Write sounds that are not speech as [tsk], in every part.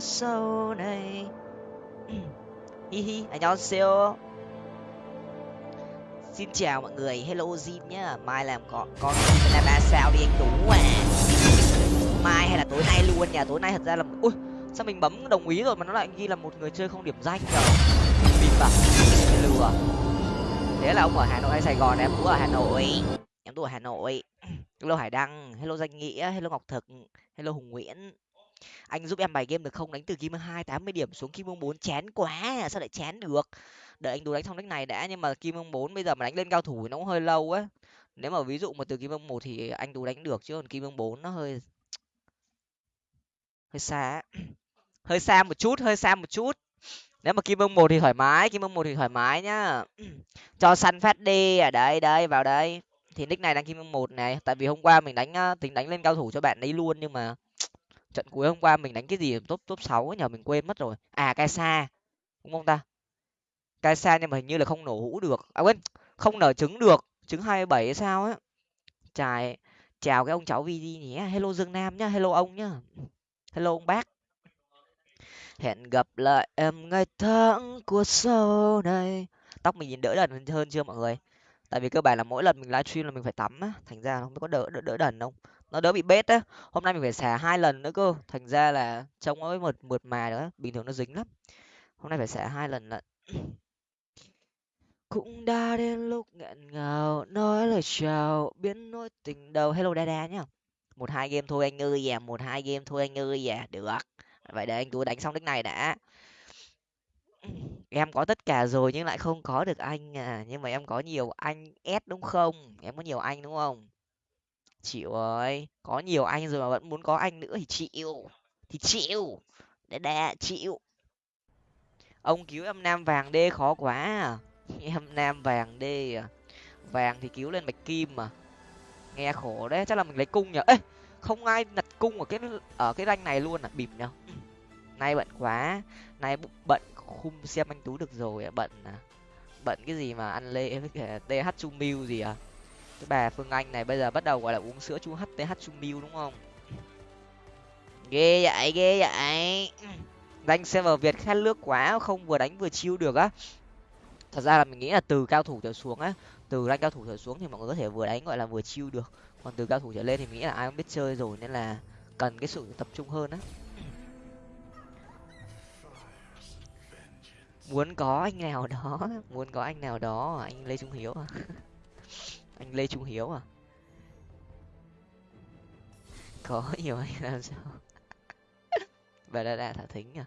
của sâu này. [clears throat] Hi hi anh nhau siêu. Xin chào mọi người, hello Jim nhá. Mai làm có con là ba sao đi anh tú à. Mai hay là tối nay luôn nhà tối nay thật ra là, ui, sao mình bấm đồng ý rồi mà nó lại ghi là một người chơi không điểm danh nhở bịp à lừa. Thế là ông ở hà nội hay sài gòn em? Cũng ở hà nội. Em tú ở hà nội. [clears throat] Hello hải đăng, hello danh nghĩa, hello ngọc thực, hello hùng nguyễn anh giúp em bài game được không? Đánh từ kim hai, tám mươi điểm xuống kim vương bốn, chán quá, sao lại chán được? Đợi anh tú đánh xong đánh này đã, nhưng mà kim vương bốn bây giờ mà đánh lên cao thủ nó cũng hơi lâu á nếu mà ví dụ mà từ kim vương một thì anh tú đánh được chứ còn kim vương bốn nó hơi [sniffs] hơi xa [sniffs] hơi xa một chút, hơi xa một chút. Nếu mà kim vương một thì thoải mái kim vương một thì thoải mái nhá. [sniffs] Cho săn phát đi ở à, đây đây vào đây thì nick này đang kim vương một này. Tại vì hôm qua mình đánh tính đánh lên cao thủ cho bạn ấy luôn nhưng mà trận cuối hôm qua mình đánh cái gì top top sáu nhờ mình quên mất rồi. À cai sa đúng không ta? Cai sa nhưng mà hình như là không nổ hũ được. À quên không nở trứng được. Trứng hai bảy hay sao á. Chài chào cái ông cháu vd nhé hello dương nam nhá hello ông nhá. Hello ông bác. Hẹn gặp lại em ngày tháng của sau này. Tóc mình nhìn đỡ đần hơn chưa mọi người? Tại vì cơ bản là mỗi lần mình livestream là mình phải tắm á. Thành ra không biết có đỡ đỡ, đỡ đần không? Nó đỡ bị bết á. Hôm nay mình phải xả hai lần nữa cơ. Thành ra là trông nó mượt mượt mà nữa bình thường nó dính lắm. Hôm nay phải xả hai lần lận. [clears throat] Cũng đã đến lúc nghẹn ngào, nói lời chào, biến nỗi tình đầu. Hello đa nhá. Một hai game thôi anh ơi à một hai game thôi anh ơi à. Được. Vậy để anh tú đánh xong đích này đã. [clears throat] Em có tất cả rồi nhưng lại không có được anh à. Nhưng mà em có nhiều anh s đúng không? Em có nhiều anh đúng không? Chịu ơi, có nhiều anh rồi mà vẫn muốn có anh nữa thì chịu thì chịu. Để đà chịu. Ông cứu em nam vàng đê khó quá à. [laughs] em nam vàng đê à. Vàng thì cứu lên bạch kim mà. Nghe khổ đấy, chắc là mình lấy cung nhở ê, không ai đặt cung ở cái ở cái ranh này luôn à? Bịp nhở [laughs] nay bận quá. Nay bận khung xem anh tú được rồi à? Bận à? Bận cái gì mà ăn lê với cả th chu mưu gì à? Cái bà phương anh này bây giờ bắt đầu, gọi là, uống sữa chu hth chu mil đúng không? Ghê vậy ghê vậy. Danh server việt khát nước quá, không vừa đánh vừa chiêu được á. Thật ra là mình nghĩ là từ cao thủ trở xuống á, từ rank cao thủ trở xuống thì mọi người có thể vừa đánh, gọi là, vừa chiêu được. Còn từ cao thủ trở lên thì mình nghĩ là ai cũng biết chơi rồi, nên là cần cái sự tập trung hơn á. Muốn có anh nào đó, [laughs] muốn có anh nào đó, anh lê trung hiếu à? [laughs] anh lê trung hiếu à? Có, [laughs] nhiều anh, làm sao? [laughs] Bà đa đa thả thính à?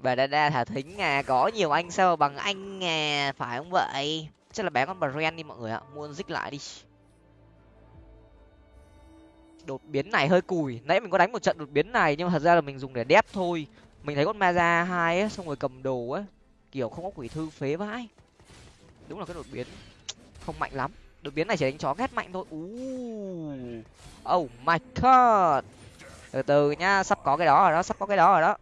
Bà đa đa thả thính à có nhiều anh sao bằng anh à phải không vậy? Chắc là bé con bà ren đi mọi người ạ mua dích lại đi. Đột biến này hơi cùi, nãy mình có đánh một trận đột biến này nhưng mà thật ra là mình dùng để đép thôi. Mình thấy con ma ra hai á, xong rồi cầm đồ á, kiểu không có quỷ thư phế vãi. Đúng là cái đột biến không mạnh lắm đột biến này chỉ đánh chó ghét mạnh thôi. Uh. oh my god. Từ từ nhá sắp có cái đó rồi đó sắp có cái đó rồi đó.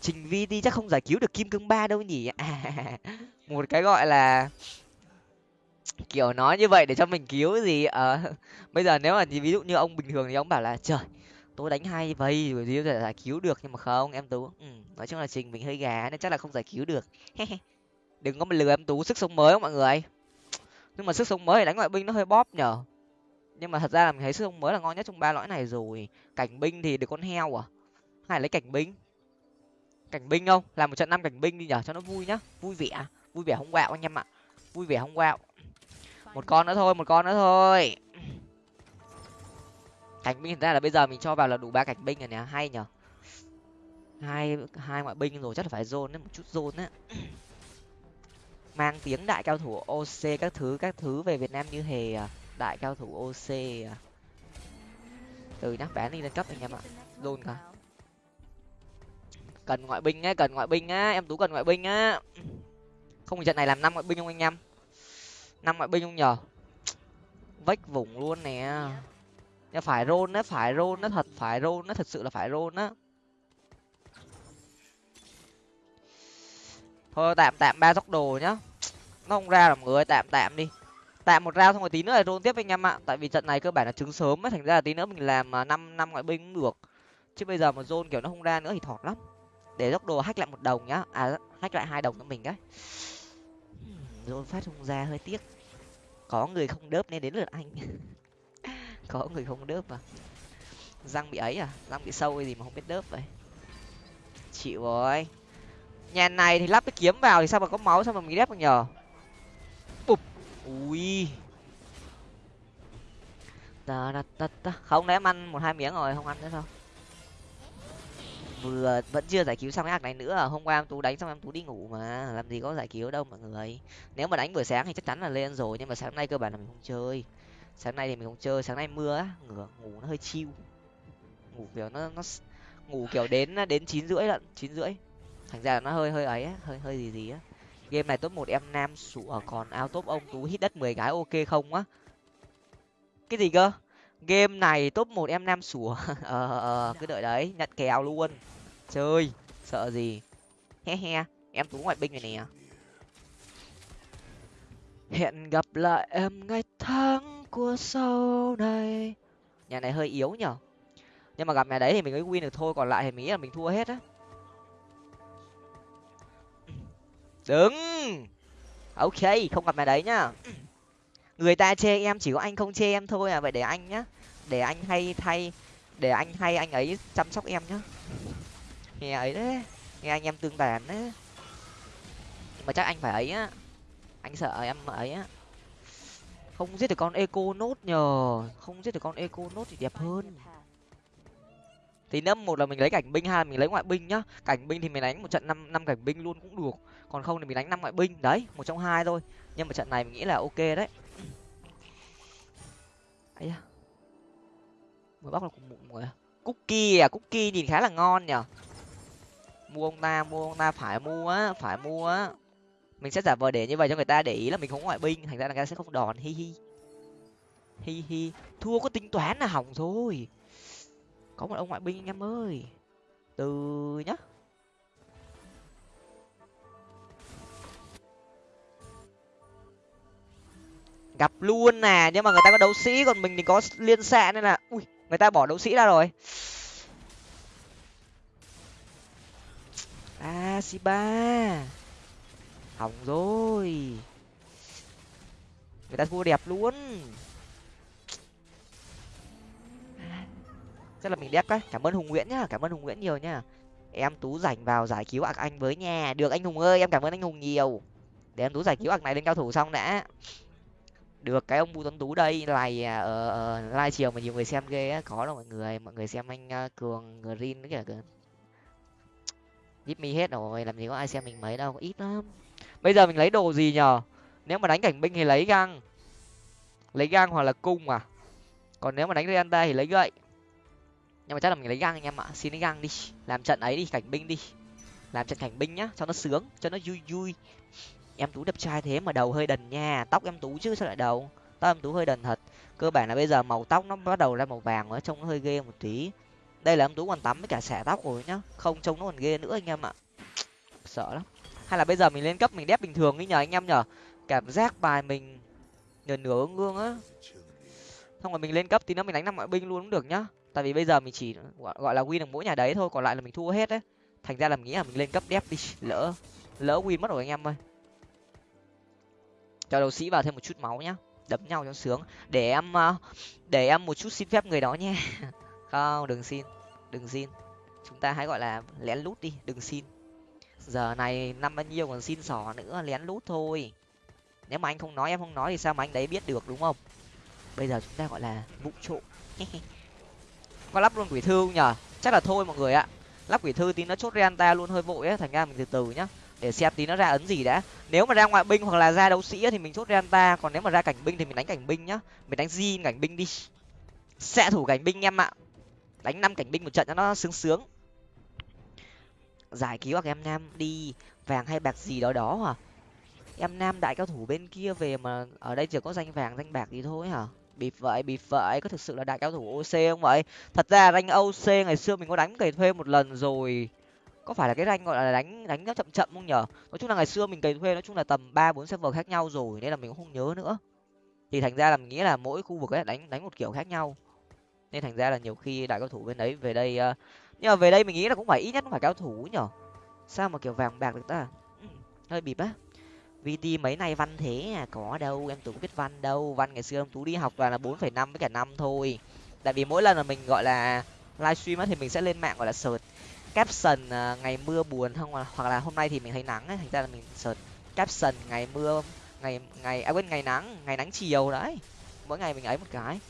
Trình vi đi chắc không giải cứu được kim cương ba đâu nhỉ? À, [laughs] một cái gọi là kiểu nói như vậy để cho mình cứu gì? Ờ [laughs] bây giờ nếu mà ví dụ như ông bình thường thì ông bảo là trời tôi đánh hay vậy rồi gì giải cứu được. Nhưng mà không em tú ừ, nói chung là trình mình hơi gà nên chắc là không giải cứu được. [laughs] Đừng có mà lừa em tú sức sống mới không mọi người nhưng mà sức sống mới thì đánh ngoại binh nó hơi bóp nhở nhưng mà thật ra là mình thấy sức sống mới là ngon nhất trong ba lõi này rồi. Cảnh binh thì được con heo à? Hay lấy cảnh binh. Cảnh binh không làm một trận năm cảnh binh đi nhở cho nó vui nhá. Vui vẻ. Vui vẻ không quạo anh em ạ. Vui vẻ không quạo một con nữa thôi, một con nữa thôi. Cảnh binh thật ra là bây giờ mình cho vào là đủ ba cảnh binh rồi nè. Hay nhở hai hai ngoại binh rồi, chắc là phải zone đấy, một chút zone đấy mang tiếng đại cao thủ oc các thứ các thứ về việt nam như hề à. đại cao thủ oc à. từ nhá bán đi lên cấp anh em ạ. Luôn cả. Cần ngoại binh á cần ngoại binh á em tú cần ngoại binh á không trận này làm năm ngoại binh không anh em? Năm ngoại binh không nhờ? Vách vùng luôn nè. Nhưng phải rôn á, phải rôn nó thật, phải rôn nó thật sự là phải rôn á. Thôi, tạm tạm ba tốc đồ nhá nó không ra làm người tạm tạm đi. Tạm một rau xong rồi tí nữa là rôn tiếp anh em ạ. Tại vì trận này cơ bản là trứng sớm ấy, thành ra là tí nữa mình làm à, năm năm ngoại binh cũng được. Chứ bây giờ mà zone kiểu nó không ra nữa thì thọt lắm. Để dốc đồ hack lại một đồng nhá. À hack lại hai đồng cho mình đấy hmm, rôn phát không ra hơi tiếc. Có người không đớp nên đến lượt anh. [laughs] Có người không đớp à răng bị ấy à? Răng bị sâu hay gì mà không biết đớp vậy? Chịu rồi. Nhà này thì lắp cái kiếm vào thì sao mà có máu, sao mà mình đép được nhờ? Ui. Ta ta ta ta không đấy em ăn một hai miếng rồi, không ăn nữa đâu vừa, vẫn chưa giải cứu xong cái ác này nữa à? hôm qua em tú đánh xong em tú đi ngủ mà. Làm gì có giải cứu đâu mọi người. Nếu mà đánh buổi sáng thì chắc chắn là lên rồi, nhưng mà sáng nay cơ bản là mình không chơi. Sáng nay thì mình không chơi, sáng nay mưa á. Ngủ nó hơi chiêu ngủ kiểu nó nó ngủ kiểu đến đến chín rưỡi lận, chín rưỡi. Thành ra là nó hơi hơi ấy á, hơi hơi gì gì á game này top một, em nam sủa, còn ao top ông tú hít đất mười gái, ok không á? Cái gì cơ? Game này top một, em nam sủa. [laughs] Ờ, ờ ờ cứ đợi đấy nhận kèo luôn. Chơi, sợ gì? He he, em tú ngoại binh này nè. Hẹn gặp lại em ngày tháng của sau này. Nhà này hơi yếu nhở? Nhưng mà gặp nhà đấy thì mình mới win được thôi, còn lại thì mình nghĩ là mình thua hết á. Đứng. Ok, không gặp mày đấy nhá. Người ta chê em, chỉ có anh không chê em thôi à. Vậy để anh nhá. Để anh hay thay, để anh hay anh ấy chăm sóc em nhá. Nghe ấy đấy. Nghe anh em tương tàn đấy. Mà chắc anh phải ấy á. Anh sợ em ấy á. Không giết được con eco nốt nhờ. Không giết được con eco nốt thì đẹp hơn thì năm một là mình lấy cảnh binh, hai là mình lấy ngoại binh nhá. Cảnh binh thì mình đánh một trận năm năm cảnh binh luôn cũng được. Còn không thì mình đánh năm ngoại binh. Đấy, một trong hai thôi. Nhưng mà trận này mình nghĩ là ok đấy. Ấy mới bóc là cùng mụn rồi à? cookie à? Cookie nhìn khá là ngon nhở? Mua ông ta, mua ông ta. Phải mua á, phải mua á. Mình sẽ giả vờ để như vậy cho người ta để ý là mình không ngoại binh. Thành ra là người ta sẽ không đòn. Hi hi. Hi hi. Thua có tính toán là hỏng thôi có một ông ngoại binh anh em ơi. Từ nhá. Gặp luôn nè, nhưng mà người ta có đấu sĩ, còn mình thì có liên xạ nên là, ui, người ta bỏ đấu sĩ ra rồi. À, A si ba hỏng rồi. Người ta thua đẹp luôn. Chắc là mình đép đấy cảm ơn hùng nguyễn nhá. Cảm ơn hùng nguyễn nhiều nhá. Em tú rảnh vào giải cứu ạc anh với nhà. Được anh hùng ơi em cảm ơn anh hùng nhiều. Để em tú giải cứu ạc này lên cao thủ xong đã. Được cái ông bùi tuấn tú đây này ở uh, live chiều mà nhiều người xem ghê á. Có đâu mọi người. Mọi người xem anh uh, cường green nữa kìa kìa giúp mi hết rồi làm gì có ai xem mình mấy đâu. Ít lắm. Bây giờ mình lấy đồ gì nhờ? Nếu mà đánh cảnh binh thì lấy găng lấy găng hoặc là cung à? Còn nếu mà đánh Reanta thì lấy gậy nhưng mà chắc là mình lấy găng anh em ạ. Xin lấy găng đi. Làm trận ấy đi, cảnh binh đi. Làm trận cảnh binh nhá, cho nó sướng, cho nó vui vui. Em tú đẹp trai thế mà đầu hơi đần nha. Tóc em tú chứ sao lại đầu? Tóc em tú hơi đần thật. Cơ bản là bây giờ màu tóc nó bắt đầu ra màu vàng rồi trông nó hơi ghê một tí. Đây là em tú còn tắm với cả xẻ tóc rồi nhá. Không trông nó còn ghê nữa anh em ạ. [tsk] Sợ lắm. Hay là bây giờ mình lên cấp mình đép bình thường đi nhờ anh em nhờ. Cảm giác bài mình nửa nửa ương ương á. Xong rồi mình lên cấp thì nó mình đánh năm ngoại binh luôn cũng được nhá tại vì bây giờ mình chỉ gọi là win được mỗi nhà đấy thôi còn lại là mình thua hết đấy. Thành ra là mình nghĩ là mình lên cấp đép đi lỡ lỡ win mất rồi anh em ơi. Cho đầu sĩ vào thêm một chút máu nhá. Đấm nhau cho sướng. Để em ờ, để em một chút xin phép người đó nhé, [laughs] không đừng xin đừng xin. Chúng ta hãy gọi là lén lút đi đừng xin. Giờ này năm bao nhiêu còn xin sỏ nữa lén lút thôi. Nếu mà anh không nói em không nói thì sao mà anh đấy biết được đúng không? Bây giờ chúng ta gọi là vụ trộm. [laughs] có lắp luôn quỷ thư nhở chắc là thôi mọi người ạ. Lắp quỷ thư tí nó chốt renta luôn hơi vội á thành ra mình từ từ nhá. Để xem tí nó ra ấn gì đã. Nếu mà ra ngoại binh hoặc là ra đấu sĩ thì mình chốt renta, còn nếu mà ra cảnh binh thì mình đánh cảnh binh nhá. Mình đánh zin cảnh binh đi. Sẽ thủ cảnh binh em ạ. Đánh năm cảnh binh một trận cho nó sướng sướng. Giải cứu các em nam đi. Vàng hay bạc gì đó đó hả? Em nam đại cao thủ bên kia về mà ở đây chỉ có danh vàng, danh bạc gì thôi hả? Bịp vậy bịp vậy có thực sự là đại cao thủ oc không vậy? Thật ra rank oc ngày xưa mình có đánh cày thuê một lần rồi. Có phải là cái rank gọi là đánh đánh nó chậm chậm không nhở? Nói chung là ngày xưa mình cày thuê nói chung là tầm ba bốn server khác nhau rồi nên là mình cũng không nhớ nữa. Thì thành ra là mình nghĩ là mỗi khu vực ấy đánh đánh một kiểu khác nhau. Nên thành ra là nhiều khi đại cao thủ bên đấy về đây uh, nhưng mà về đây mình nghĩ là cũng phải ít nhất cũng phải cao thủ nhở? Sao mà kiểu vàng bạc được ta? Ừ, hơi bịp á vt mấy nay văn thế à có đâu, em tú biết văn đâu. Văn ngày xưa em tú đi học toàn là bốn phẩy năm với cả năm thôi. Tại vì mỗi lần là mình, gọi là, livestream á, thì mình sẽ lên mạng, gọi là, search caption à, ngày mưa buồn không à, hoặc là hôm nay thì mình thấy nắng ấy thành ra là mình search caption ngày mưa, ngày ngày à quên, ngày nắng ngày nắng chiều đấy. Mỗi ngày mình ấy một cái.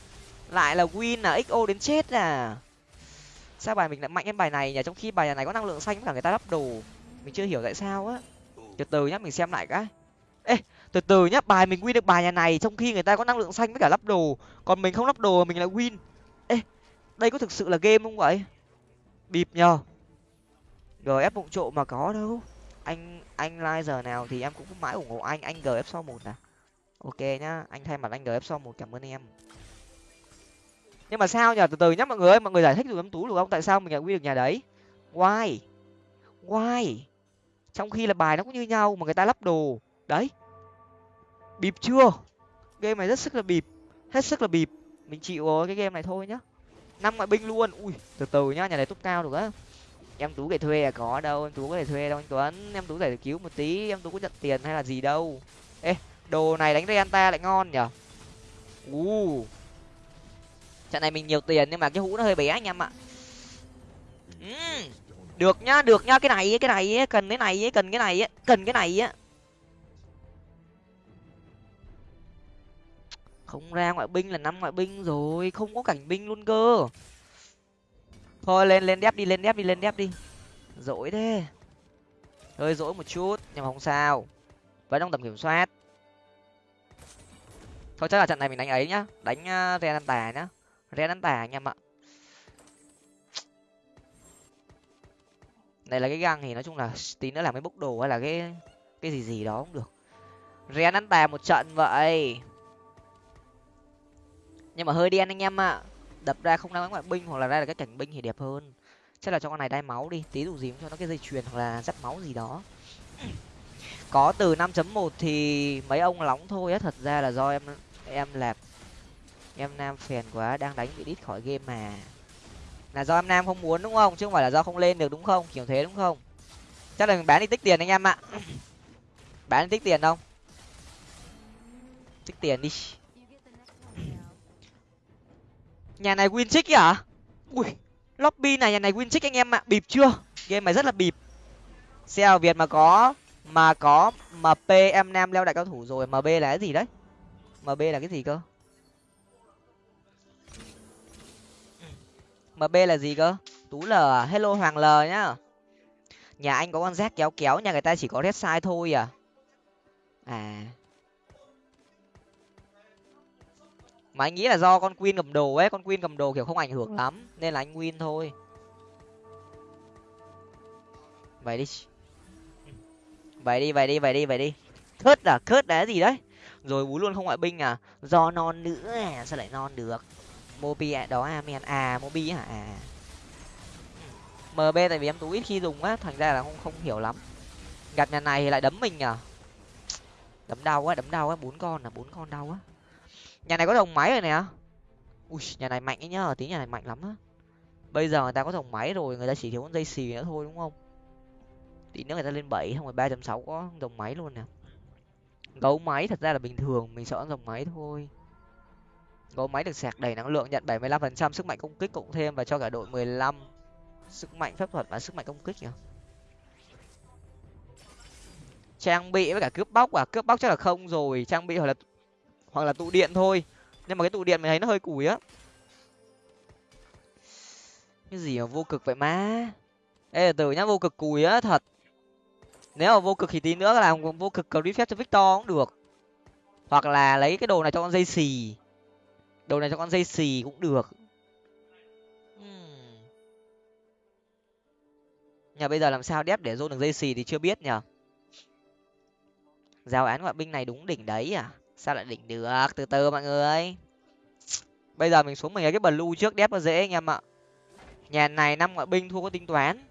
Lại là win là xo đến chết à. Sao bài mình lại mạnh hơn bài này nhỉ? Trong khi bài này có năng lượng xanh với cả người ta lắp đồ. Mình chưa hiểu tại sao á. Từ từ nhá, mình xem lại cái ê, từ từ nhá, bài mình win được bài nhà này trong khi người ta có năng lượng xanh với cả lắp đồ. Còn mình không lắp đồ mình lại win. Ê, đây có thực sự là game không vậy? Bịp nhờ. Gf bụng trộm mà có đâu. Anh anh like giờ nào thì em cũng mãi ủng hộ anh. Anh gf sau một à ok nhá, anh thay mặt anh gf sau một, cảm ơn em. Nhưng mà sao nhở từ từ nhá, mọi người ơi, mọi người giải thích dùm em tú được không? Tại sao mình lại win được nhà đấy? Why? Why? Trong khi là bài nó cũng như nhau mà người ta lắp đồ đấy. Bịp chưa? Game này rất sức là bịp hết sức là bịp. Mình chịu rồi cái game này thôi nhá. Năm ngoại binh luôn. Ui từ từ nhá nhà này tốt cao được á. Em tú để thuê à có đâu em tú có thể thuê đâu anh tuấn. Em tú để cứu một tí em tú có nhận tiền hay là gì đâu. Ê đồ này đánh renta lại ngon nhở? U trận này mình nhiều tiền nhưng mà cái hũ nó hơi bé anh em ạ. Uhm, được nhá được nhá. Cái này cái này cần cái này cần cái này cần cái này á không ra ngoại binh là năm ngoại binh rồi không có cảnh binh luôn cơ. Thôi lên lên đép đi lên đép đi lên đép đi. Dỗi thế. Hơi dỗi một chút nhưng mà không sao. Vẫn trong tầm kiểm soát. Thôi chắc là trận này mình đánh ấy nhá. Đánh uh, ren tà nhá. Ren tà anh em ạ. Này là cái găng thì nói chung là tí nữa làm cái bốc đồ hay là cái cái gì gì đó cũng được. Ren ăn tà một trận vậy nhưng mà hơi đen anh em ạ. Đập ra không đáng ngoại binh hoặc là ra là cái cảnh binh thì đẹp hơn. Chắc là cho con này đai máu đi. Tí đủ gì cũng cho nó cái dây chuyền hoặc là dắt máu gì đó. [clears throat] Có từ 5.1 thì mấy ông lóng thôi á. Thật ra là do em em lẹp em nam phèn quá, đang đánh bị đít khỏi game mà. Là do em nam không muốn đúng không? Chứ không phải là do không lên được đúng không? Kiểu thế đúng không? Chắc là mình bán đi tích tiền anh em ạ. [clears throat] Bán đi tích tiền không? Tích tiền đi nhà này win chick à ui, lobby này, nhà này win chick anh em ạ. Bịp chưa? Game này rất là bịp. Xe việt mà có mà có mp em nam leo đại cao thủ rồi. Mb là cái gì đấy? Mb là cái gì cơ? Mb là gì cơ? Tú l à? hello hoàng l nhá. Nhà anh có con rác kéo kéo, nhà người ta chỉ có red sai thôi à. À. mà anh nghĩ là do con queen cầm đồ ấy con queen cầm đồ kiểu không ảnh hưởng lắm nên là anh win thôi. Vậy đi. Vậy đi vậy đi vậy đi vậy đi. Thớt à khớt đá gì đấy? Rồi bú luôn không ngoại binh à? Do non nữa à sao lại non được? Mobi à, đó à men à mobi hả? À. Mb tại vì em tú ít khi dùng á thành ra là không không hiểu lắm. Gặp nhà này thì lại đấm mình à? Đấm đau á đấm đau á bốn con là bốn con đau á nhà này có đồng máy rồi nè. Ui, nhà này mạnh ấy nhá tí nhà này mạnh lắm á. Bây giờ người ta có đồng máy rồi, người ta chỉ thiếu con dây xì nữa thôi, đúng không? Tí nữa người ta lên bảy không phải ba sáu có đồng máy luôn nè. Gấu máy thật ra là bình thường, mình sợ dòng máy thôi. Gấu máy được sạc đầy năng lượng nhận bảy mươi lăm phần trăm sức mạnh công kích cộng thêm và cho cả đội mười lăm sức mạnh phép thuật và sức mạnh công kích nhỉ? Trang bị với cả cướp bóc à? Cướp bóc chắc là không rồi, trang bị hoặc là hoặc là tụ điện thôi. Nhưng mà cái tụ điện mình thấy nó hơi củi á. Cái gì mà vô cực vậy má? Ê, từ nhá, vô cực cùi á, thật. Nếu mà vô cực thì tí nữa làm vô cực cầu phép cho victor cũng được. Hoặc là lấy cái đồ này cho con dây xì. Đồ này cho con dây xì cũng được. Hmm. nhà bây giờ làm sao đép để dôn được dây xì thì chưa biết nhở giao án ngoại binh này đúng đỉnh đấy à? sao lại đỉnh được? Từ từ mọi người. Bây giờ mình xuống mình lấy cái blue trước đép nó dễ anh em ạ. Nhà này năm ngoại binh thua có tính toán.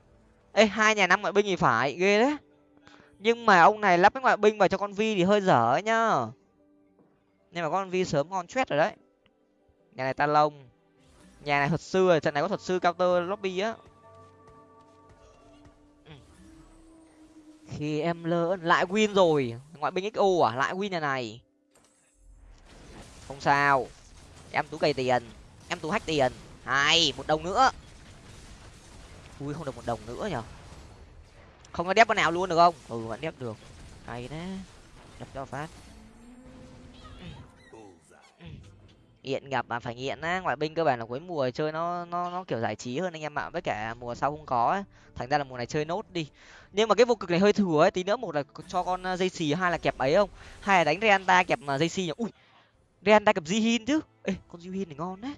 Ê, hai nhà năm ngoại binh thì phải, ghê đấy. Nhưng mà ông này lắp cái ngoại binh vào cho con vi thì hơi dở ấy nhá. Nhưng mà con vi sớm ngon chết rồi đấy. Nhà này ta lông. Nhà này thuật sư trận này có thuật sư cao tơ lobby á. Ừ. Khi em lớn lại win rồi. Ngoại binh xo à? Lại win nhà này không sao. Em tú cày tiền. Em tú hack tiền. Hai, một đồng nữa. Ui, không được một đồng nữa nhở không có đép con nào luôn được không? Ừ vẫn đép được. Hay đấy đập cho phát. Nghiện gặp mà phải nghiện á. Ngoại binh cơ bản là cuối mùa chơi nó nó nó kiểu giải trí hơn anh em ạ. Với cả mùa sau không có ấy. thành ra là mùa này chơi nốt đi. Nhưng mà cái vô cực này hơi thừa ấy. Tí nữa một là cho con à, dây xì hai là kẹp ấy không? Hai là đánh reanta kẹp mà dây xì nhỉ? Ui Ren đang cầm jihin chứ? Ê, con jihin này ngon đấy.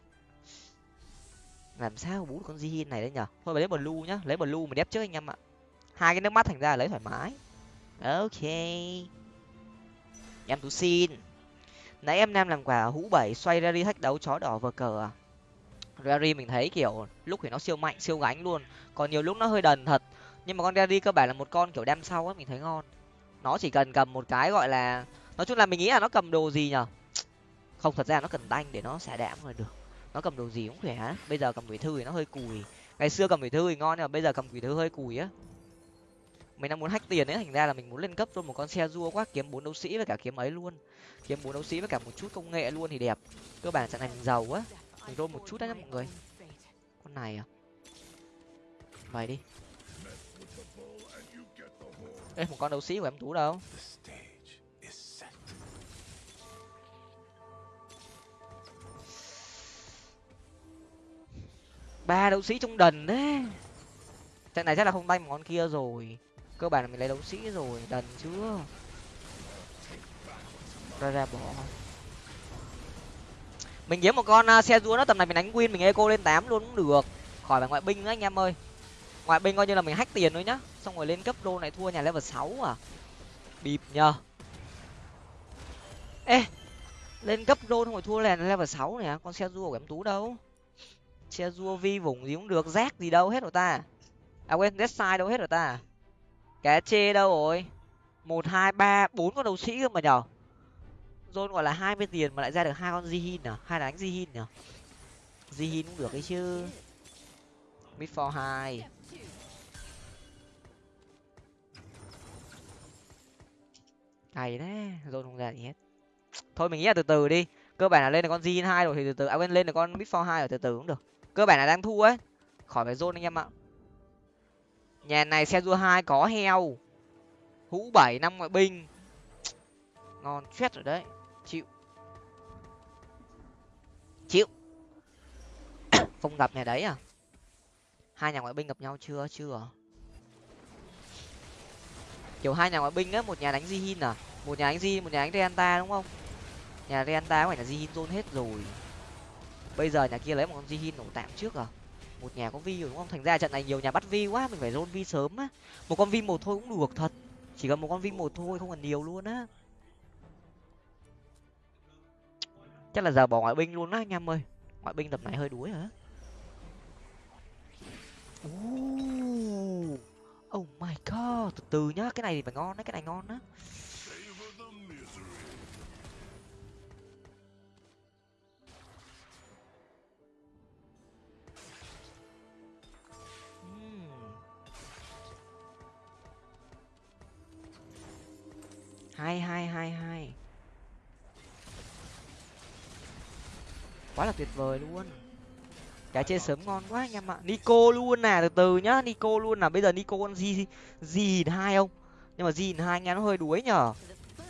Làm sao bú được con jihin này đấy nhở? Thôi lấy blue nhá, lấy blue mà đép trước anh em ạ. Hai cái nước mắt thành ra lấy thoải mái. Ok. Em tú xin. Nãy em nam làm quả hũ bảy, xoay ra đi thách đấu, chó đỏ vờ cờ à? Rary mình thấy kiểu lúc thì nó siêu mạnh, siêu gánh luôn. Còn nhiều lúc nó hơi đần thật. Nhưng mà con Rary cơ bản là một con kiểu đem sau á mình thấy ngon. Nó chỉ cần cầm một cái gọi là, nói chung là mình nghĩ là nó cầm đồ gì nhở? Không, thật ra nó cần đanh để nó xả đạm rồi được. Nó cầm đồ gì cũng khỏe bây giờ cầm quỷ thư thì nó hơi cùi. Ngày xưa cầm quỷ thư thì ngon nhưng mà bây giờ cầm quỷ thư hơi cùi á. Mình đang muốn hách tiền ấy, thành ra là mình muốn lên cấp luôn một con xe rua quá kiếm bốn đấu sĩ với cả kiếm ấy luôn. Kiếm bốn đấu sĩ với cả một chút công nghệ luôn thì đẹp. Cơ bản trận này mình giàu á mình rôn một chút đấy nhá mọi người. Con này à? Vậy đi. Ê, một con đấu sĩ của em tú đâu? Ba đấu sĩ trong đần đấy. Trận này chắc là không tay một con kia rồi. Cơ bản là mình lấy đấu sĩ rồi đần chưa? Ra ra bỏ. Mình kiếm một con uh, xe rúa nó tầm này mình đánh win mình eco lên tám luôn cũng được. Khỏi phải ngoại binh nữa anh em ơi. Ngoại binh coi như là mình hack tiền thôi nhá. Xong rồi lên cấp đô này thua nhà level sáu à. Bịp nhờ. Ê lên cấp đô xong rồi thua là level sáu này à, con xe rua của em tú đâu? Che rua vi vùng gì cũng được rác gì đâu, hết rồi ta. À quên dead sai đâu, hết rồi ta. Cá chê đâu rồi? Một, hai, ba, bốn con đầu sĩ cơ mà nhở? Zone gọi là hai mươi tiền mà lại ra được hai con jihin à? Hai là đánh jihin nhở? Jihin cũng được ấy chứ. Mid for hai. Cày đấy zone không ra gì hết. Thôi, mình nghĩ là từ từ đi. Cơ bản là lên được con jihin hai rồi thì từ từ. À quên, lên được con mid for hai rồi, từ từ cũng được cơ bản là đang thua ấy. Khỏi phải zone anh em ạ. Nhà này xe rua hai có heo. Hũ bảy, năm ngoại binh. Ngon chết rồi đấy. Chịu. Chịu. [coughs] Không gặp nhà đấy à? Hai nhà ngoại binh gặp nhau chưa? Chưa. Kiểu hai nhà ngoại binh á một nhà đánh jihin à? Một nhà đánh di một nhà đánh reanta đúng không? Nhà reanta phải là jihin zone hết rồi? Bây giờ nhà kia lấy một con jihin nổ tạm trước à? Một nhà có vi rồi đúng không? Thành ra trận này nhiều nhà bắt vi quá, mình phải rôn vi sớm á. Một con vi một thôi cũng được thật. Chỉ cần một con vi một thôi, không cần nhiều luôn á. Chắc là giờ bỏ ngoại binh luôn á, anh em ơi. Ngoại binh tập này hơi đuối hả? Oh my god, từ từ nhá, cái này thì phải ngon đấy, cái này ngon á. Hai hai hai hai quá là tuyệt vời luôn. Cái chơi sớm ngon quá anh em ạ. Nico luôn nè từ từ nhá nico luôn là bây giờ nico con gì gì hai không? Nhưng mà gì hai nghe nó hơi đuối nhở.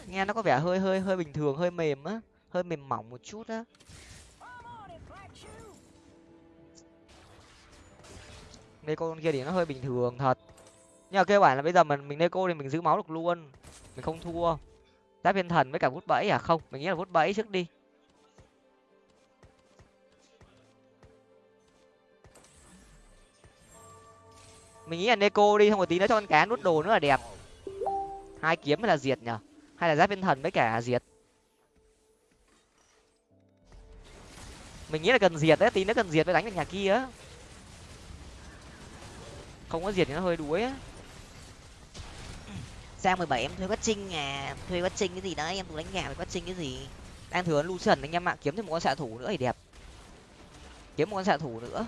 Nghe nó có vẻ hơi hơi hơi bình thường hơi mềm á hơi mềm mỏng một chút á. Neko con kia thì nó hơi bình thường thật. Nhưng mà cơ bản là bây giờ mình mình Neko thì mình giữ máu được luôn mình không thua. Giáp viên thần với cả vút bẫy à? Không, mình nghĩ là vút bẫy trước đi. Mình nghĩ là Neko đi, xong rồi tí nữa cho con cá nút đồ nữa là đẹp. Hai kiếm hay là diệt nhở hay là giáp viên thần với cả diệt. Mình nghĩ là cần diệt đấy, tí nữa cần diệt với đánh được nhà kia á. Không có diệt thì nó hơi đuối á sang mười bảy em thuê quát trinh à. Thuê quát trinh cái gì đấy, em cũng đánh gà với quát trinh cái gì? Đang thừa lucian anh em ạ, kiếm thêm một con xạ thủ nữa thì đẹp. Kiếm một con xạ thủ nữa.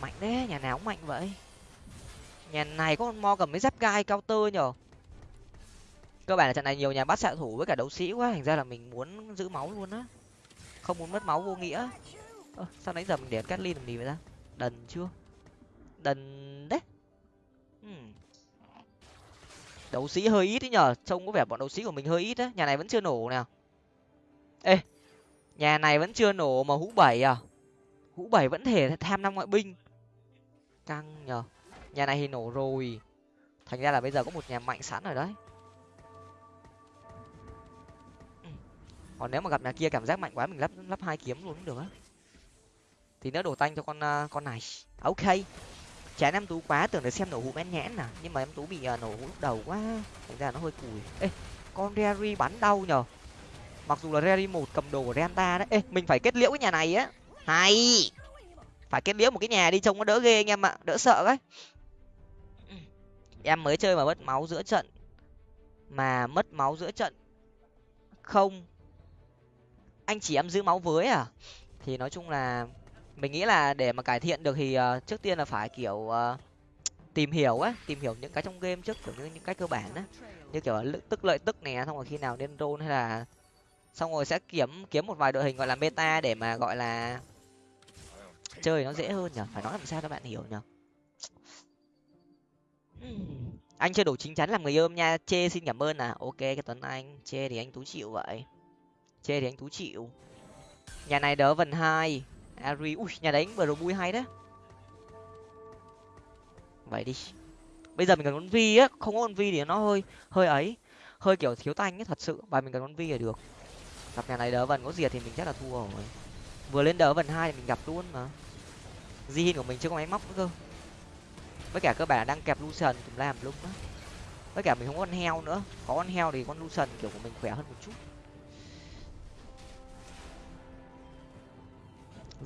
Mạnh đấy nhà nào cũng mạnh vậy. Nhà này có con mo cầm mấy giáp gai cao tơ nhở? Cơ bản là trận này nhiều nhà bắt xạ thủ với cả đấu sĩ quá, thành ra là mình muốn giữ máu luôn á. Không muốn mất máu vô nghĩa. Ơ, sao nãy giờ mình để cát ly làm gì vậy ta? Đần chưa? Đần đấu sĩ hơi ít ấy nhở trông có vẻ bọn đấu sĩ của mình hơi ít á, nhà này vẫn chưa nổ nào. Ê, nhà này vẫn chưa nổ mà hũ bảy à? Hũ bảy vẫn thể tham năm ngoại binh. Căng nhở nhà này thì nổ rồi. Thành ra là bây giờ có một nhà mạnh sẵn rồi đấy. Còn nếu mà gặp nhà kia cảm giác mạnh quá, mình lắp lắp hai kiếm luôn cũng được á. Thì nó đổ tanh cho con à, con này. Ok chán em tú quá tưởng được xem nổ hũ bén nhẽn nè nhưng mà em tú bị uh, nổ hũ lúc đầu quá thành ra nó hơi cùi. Ê con Rary bắn đau nhở mặc dù là Rary một cầm đồ của Renta đấy. Ê mình phải kết liễu cái nhà này á. Hay phải kết liễu một cái nhà đi trông nó đỡ ghê anh em ạ đỡ sợ đấy. Em mới chơi mà mất máu giữa trận. Mà mất máu giữa trận không. Anh chỉ em giữ máu với à? Thì nói chung là mình nghĩ là để mà cải thiện được thì uh, trước tiên là phải kiểu uh, tìm hiểu á tìm hiểu những cái trong game trước kiểu như những cái cơ bản á. Như kiểu tức lợi tức nè xong rồi khi nào nên roll hay là xong rồi sẽ kiếm kiếm một vài đội hình gọi là meta để mà gọi là chơi nó dễ hơn nhở phải nói làm sao các bạn hiểu nhở anh chưa đủ chính chắn làm người ôm nha. Chê xin cảm ơn à. Ok cái tuấn anh. Chê thì anh tú chịu vậy. Chê thì anh tú chịu. Nhà này đỡ vần hai ari. Ui, nhà đánh vừa rồi bui hay đấy. Vậy đi. Bây giờ mình cần con vi á. Không có con vi thì nó hơi hơi ấy. Hơi kiểu thiếu tanh ấy, thật sự. Và mình cần con vi là được. Gặp nhà này đỡ vần, có diệt thì mình chắc là thua rồi. Vừa lên đỡ vần hai thì mình gặp luôn mà. Di của mình chưa có máy móc nữa cơ. Với cả cơ bản đang kẹp lucian tùm làm lúc đó. Với cả mình không có con heo nữa. Có con heo thì con lucian kiểu của mình khỏe hơn một chút.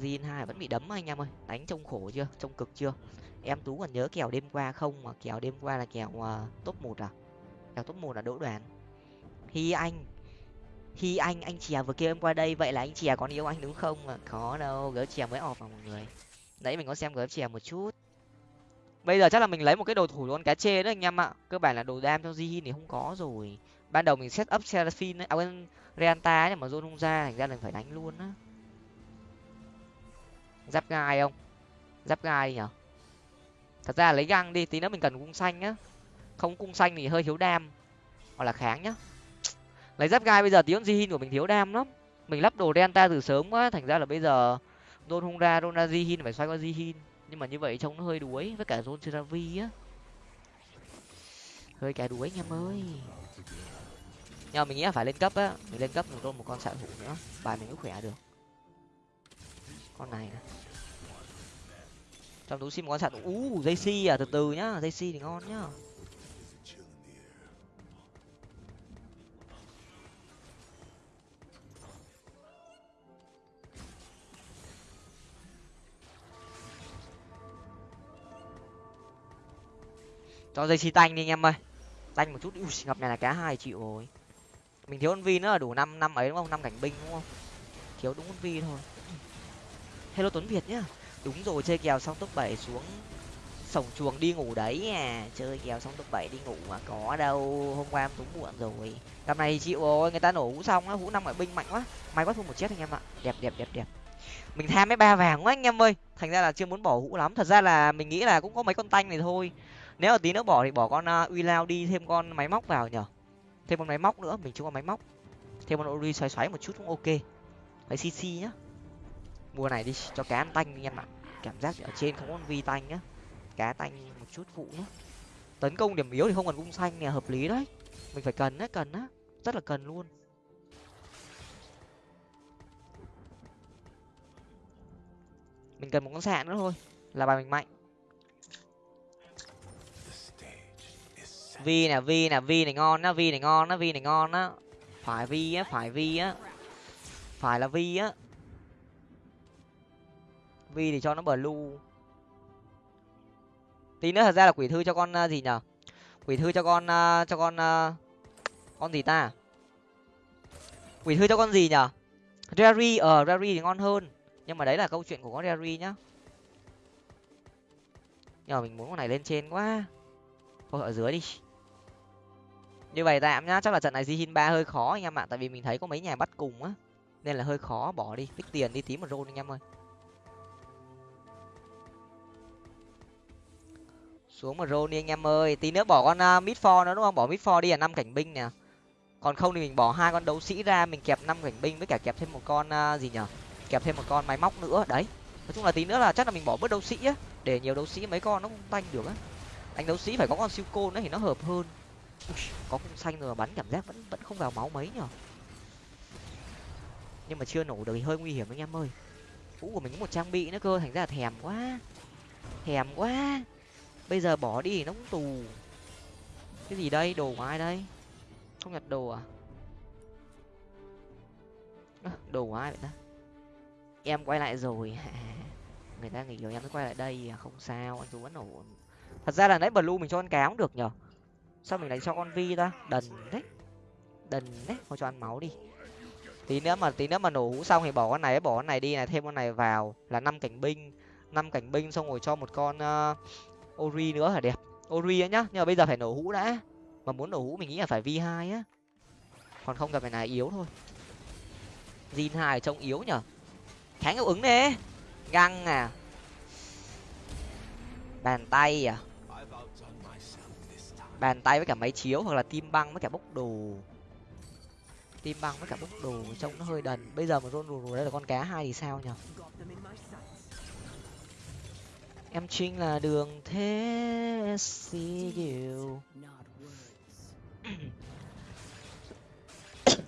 Jin hai vẫn bị đấm anh em ơi. Đánh trông khổ chưa? Trông cực chưa? Em tú còn nhớ kèo đêm qua không? Mà kèo đêm qua là kèo uh, top một à? Kèo top một là đỗ đoàn hi anh. Hi anh anh chè vừa kêu em qua đây vậy là anh chè còn yêu anh đúng không? À? có đâu gỡ chè mới ọp vào mọi người. Nãy mình có xem gỡ chè một chút. Bây giờ chắc là mình lấy một cái đồ thủ luôn cá chê đó anh em ạ. Cơ bản là đồ đam cho Jin thì không có rồi. Ban đầu mình set up seraphine ấy à quên reanta mà zone không ra thành ra mình phải đánh luôn á giáp gai không? Giáp gai nhở? Thật ra lấy găng đi, tí nữa mình cần cung xanh á không cung xanh thì hơi thiếu đam. Hoặc là kháng nhá. Lấy giáp gai bây giờ tiếng di của mình thiếu đam lắm. Mình lắp đồ delta từ sớm quá, thành ra là bây giờ don hung ra don di hin phải xoay qua di nhưng mà như vậy trông nó hơi đuối với cả don seravi á. Hơi cả đuối anh em ơi. Nhưng mà mình nghĩ là phải lên cấp á. Mình lên cấp mình đôn một con xạ thủ nữa. Bài mình mới khỏe được con này này trong túi sim có sẵn. Ú u dây si à từ từ nhá dây si thì ngon nhá. Cho dây xi tanh đi anh em ơi. Tanh một chút. Ui, ngập này là cá hai triệu rồi. Mình thiếu con vi nữa là đủ năm năm ấy đúng không? Năm cảnh binh đúng không? Thiếu đúng con vi thôi hello tuấn việt nhá. Đúng rồi chơi kèo xong top bảy xuống sổng chuồng đi ngủ đấy à chơi kèo xong top bảy đi ngủ mà có đâu hôm qua em túng muộn rồi. Gặp này chịu rồi người ta nổ hũ xong á hũ năm ngoại binh mạnh quá. May quá thua một chết anh em ạ. Đẹp đẹp đẹp đẹp. Mình tham mấy ba vàng quá anh em ơi. Thành ra là chưa muốn bỏ hũ lắm. Thật ra là mình nghĩ là cũng có mấy con tanh này thôi. Nếu mà tí nữa bỏ thì bỏ con uh, uy lao đi thêm con máy móc vào nhở. Thêm con máy móc nữa mình chưa có máy móc. Thêm con ori xoáy xoáy một chút cũng ok. Phải cc nhá mùa này đi, cho cá ăn tanh anh em ạ. Cảm giác ở trên không có vi tanh nhá. Cá tanh một chút phụ nhá tấn công điểm yếu thì không cần cung xanh nè, hợp lý đấy. Mình phải cần đấy cần á. Rất là cần luôn. Mình cần một con sạn nữa thôi, là bài mình mạnh. Vi nè vi nè, vi này ngon á, vi này ngon á, vi này ngon á. Phải vi á, phải vi á. Phải là vi á vi thì cho nó bờ tí nữa thật ra là quỷ thư cho con uh, gì nhở? Quỷ thư cho con uh, cho con uh, con gì ta? Quỷ thư cho con gì nhở? Rary ở ờ, uh, rary thì ngon hơn. Nhưng mà đấy là câu chuyện của con rary nhá. Nhưng mà mình muốn con này lên trên quá. Thôi ở dưới đi. Như vậy tạm nhá chắc là trận này zihin ba hơi khó anh em ạ. Tại vì mình thấy có mấy nhà bắt cùng á. Nên là hơi khó bỏ đi. Tích tiền đi tí một rôn anh em ơi. Xuống một rôn đi anh em ơi. Tí nữa bỏ con uh, mid for nữa đúng không? Bỏ mid for đi là năm cảnh binh nè. Còn không thì mình bỏ hai con đấu sĩ ra mình kẹp năm cảnh binh với cả kẹp thêm một con uh, gì nhở? Kẹp thêm một con máy móc nữa. Đấy. Nói chung là tí nữa là chắc là mình bỏ bớt đấu sĩ á. Để nhiều đấu sĩ mấy con nó không tanh được á. Anh đấu sĩ phải có con siêu côn nữa thì nó hợp hơn. Ui, có cung xanh rồi mà bắn cảm giác vẫn vẫn không vào máu mấy nhở? Nhưng mà chưa nổ được thì hơi nguy hiểm anh em ơi. Vũ của mình có một trang bị nữa cơ thành ra là thèm quá. Thèm quá bây giờ bỏ đi thì nó cũng tù. Cái gì đây? Đồ của ai đây? Không nhặt đồ à? Đồ của ai vậy ta? Em quay lại rồi. [laughs] Người ta nghĩ em mới quay lại đây à, không sao anh tú vẫn ổn. Thật ra là nãy blue mình cho con cáo cũng được nhở sao mình lại cho con vi ta? Đần đấy đần đấy thôi cho ăn máu đi. Tí nữa mà tí nữa mà nổ hũ xong thì bỏ con này bỏ con này đi này thêm con này vào là năm cảnh binh. Năm cảnh binh xong rồi cho một con uh, ori nữa là đẹp. Ori á nhá nhưng mà bây giờ phải nổ hũ đã. Mà muốn nổ hũ mình nghĩ là phải V hai á. Còn không gặp phải này yếu thôi. Zin hai trông yếu nhở? Kháng hiệu ứng nè, găng à. Bàn tay à. Bàn tay với cả máy chiếu hoặc là tim băng với cả bốc đồ. Tim băng với cả bốc đồ trông nó hơi đần. Bây giờ mà rôn rùa rùa đây là con cá hai thì sao nhở? Em trinh là đường thế see you [coughs]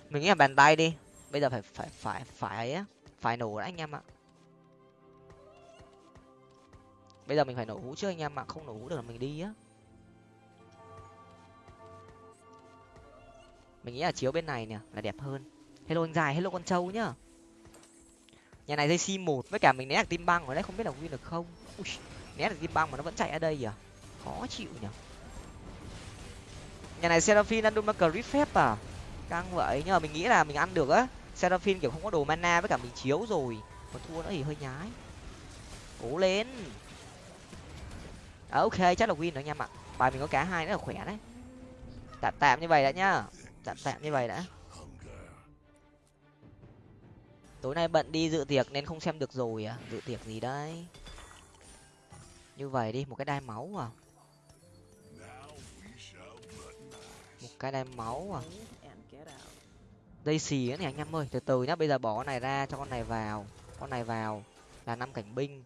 mình nghĩ là bàn tay đi. Bây giờ phải phải phải phải á phải nổ đấy anh em ạ. Bây giờ mình phải nổ hũ trước anh em ạ không nổ hũ được là mình đi á. Mình nghĩ là chiếu bên này nè là đẹp hơn. Hello anh dài hello con trâu nhá. Nhà này dây c một với cả mình né được tim băng ở đấy không biết là win được không? Ui, né được tim băng mà nó vẫn chạy ở đây à khó chịu nhở nhà này seraphine ăn đúng crit phép à? Căng vậy nhưng mà mình nghĩ là mình ăn được á. Seraphin kiểu không có đồ mana với cả mình chiếu rồi. Mà thua nó thì hơi nhái. Cố lên. À, ok chắc là win rồi anh em ạ bài mình có cá hai nữa là khỏe đấy. Tạm tạm như vậy đã nhá. Tạm tạm như vậy đã. Tối nay bận đi dự tiệc nên không xem được rồi à. Dự tiệc gì đấy như vậy đi, một cái đai máu à. Một cái đai máu à. Dây xì ấy này anh em ơi, từ từ nhá, bây giờ bỏ con này ra, cho con này vào, con này vào, là năm cảnh binh.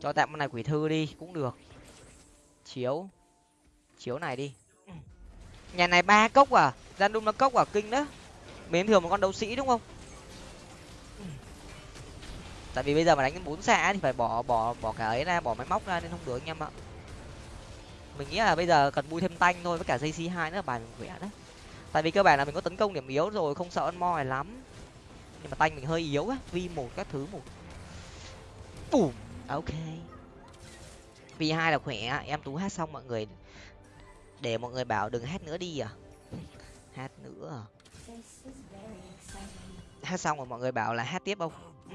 Cho tạm con này quỷ thư đi, cũng được chiếu. Chiếu này đi. Nhà này ba cốc à? Gian đun nó cốc à? Kinh đó mến thường một con đấu sĩ đúng không? Tại vì bây giờ mà đánh bốn xạ thì phải bỏ bỏ bỏ cả ấy ra bỏ máy móc ra nên không được anh em ạ. Mình nghĩ là bây giờ cần bui thêm tanh thôi với cả dây c hai nữa bài mình khỏe đấy. Tại vì cơ bản là mình có tấn công điểm yếu rồi không sợ ăn mo này lắm. Nhưng mà tanh mình hơi yếu á vi một các thứ một. Bùm ok p hai là khỏe em tú hát xong mọi người để mọi người bảo đừng hát nữa đi à? [laughs] Hát nữa à? Hát xong rồi mọi người bảo là hát tiếp không? [laughs]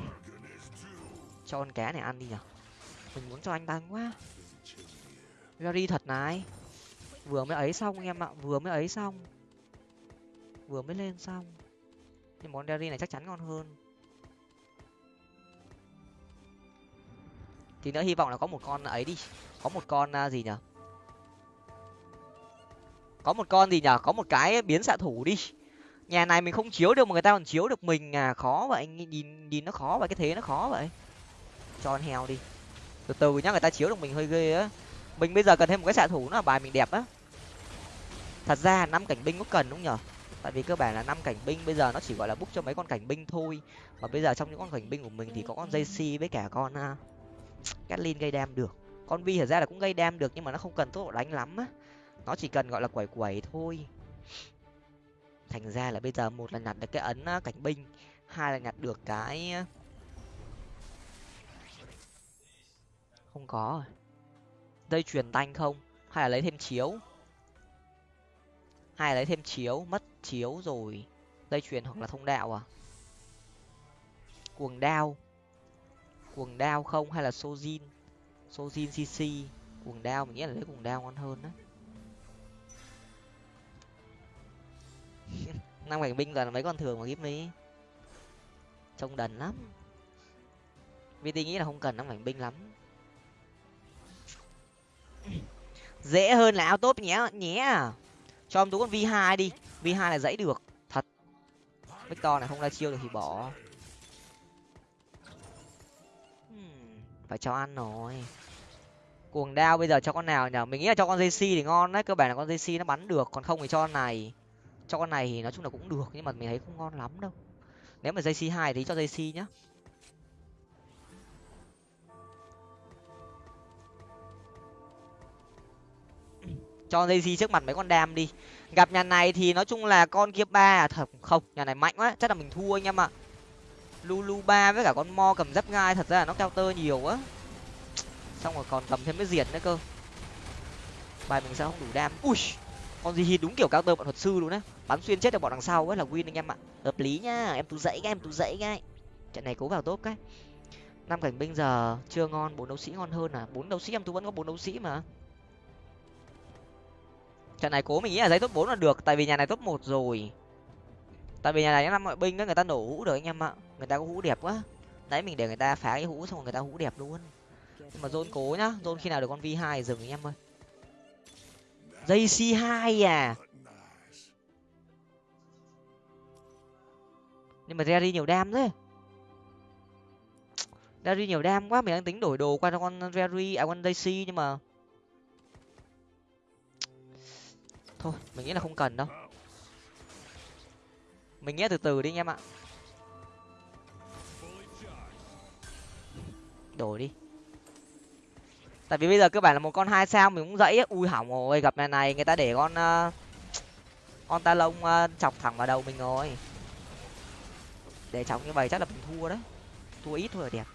Cho con cá này ăn đi nhở? Mình muốn cho anh tăng quá Gary thật này. Vừa mới ấy xong em ạ, vừa mới ấy xong. Vừa mới lên xong. Nhưng món Gary này chắc chắn ngon hơn. Thì nữa hy vọng là có một con ấy đi. Có một con à, gì nhở có một con gì nhở có một cái biến xạ thủ đi. Nhà này mình không chiếu được mà người ta còn chiếu được mình à? Khó vậy nhìn nhìn nó khó vậy, cái thế nó khó vậy. Cho con heo đi. Từ từ nhá, người ta chiếu được mình hơi ghê á. Mình bây giờ cần thêm một cái xạ thủ nó là bài mình đẹp á. Thật ra năm cảnh binh có cần đúng nhở? Tại vì cơ bản là năm cảnh binh bây giờ nó chỉ gọi là búc cho mấy con cảnh binh thôi. Mà bây giờ trong những con cảnh binh của mình thì có con jc với cả con à, Catlin gây đam được. Con vi thật ra là cũng gây đam được, nhưng mà nó không cần tốc độ đánh lắm á. Nó chỉ cần, gọi là, quẩy quẩy thôi. Thành ra là bây giờ một là nhặt được cái ấn cảnh binh, hai là nhặt được cái không có à. dây truyền tanh không? Hay là lấy thêm chiếu? Hai lấy thêm chiếu? Mất chiếu rồi. Dây chuyền hoặc là thông đạo à? Cuồng đao cuồng đao không? Hay là sojin? Sojin cc cuồng đao, mình nghĩ là lấy cuồng đao ngon hơn đó [laughs] năm cảnh binh toàn là mấy con thường mà gíp mi trông đần lắm. Vt nghĩ là không cần năm cảnh binh lắm. [laughs] Dễ hơn là ao tốt nhé nhé à. cho em tú con v 2 đi. V 2 là dãy được, thật. Victor này không ra chiêu được thì bỏ. Phải cho ăn rồi. Cuồng đao bây giờ cho con nào nhở mình nghĩ là cho con jc thì ngon đấy, cơ bản là con jc nó bắn được, còn không thì cho con này. Cho con này thì nói chung là cũng được, nhưng mà mình thấy không ngon lắm đâu. Nếu mà jc hai thì cho jc nhá. [clears throat] Cho jc trước mặt mấy con đam đi. Gặp nhà này thì nói chung là con kia ba à, thật không, nhà này mạnh quá, chắc là mình thua anh em ạ lulu ba với cả con mo cầm giáp gai thật ra là nó cao tơ nhiều á. Xong rồi còn cầm thêm cái diệt nữa cơ. Bài mình sao không đủ đam. Ui, con gì hi đúng kiểu cao tơ bọn thuật sư luôn á. Bắn xuyên chết được bọn đằng sau ấy là win anh em ạ. Hợp lý nhá em tú dậy cái, em tú dậy cái. Trận này cố vào tốt cái. Năm cảnh binh giờ chưa ngon, bốn đấu sĩ ngon hơn à? Bốn đấu sĩ, em tú vẫn có bốn đấu sĩ mà. Trận này cố mình nghĩ là giấy top bốn là được, tại vì nhà này top một rồi tại vì nhà này năm mọi binh á, người ta nổ hũ được anh em ạ. Người ta có hũ đẹp quá. Đấy, mình để người ta phá cái hũ xong rồi người ta hũ đẹp luôn. Nhưng mà dôn cố nhá. Dôn khi nào được con v hai dừng anh em ơi. Dây c hai à. Nhưng mà Jerry nhiều đam thế. Jerry nhiều đam quá, mình đang tính đổi đồ qua cho con Jerry à con Daisy nhưng mà thôi, mình nghĩ là không cần đâu mình nghe từ từ đi anh em ạ. Đổi đi. Tại vì bây giờ cơ bản là một con hai sao mình cũng dãy ui hỏng rồi gặp này này người ta để con uh, con ta lông uh, chọc thẳng vào đầu mình rồi. Để chọc như vậy chắc là mình thua đấy thua ít thôi là đẹp.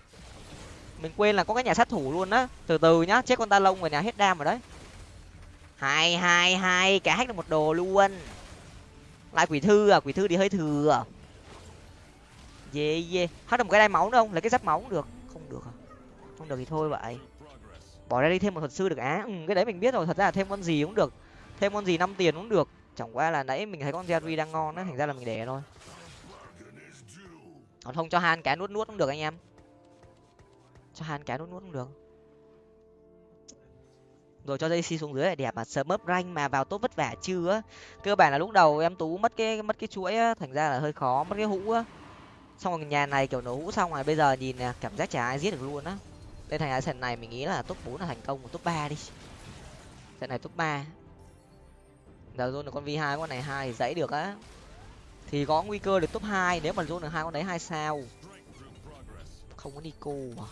Mình quên là có cái nhà sát thủ luôn á. Từ từ nhá chết con ta lông rồi nhà hết đam rồi đấy. Hai hai hai cả hack được một đồ luôn lại quỷ thư à quỷ thư đi hơi thừa. Dê dê. Hết được một cái đai máu nữa không? Lấy cái giáp máu cũng được. Không được à? Không được thì thôi vậy. Bỏ ra đi thêm một thuật sư được á? Ừ, cái đấy mình biết rồi. Thật ra là thêm con gì cũng được. Thêm con gì năm tiền cũng được. Chẳng qua là nãy mình thấy con jerry đang ngon á thành ra là mình để thôi. Còn không cho han cá nuốt nuốt cũng được anh em. Cho han cá nuốt nuốt cũng được rồi cho dây xi xuống dưới là đẹp mà, sớm mớp ranh mà, vào tốt vất vả chưa cơ bản là lúc đầu em tú mất cái mất cái chuỗi á, thành ra là hơi khó, mất cái hũ á. Xong rồi nhà này kiểu nổ hũ xong rồi, bây giờ nhìn nè, cảm giác chả ai giết được luôn á. Đây thành ra trận này mình nghĩ là top bốn là thành công một top ba đi. Trận này top ba. Giờ zone được con v hai, con này hai dãy được á. Thì có nguy cơ được top hai, nếu mà zone được hai con đấy hai sao? Không có nico à.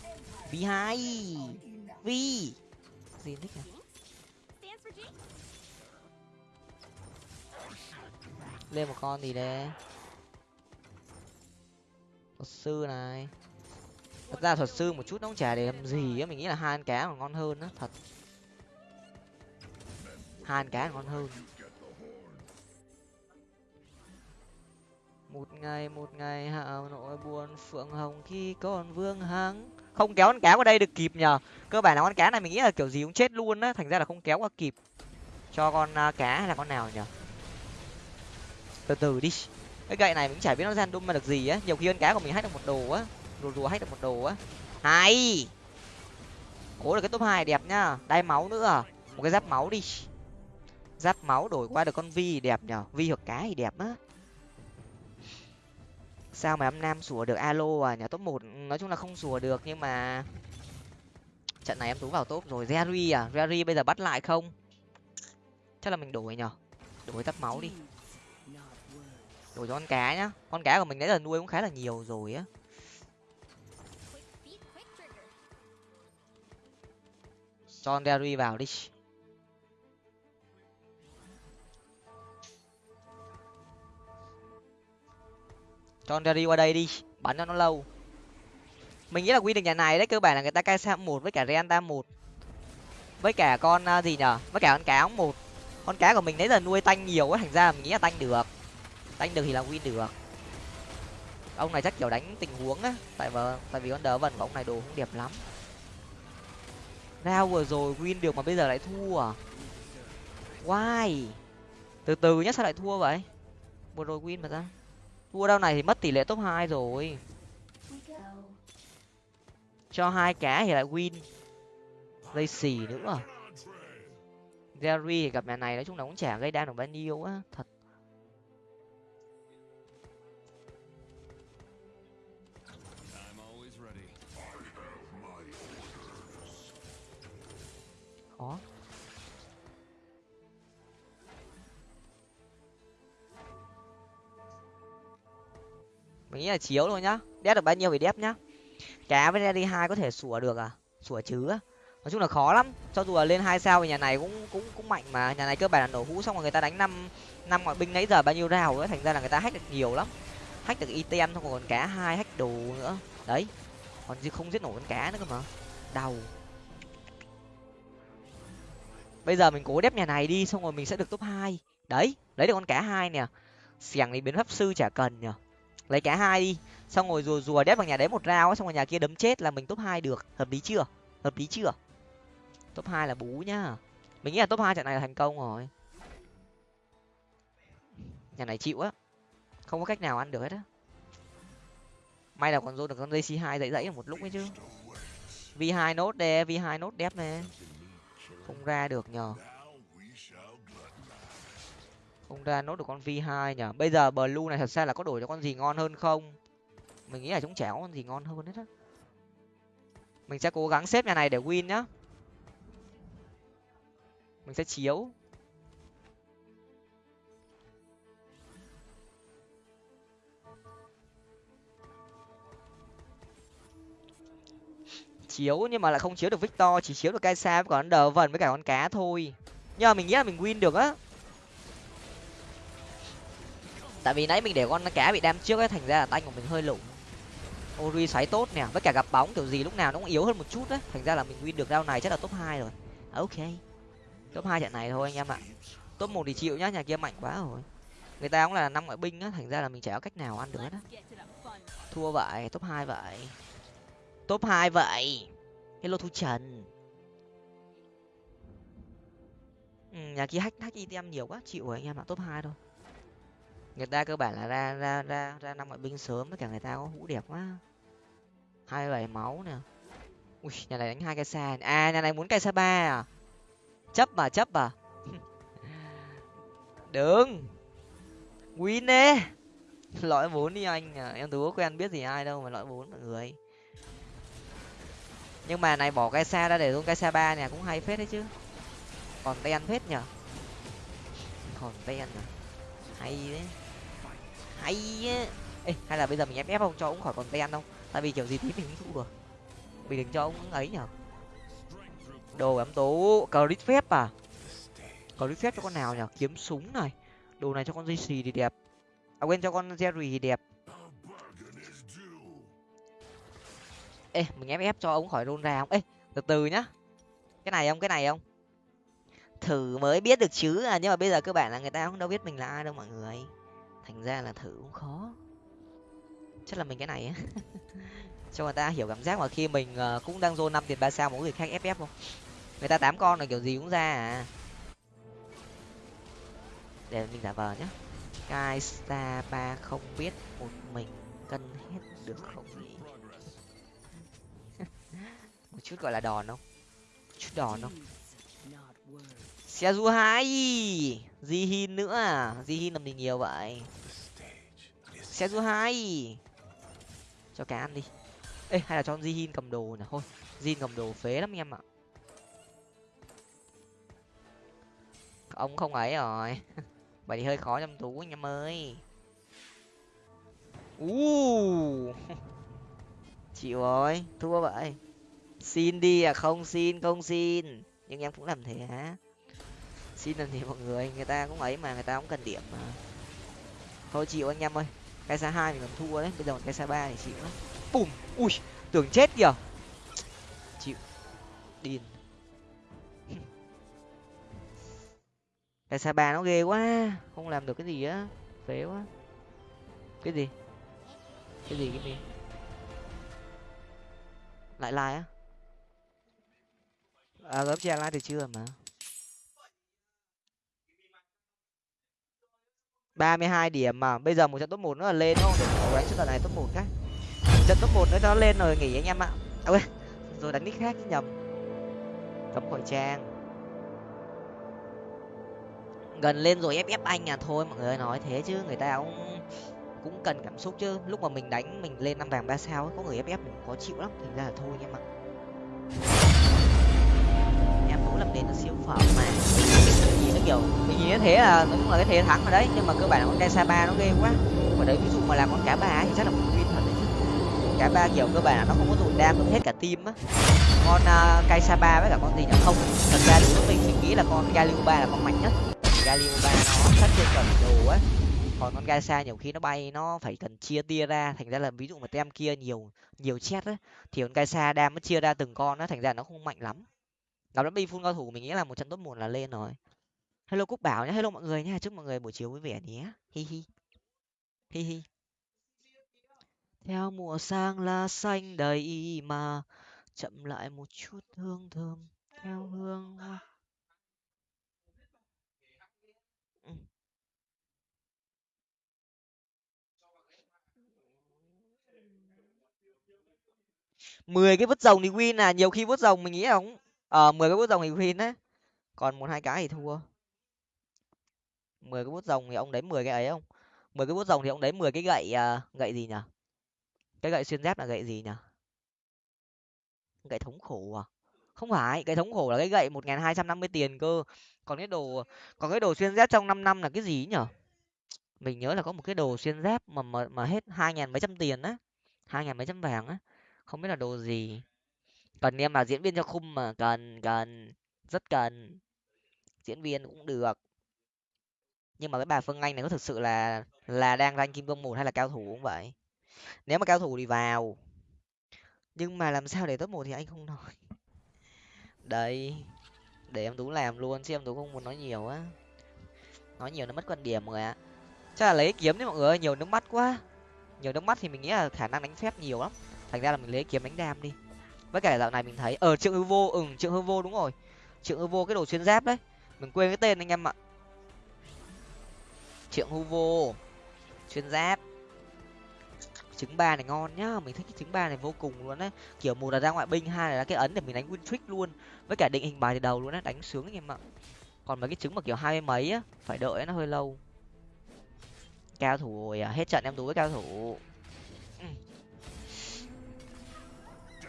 V hai, v. Gì thích à lên một con gì đấy thuật sư này. Thật ra thuật sư một chút nó cũng chả để làm gì á, mình nghĩ là hai ăn cá còn ngon hơn á, thật. Hai ăn cá còn ngon hơn. Một ngày một ngày hạ nội buồn, phượng hồng khi còn vương hắng. Không kéo con cá qua đây được kịp nhờ. Cơ bản là con cá này mình nghĩ là kiểu gì cũng chết luôn á, thành ra là không kéo qua kịp. Cho con à, cá hay là con nào nhở từ từ đi. Cái gậy này mình chả biết nó gian đun mà được gì á. Nhiều khi con cá của mình hack được một đồ á. Rùa rùa hack được một đồ á. Hay! Cố được cái top hai đẹp nhá. Đai máu nữa. Một cái giáp máu đi. Giáp máu đổi qua được con vi đẹp nhở? Vi hoặc cá thì đẹp á. Sao mà em nam sủa được? Alo à nhà top một ừ, nói chung là không sủa được nhưng mà trận này em tú vào top rồi. Jerry à? Jerry bây giờ bắt lại không? Chắc là mình đổi nhở? Đổi giáp máu đi đổi cho con cá nhá. Con cá của mình nãy giờ nuôi cũng khá là nhiều rồi á. Cho con derry vào đi. Cho con derry qua đây đi, bắn cho nó lâu. Mình nghĩ là quy định nhà này đấy, cơ bản là người ta cai sam một với cả renta một. Với cả con à, gì nhở? Với cả con cá một. Con cá của mình nãy giờ nuôi tanh nhiều ấy thành ra mình nghĩ là tanh được đánh được thì là win được. Ông này chắc kiểu đánh tình huống á, tại vì tại vì con đỡ vần của ông này đồ không đẹp lắm. Rao vừa rồi win được mà bây giờ lại thua à? Why? Từ từ nhá, sao lại thua vậy? Vừa rồi win mà ra thua đâu này thì mất tỷ lệ top hai rồi. Cho hai cá thì lại win. Dây xì nữa. Jerry thì gặp nhà này, nói chung là cũng chả gây đam được bao nhiêu á, thật. Mình nghĩ là chiếu thôi nhá. Đép được bao nhiêu thì đép nhá. Cá với đi hai có thể sủa được à? Sủa chứ. Nói chung là khó lắm. Cho dù là lên hai sao thì nhà này cũng cũng cũng mạnh mà. Nhà này cơ bản là nổ hũ xong rồi người ta đánh năm năm ngoại binh nãy giờ bao nhiêu rào ấy, thành ra là người ta hack được nhiều lắm. Hack được item không còn cá hai hack đồ nữa. Đấy. Còn gì không giết nổi con cá nữa cơ mà. Đau. Bây giờ mình cố đép nhà này đi, xong rồi mình sẽ được top hai. Đấy. Lấy được con cá hai nè. Xẻng thì biến pháp sư chả cần nhở lấy cá hai đi. Xong rồi rùa rùa đép vào nhà đấy một rau xong rồi nhà kia đấm chết là mình top hai được. Hợp lý chưa? Hợp lý chưa? Top hai là bú nhá. Mình nghĩ là top hai trận này là thành công rồi. Nhà này chịu á. Không có cách nào ăn được hết á. May là còn dô được con dây c hai dậy dậy một lúc ấy chứ. V hai nốt đe, v hai nốt đép nè. Không ra được nhờ không ra nốt được con v hai nhở? Bây giờ blue này thật ra là có đổi cho con gì ngon hơn không? Mình nghĩ là chúng chả có con gì ngon hơn hết á. Mình sẽ cố gắng xếp nhà này để win nhá. Mình sẽ chiếu. Chiếu nhưng mà lại không chiếu được victor, chỉ chiếu được cây sa với con đờ vần với cả con cá thôi. Nhưng mà mình nghĩ là mình win được á tại vì nãy mình để con cá bị đam trước ấy thành ra là tay của mình hơi lủng. Ori xoáy tốt nè với cả gặp bóng kiểu gì lúc nào nó cũng yếu hơn một chút đấy. Thành ra là mình win được round này chắc là top hai rồi. À, ok. Top hai trận này thôi anh em ạ. Top một thì chịu nhá nhà kia mạnh quá rồi. Người ta cũng là năm ngoại binh á thành ra là mình chả có cách nào ăn được đó thua vậy top hai vậy. Top hai vậy. Hello thu trần. Ừ, nhà kia hack hack item nhiều quá chịu rồi anh em ạ top hai thôi người ta cơ bản là ra ra ra ra năm ngoại binh sớm tất cả người ta có hũ đẹp quá. Hai bảy máu nè. Ui, nhà này đánh hai cây xa à nhà này muốn cây xa ba à? Chấp mà chấp à? [laughs] Đừng win đi lõi bốn đi anh à. em tú quen biết gì ai đâu mà lõi bốn mọi người. Nhưng mà này bỏ cây xa ra để luôn cây xa ba nè, cũng hay phết đấy chứ. Còn đen phết nhở? Còn đen à? Hay đấy hay á. Ê, hay là bây giờ mình ép ép không cho ông khỏi còn ten không tại vì kiểu gì tí mình cũng thua rồi. Mình đừng cho ông ấy nhở. Đồ ấm tố crit phép à? Crit phép cho con nào nhở? Kiếm súng này. Đồ này cho con dây xì thì đẹp. À quên cho con jerry thì đẹp. Ê mình ép ép cho ông khỏi rôn ra không? Ê từ từ nhá. Cái này không? Cái này không? Thử mới biết được chứ à nhưng mà bây giờ cơ bản là người ta không đâu biết mình là ai đâu mọi người thành ra là thử cũng khó. Chắc là mình cái này á. [laughs] Cho người ta hiểu cảm giác mà khi mình ờ, cũng đang dô năm tiền ba sao một người khác ff không người ta tám con là kiểu gì cũng ra à. Để mình giả vờ nhá. Kai Star ba không biết một mình cân hết được không nhỉ? [laughs] Một chút gọi là đòn không? Một chút đòn không? Seju hai! Jihin nữa à? Jihin làm gì nhiều vậy? Seju hai. Cho cá ăn đi. Ê, hay là cho Jihin cầm đồ nè thôi Jin cầm đồ phế lắm em ạ. Ông không ấy rồi. [laughs] Vậy thì hơi khó trong tú anh em ơi. U [laughs] chịu rồi, thua vậy. Xin đi à? Không xin không xin. Nhưng em cũng làm thế hả xin làm gì mọi người người ta cũng ấy mà, người ta cũng cần điểm mà. Thôi chịu anh em ơi, cái xa hai thì còn thua đấy, bây giờ cái xa ba thì chịu đấy. Bùm, ui, tưởng chết kìa. Chịu. Điên. [laughs] Cái sa ba nó ghê quá, không làm được cái gì á, phế quá. Cái gì? Cái gì cái gì? Lại like á. À gấp che like thì chưa mà. Ba mươi hai điểm mà. Bây giờ một trận top một nữa là lên không? Để đánh trận này top một cái trận top một nữa cho nó lên rồi nghỉ anh em ạ. À, ơi rồi đánh nick khác chứ nhầm. Cấm khỏi trang. Gần lên rồi ép ép anh à thôi mọi người nói thế chứ. Người ta cũng cũng cần cảm xúc chứ. Lúc mà mình đánh mình lên năm vàng ba sao có người ép ép mình khó chịu lắm. Thành ra là thôi anh em ạ. Em cũng làm nên là siêu phẩm mà kiểu mình nhìn thế là cũng là cái thế thắng rồi đấy nhưng mà cơ bản là con cây sa ba nó ghê quá. Mà đấy ví dụ mà làm con cá ba thì chắc là một win thật đấy chứ. Cá ba kiểu cơ bản là nó không có tụt đam được hết cả team á. Con à, uh, cây sa ba với cả con gì nhỉ? Không thật ra lúc mình mình nghĩ là con galio ba là con mạnh nhất. Galio ba nó sát thương cần đồ á. Còn con gaisa nhiều khi nó bay nó phải cần chia tia ra. Thành ra là ví dụ mà tem kia nhiều nhiều chết á thì con gaisa đam nó chia ra từng con nó thành ra nó không mạnh lắm. Gặp nó đi phun cao thủ mình nghĩ là một trận tốt một là lên rồi hello cúc bảo nhé hello mọi người nhé chúc mọi người buổi chiều vui vẻ nhé. Hi hi. Hi hi. Theo mùa sang lá xanh đầy mà, chậm lại một chút hương thơm theo hương hoa. Ừ. Mười cái vứt rồng thì win à nhiều khi vứt rồng mình nghĩ là cũng ờ mười cái vứt rồng thì win á. Còn một hai cái thì thua mười cái bút rồng thì ông đấy mười cái ấy không? Mười cái bút rồng thì ông đấy mười cái gậy à, gậy gì nhở? Cái gậy xuyên giáp là gậy gì nhở? Gậy thống khổ à? Không phải gậy thống khổ là cái gậy một nghìn hai trăm năm mươi tiền cơ. Còn cái đồ còn cái đồ xuyên giáp trong năm năm là cái gì nhở? Mình nhớ là có một cái đồ xuyên giáp mà mà, mà hết hai nghìn mấy trăm tiền á. hai nghìn mấy trăm vàng á. Không biết là đồ gì. Cần em là diễn viên cho khung mà cần cần rất cần. Diễn viên cũng được nhưng mà cái bà phương anh này có thực sự là là đang rank kim cương một hay là cao thủ cũng vậy? Nếu mà cao thủ thì vào. Nhưng mà làm sao để top một thì anh không nói. Đây để em tú làm luôn chứ em tú không muốn nói nhiều á. Nói nhiều nó mất quan điểm rồi ạ. Chắc là lấy kiếm đấy mọi người nhiều nước mắt quá. Nhiều nước mắt thì mình nghĩ là khả năng đánh phép nhiều lắm. Thành ra là mình lấy kiếm đánh đam đi. Với cả dạo này mình thấy ở ờ, trượng hư vô ừ trượng hư vô đúng rồi. Trượng hư vô cái đồ xuyên giáp đấy. Mình quên cái tên anh em ạ triệu huvo chuyên xuyên giáp. Trứng ba này ngon nhá, mình thích cái trứng ba này vô cùng luôn đấy kiểu một là ra ngoại binh, hai là cái ấn để mình đánh win trick luôn. Với cả định hình bài từ đầu luôn á, đánh sướng anh em ạ. Còn mấy cái trứng mà kiểu hai mấy á, phải đợi nó hơi lâu. Cao thủ rồi à hết trận em tú với cao thủ. Ừ.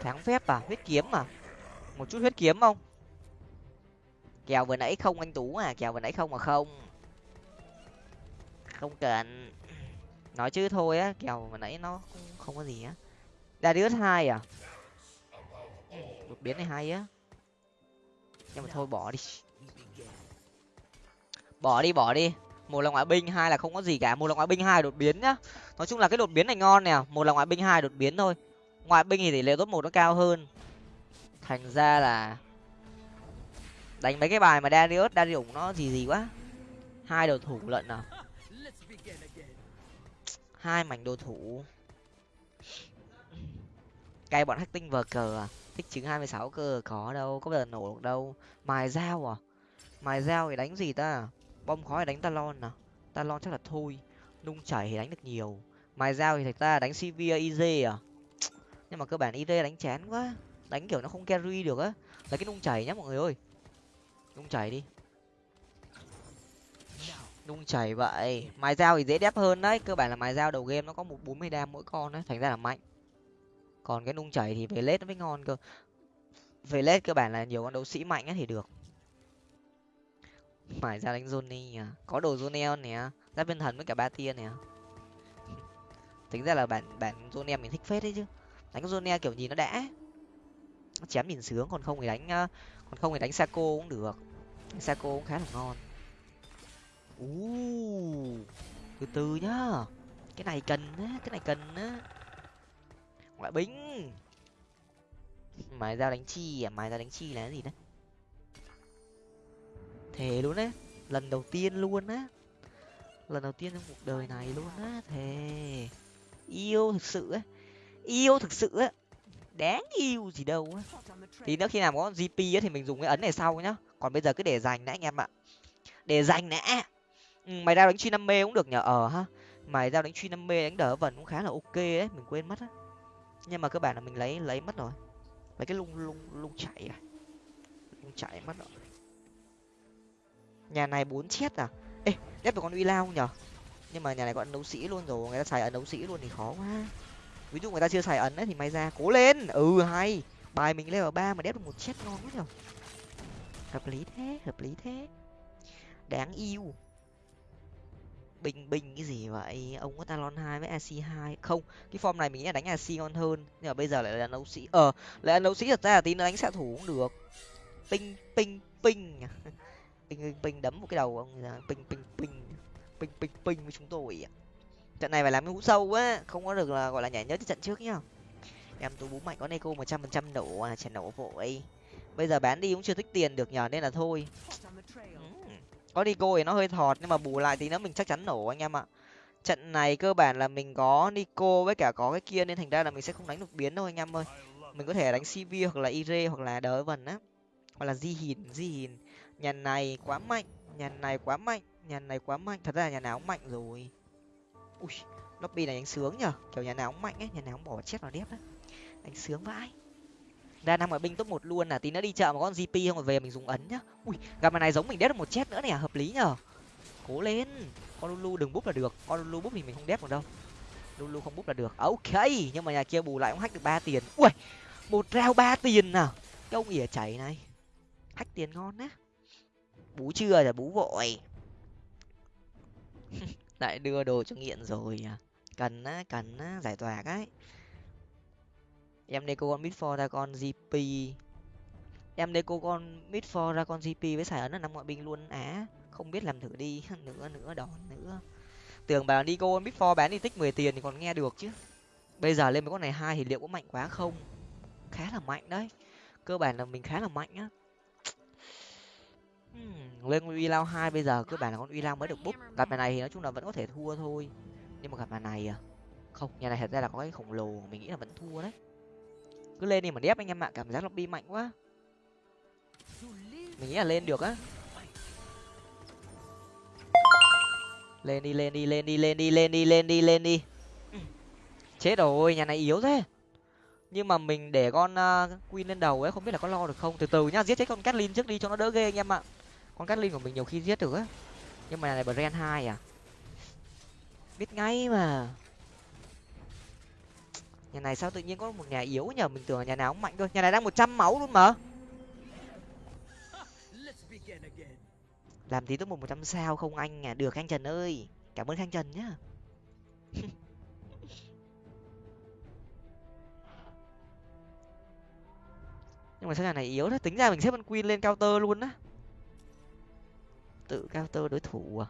Thắng phép à huyết kiếm à? Một chút huyết kiếm không? Kèo vừa nãy không anh tú à kèo vừa nãy không mà không không cần. Nói chứ thôi á kèo vừa nãy nó không, không có gì á. Darius hai à? Đột biến này hay á. Nhưng mà thôi bỏ đi. Bỏ đi bỏ đi. Một là ngoại binh hai là không có gì cả. Một là ngoại binh hai đột biến nhá. Nói chung là cái đột biến này ngon nè. Một là ngoại binh hai đột biến thôi. Ngoại binh thì tỷ lệ top một nó cao hơn. Thành ra là đánh mấy cái bài mà Darius Darius nó gì gì quá. Hai đồ thủ lận à hai mảnh đồ thủ. Cay bọn hack vờ cờ à? Thích trứng hai mươi sáu cơ, có đâu, có bao giờ nổ được đâu. Mài dao à? Mài dao thì đánh gì ta? Bom khói đánh talon à? Talon chắc là thôi nung chảy thì đánh được nhiều. Mài dao thì thật ra đánh cv iz à? Nhưng mà cơ bản iz đánh chán quá. Đánh kiểu nó không carry được á. Là cái nung chảy nhá mọi người ơi. Nung chảy đi nung chảy vậy. Mài dao thì dễ đép hơn đấy. Cơ bản là mài dao đầu game nó có một bốn mươi đam mỗi con đấy. Thành ra là mạnh. Còn cái nung chảy thì về lết nó mới ngon cơ. Về lết cơ bản là nhiều con đấu sĩ mạnh ấy thì được. Mài dao đánh Johnny à có đồ Jonel nè. Giáp viên thần với cả ba tia nè. Tính ra là bản bản Jonel mình thích phết đấy chứ. Đánh Zone kiểu nhìn nó đã. Chém nhìn sướng, còn không thì đánh ờ, còn không thì đánh Saco cũng được. Saco cũng khá là ngon u từ từ nhá. Cái này cần á cái này cần á. Ngoại binh mài dao đánh chi à? Mài dao đánh chi là cái gì đấy? Thề luôn á, lần đầu tiên luôn á. Lần đầu tiên trong cuộc đời này luôn á thề. Yêu thực sự á. Yêu thực sự á. Đáng yêu gì đâu á. Tí nữa khi nào có gp á thì mình dùng cái ấn này sau nhá. Còn bây giờ cứ để dành đã anh em ạ. Để dành đã ừ, mày ra đánh truy năm mê cũng được nhờ ờ ha. Mày ra đánh truy năm mê đánh đỡ vần cũng khá là ok ấy mình quên mất á. Nhưng mà cơ bản là mình lấy lấy mất rồi. Lấy cái lung lung lung chạy à? Lung chạy mất rồi. Nhà này bốn chết à? Ê ghép được con uy lao nhở nhưng mà nhà này có ấn đấu sĩ luôn rồi người ta xài ấn đấu sĩ luôn thì khó quá. Ví dụ người ta chưa xài ấn ấy thì may ra cố lên! Ừ hay! Bài mình level ba mà đép được một chết ngon quá nhở hợp lý thế hợp lý thế. Đáng yêu bình bình cái gì vậy? Ông có talon hai với ac hai? Không, cái form này mình nghĩ là đánh ac ngon hơn, nhưng mà bây giờ lại là nấu sĩ ờ lại là nấu sĩ, thật ra là tí nữa đánh xạ thủ cũng được. Ping ping ping. [laughs] Ping ping ping đấm một cái đầu ông ping ping ping. Ping ping ping với chúng tôi trận này phải làm cái hũ sâu quá không có được là, gọi là nhảy nhớ trận trước nhá. Em tú bú mạnh có neko một trăm phần trăm nổ à chả nổ vội. Bây giờ bán đi cũng chưa tích tiền được nhờ, nên là thôi có nico thì nó hơi thọt, nhưng mà bù lại thì nó mình chắc chắn nổ anh em ạ. Trận này cơ bản là mình có nico với cả có cái kia, nên thành ra là mình sẽ không đánh được biến đâu anh em ơi. Mình có thể đánh cv hoặc là ire hoặc là đỡ vần á. Hoặc là di hìn di hìn. Nhà này quá mạnh, nhà này quá mạnh, nhà này quá mạnh. Thật ra là nhà nào cũng mạnh rồi. Ui, lobby này đánh sướng nhở kiểu nhà nào cũng mạnh ấy, nhà nào cũng bỏ chết vào đép đấy đánh sướng vãi ra năm ngoại binh top một luôn là tí nữa đi chợ một con gp không rồi về mình dùng ấn nhá. Ui, gặp này giống mình đép được một chết nữa nè, hợp lý nhở cố lên. Con lulu đừng búp là được. Con lulu búp thì mình không đép được đâu. Lulu không búp là được. Ok, nhưng mà nhà kia bù lại cũng hack được ba tiền. Ui, một rau ba tiền à. Cái ông ỉa chảy này. Hack tiền ngon á. Bú chưa là bú vội. [laughs] Lại đưa đồ cho nghiện rồi à. Cần á cần á, giải tỏa cái em đây cô con mid for ra con gp em đây cô con mid for ra con gp với xài ấn là năm ngoại binh luôn á. Không biết làm thử đi. [laughs] Nữa nữa đòn nữa tưởng bảo đi cô mid for bán đi tích mười tiền thì còn nghe được chứ. Bây giờ lên mấy con này hai thì liệu có mạnh quá không? Khá là mạnh đấy. Cơ bản là mình khá là mạnh á. Hmm, lên con uy lao hai bây giờ cơ bản là con uy lao mới được búp. Gặp này thì nói chung là vẫn có thể thua thôi. Nhưng mà gặp nhà này à không nhà này thật ra là có cái khổng lồ mình nghĩ là vẫn thua đấy cứ lên đi mà đép anh em ạ cảm giác lobby mạnh quá. Mình nghĩ là lên được á. Lên đi lên đi lên đi lên đi lên đi lên đi lên đi. Chết rồi nhà này yếu thế. Nhưng mà mình để con uh, queen lên đầu ấy không biết là có lo được không? Từ từ nhá giết chết con catlin trước đi cho nó đỡ ghê anh em ạ. Con catlin của mình nhiều khi giết được á. Nhưng mà nhà này brand hai à? Biết ngay mà nhà này sao tự nhiên có một nhà yếu nhờ? Mình tưởng là nhà nào cũng mạnh thôi. Nhà này đang một trăm máu luôn mà. Làm tí top một một trăm sao không anh à? Được anh trần ơi. Cảm ơn khang trần nhá. [laughs] Nhưng mà sao nhà này yếu thế? Tính ra mình xếp con queen lên counter luôn á. Tự counter đối thủ à?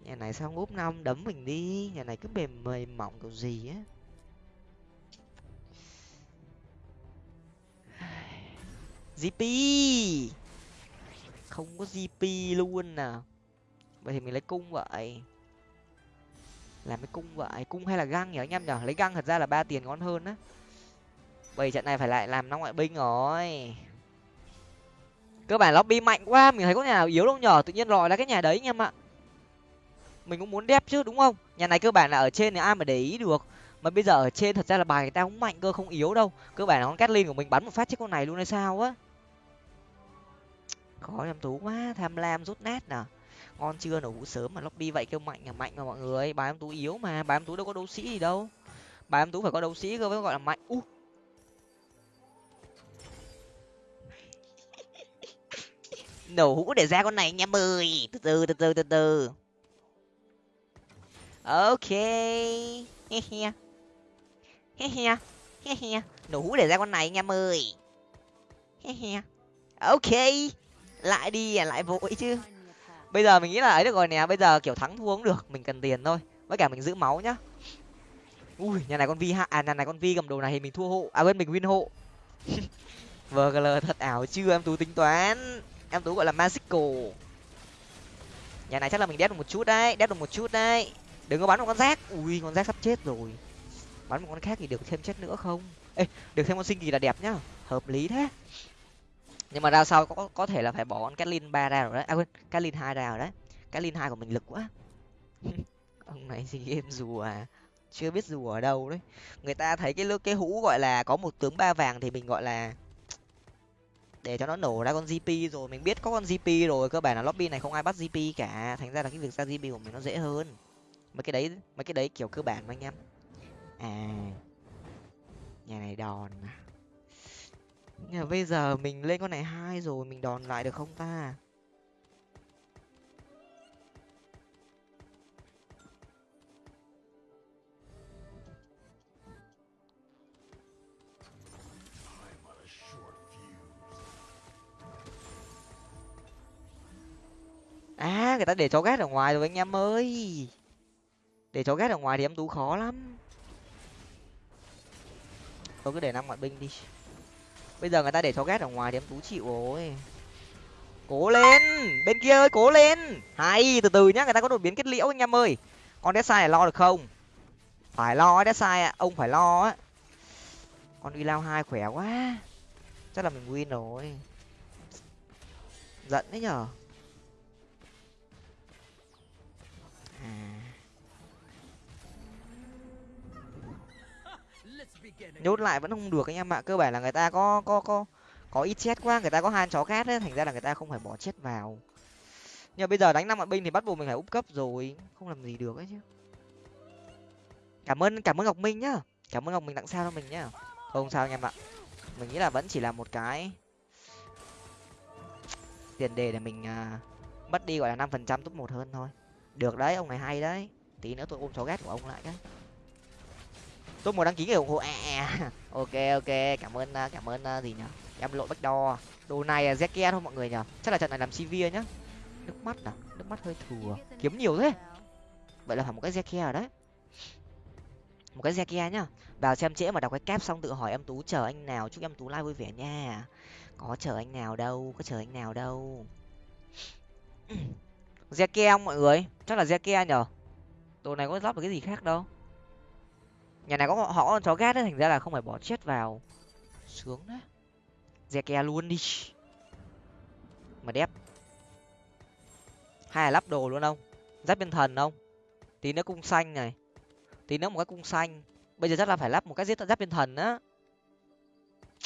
Nhà này sao úp năm đấm mình đi? Nhà này cứ mềm mềm mỏng kiểu gì á? Gp không có gp luôn nào vậy thì mình lấy cung vậy. Làm cái cung vậy. Cung hay là găng nhỉ anh em nhở lấy găng thật ra là ba tiền ngon hơn á. Bây trận này phải lại làm năm ngoại binh rồi. Cơ bản lobby mạnh quá, mình thấy có nhà nào yếu đâu nhở? Tự nhiên lòi ra cái nhà đấy anh em ạ. Mình cũng muốn đép chứ, đúng không? Nhà này cơ bản là ở trên thì ai mà để ý được. Mà bây giờ ở trên thật ra là bài người ta cũng mạnh cơ, không yếu đâu. Cơ bản là con Catlin của mình bắn một phát chết con này luôn hay sao á khó em tú quá, tham lam rút nát nè. Ngon chưa, nổ hũ sớm mà lobby vậy kêu mạnh là mạnh mà mọi người. Bài em tú yếu mà bài em tú đâu có đấu sĩ gì đâu. Bài em tú phải có đấu sĩ cơ mới gọi là mạnh. U. Nổ hũ để ra con này nha mười từ từ từ từ từ từ. Ok. He he. He he. He he. Nổ hũ để ra con này nha mười he he. Ok lại đi à lại vội chứ. Bây giờ mình nghĩ là ấy được rồi nè, bây giờ, kiểu, thắng thua cũng được, mình cần tiền thôi. Với cả mình giữ máu nhá. Ui, nhà này con vi hạ à nhà này con vi cầm đồ này thì mình thua hộ à quên, mình win hộ. [laughs] Vgl thật ảo, chưa em tú tính toán. Em tú gọi là magical. Nhà này chắc là mình đép được một chút đấy, đép được một chút đấy. Đừng có bắn một con rác ui, con rác sắp chết rồi. Bắn một con khác thì được thêm chết nữa không? Ê, được thêm con sinh kỳ là đẹp nhá. Hợp lý thế nhưng mà ra sau có có thể là phải bỏ con Catlin ba ra rồi đấy. À quên Catlin hai ra rồi đấy. Catlin hai của mình lực quá. [laughs] Ông này gì game rùa à. Chưa biết rùa ở đâu đấy. Người ta thấy cái cái hũ gọi là có một tướng ba vàng thì mình gọi là [tsk] để cho nó nổ ra con gp rồi. Mình biết có con gp rồi, cơ bản là lobby này không ai bắt gp cả. Thành ra là cái việc ra gp của mình nó dễ hơn. Mấy cái đấy, mấy cái đấy kiểu cơ bản mà anh em. À nhà này đòn à nhưng mà bây giờ mình lên con này hai rồi, mình đòn lại được không ta? À người ta để chó ghét ở ngoài rồi anh em ơi. Để chó ghét ở ngoài thì em tú khó lắm. Tôi cứ để năm ngoại binh đi bây giờ người ta để chó ghét ở ngoài thì em tú chịu rồi. Cố lên! Bên kia ơi, cố lên! Hay, từ từ nhá, người ta có đột biến kết liễu anh em ơi. Con đét sai lo được không? Phải lo đét sai ạ. Ông phải lo á. Con uy lao hai khỏe quá. Chắc là mình win rồi. Giận đấy nhở? Nhốt lại vẫn không được anh em ạ. Cơ bản là người ta có có có có ít chết quá người ta có hai chó khác ấy thành ra là người ta không phải bỏ chết vào. Nhưng mà bây giờ đánh năm ngoại binh thì bắt buộc mình phải úp cấp rồi. Không làm gì được ấy chứ. Cảm ơn cảm ơn ngọc minh nhá. Cảm ơn ngọc minh tặng sao cho mình nhá. Không sao anh em ạ. Mình nghĩ là vẫn chỉ là một cái tiền đề để mình uh, mất đi gọi là năm phần trăm top một hơn thôi. Được đấy ông này hay đấy. Tí nữa tôi ôm chó ghét của ông lại cái tôi muốn đăng ký người ủng hộ à, à. à. [laughs] ok ok cảm ơn à, cảm ơn à, gì nhở? Em lộ bách đo. Đồ này là zeke thôi mọi người nhở? Chắc là trận này làm cv nhá. Nước mắt à? Nước mắt hơi thừa. Kiếm nhiều thế. Vậy là phải một cái zeke rồi đấy. Một cái zeke nhá. Vào xem trễ mà đọc cái cap xong tự hỏi em tú chờ anh nào? Chúc em tú like vui vẻ nha. Có chờ anh nào đâu có chờ anh nào đâu. [clears throat] Zeke không mọi người? Chắc là zeke nhở? Đồ này có lắp được cái gì khác đâu nhà này có họ có con chó gát đấy thành ra là không phải bỏ chết vào. Sướng đấy. Zeke luôn đi. Mà đẹp, hay là lắp đồ luôn không giáp bên thần không tí nữa cung xanh này. Tí nữa một cái cung xanh. Bây giờ chắc là phải lắp một cái giết giáp bên thần á.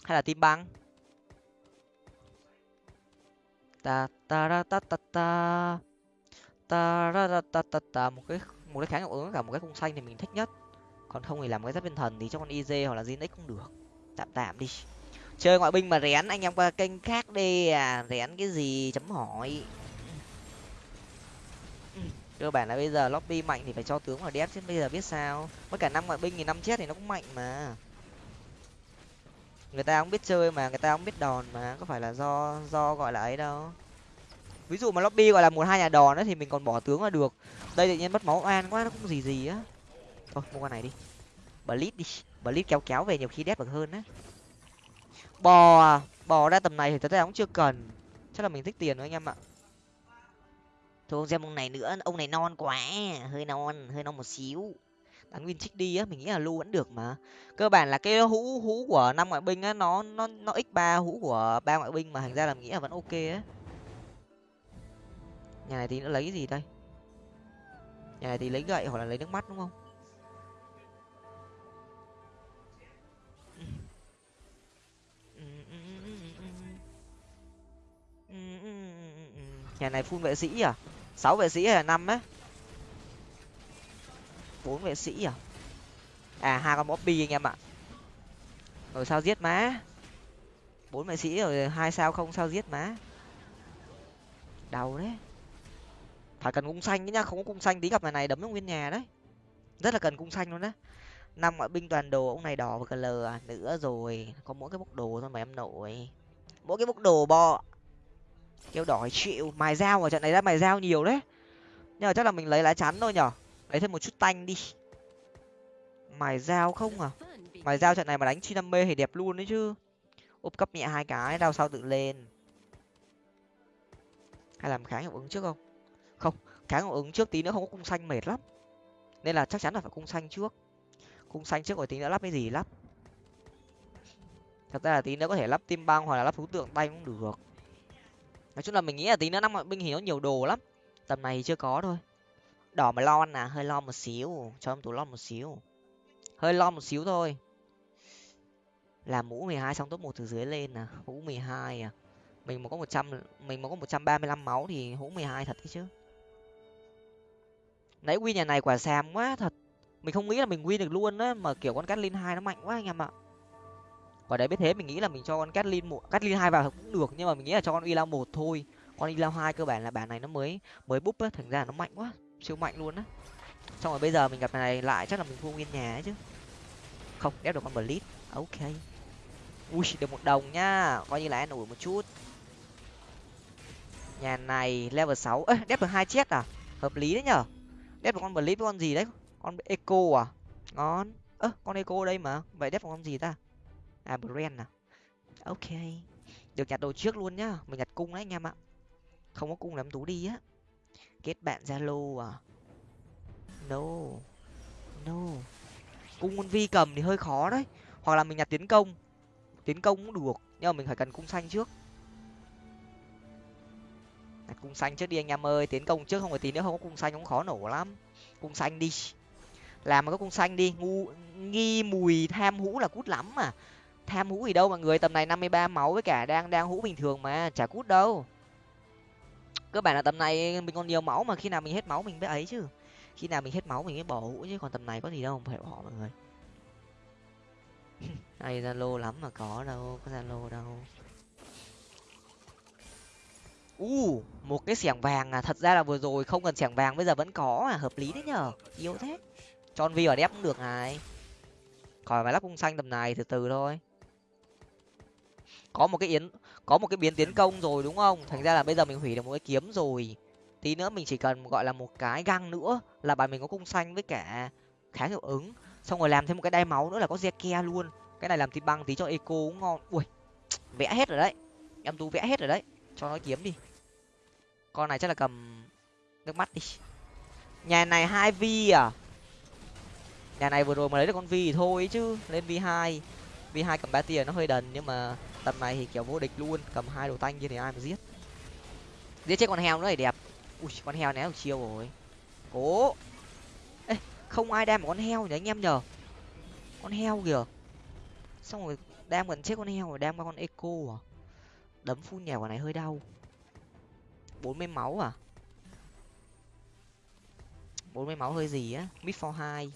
Hay là tim băng? Ta ta ra ta ta ta. Ta ra ta ta ta ta. Một cái một cái kháng hiệu ứng cả một cái cung xanh thì mình thích nhất còn không thì làm cái giáp viên thần thì cho con iz hoặc là zinx cũng được. Tạm tạm đi. Chơi ngoại binh mà rén, anh em qua kênh khác đi. À rén cái gì, chấm hỏi. Cơ bản là bây giờ lobby mạnh thì phải cho tướng vào đép chứ bây giờ biết sao. Mất cả năm ngoại binh thì năm chết thì nó cũng mạnh mà. Người ta không biết chơi mà, người ta không biết đòn mà. Có phải là do do gọi là ấy đâu. Ví dụ mà lobby gọi là một hai nhà đòn ấy thì mình còn bỏ tướng là được. Đây tự nhiên mất máu oan quá, nó cũng gì gì á thôi, mua con này đi. Blitz đi. Blitz kéo kéo về nhiều khi đét được hơn á. Bò à? bò ra tầm này thì thật ra cũng chưa cần. Chắc là mình thích tiền thôi anh em ạ. Thôi không xem ông này nữa. Ông này non quá. Hơi non hơi non một xíu. Đánh win trích đi á. Mình nghĩ là lưu vẫn được mà. Cơ bản là cái hũ hũ của năm ngoại binh á, nó nó nó x ba hũ của ba ngoại binh mà thành ra là mình nghĩ là vẫn ok á. Nhà này thì nó lấy gì đây? Nhà này thì lấy gậy hoặc là lấy nước mắt đúng không? Nhà này phun vệ sĩ à? Sáu vệ sĩ hay là năm á? Bốn vệ sĩ à? À hai con bobby anh em ạ. Rồi sao giết má? Bốn vệ sĩ rồi hai sao không, sao giết má? Đau đấy. Phải cần cung xanh nhá, không có cung xanh tí gặp này này đấm nó nguyên nhà đấy. Rất là cần cung xanh luôn đấy năm ngoại binh toàn đồ, ông này đỏ và cờ lờ à, nữa rồi. Có mỗi cái bốc đồ thôi mà em nổi mỗi cái bốc đồ bo kêu đỏ chịu, mài dao ở trận này ra mài dao nhiều đấy. Nhưng mà chắc là mình lấy lá chắn thôi nhở? Lấy thêm một chút tanh đi. Mài dao không à? Mài dao trận này mà đánh chi năm mê thì đẹp luôn đấy chứ. Úp cấp nhẹ hai cái đau sau tự lên. Hay làm kháng hiệu ứng trước không? Không, kháng hiệu ứng trước tí nữa không có cung xanh mệt lắm. Nên là chắc chắn là phải cung xanh trước. Cung xanh trước rồi tí nữa lắp cái gì lắp? Thật ra là tí nữa có thể lắp tim băng hoặc là lắp thú tượng tay cũng được nói chung là mình nghĩ là tí nữa năm mọi binh thì nó nhiều đồ lắm. Tầm này thì chưa có thôi. Đỏ mà lo à hơi lo một xíu. Cho em tú lo một xíu. Hơi lo một xíu thôi. Làm mũ mười hai xong top một từ dưới lên à. Mũ mười hai à. Mình mà có một trăm, mình mà có một trăm ba mươi lăm máu thì hũ mười hai thật đấy chứ. Nãy win nhà này quả xàm quá thật. Mình không nghĩ là mình win được luôn á, mà kiểu con Catlin hai nó mạnh quá anh em ạ quả đấy biết thế mình nghĩ là mình cho con Catlin một Catlin hai vào cũng được, nhưng mà mình nghĩ là cho con Ila một thôi. Con Ila hai cơ bản là bản này nó mới mới búp á, thành ra nó mạnh quá, siêu mạnh luôn á. Xong rồi bây giờ mình gặp này lại, chắc là mình thua nguyên nhà ấy chứ. Không, ép được con blitz ok. Ui, được một đồng nhá coi như là ăn ủi một chút. Nhà này, level sáu, ơ, đép được hai chết à? Hợp lý đấy nhở? Đép được con blitz với con gì đấy? Con eco à? Ngon. Ơ, con eco đây mà, vậy đép được con gì ta? À brand à? Ok. Được nhặt đồ trước luôn nhá. Mình nhặt cung đấy, anh em ạ. Không có cung làm tú đi á. Kết bạn zalo à? No. No. Cung con vi cầm thì hơi khó đấy. Hoặc là mình nhặt tiến công. Tiến công cũng được, nhưng mà mình phải cần cung xanh trước. Nhặt cung xanh trước đi, anh em ơi. Tiến công trước không phải tí nữa không có cung xanh cũng khó nổ lắm. Cung xanh đi. Làm mà có cung xanh đi. Ngu, nghi mùi tham hũ là cút lắm mà tham hũ gì đâu mà người tầm này năm mươi ba máu với cả đang đang hũ bình thường mà, chả cút đâu. Cơ bản là tầm này mình còn nhiều máu mà, khi nào mình hết máu mình mới ấy chứ. Khi nào mình hết máu mình mới bỏ hũ chứ, còn tầm này có gì đâu phải bỏ mọi người. [laughs] Ai zalo lắm mà có đâu, có zalo đâu. U, một cái xẻng vàng à thật ra là vừa rồi không cần xẻng vàng, bây giờ vẫn có à hợp lý đấy nhở yếu thế. Tròn vi ở đép cũng được này. Khỏi phải lắp cung xanh tầm này từ từ thôi có một cái yến, có một cái biến tiến công rồi, đúng không? Thành ra là bây giờ mình hủy được một cái kiếm rồi. Tí nữa mình chỉ cần, gọi là, một cái găng nữa là bài mình có cung xanh với cả kháng hiệu ứng. Xong rồi làm thêm một cái đai máu nữa là có ke luôn. Cái này làm thịt băng tí cho eco cũng ngon. Ui, [tsk] vẽ hết rồi đấy. Em tú vẽ hết rồi đấy. Cho nó kiếm đi. Con này chắc là cầm nước mắt đi. Nhà này hai vi à? Nhà này vừa rồi mà lấy được con vi thì thôi chứ. Lên vi hai. Vi hai cầm ba tiền nó hơi đần nhưng mà tầm này thì kiểu vô địch luôn, cầm hai đồ tanh như thì ai mà giết. Giết chết con heo nữa thì đẹp. Ui, con heo né được chiêu rồi. Cố. Ê, không ai đem một con heo nhỉ anh em nhờ? Con heo kìa. Xong rồi đem gần chết con heo rồi đem qua con eco à? Đấm phun nhèo quả này hơi đau. Bốn mươi máu à? Bốn mươi máu hơi gì á? Mid for hai.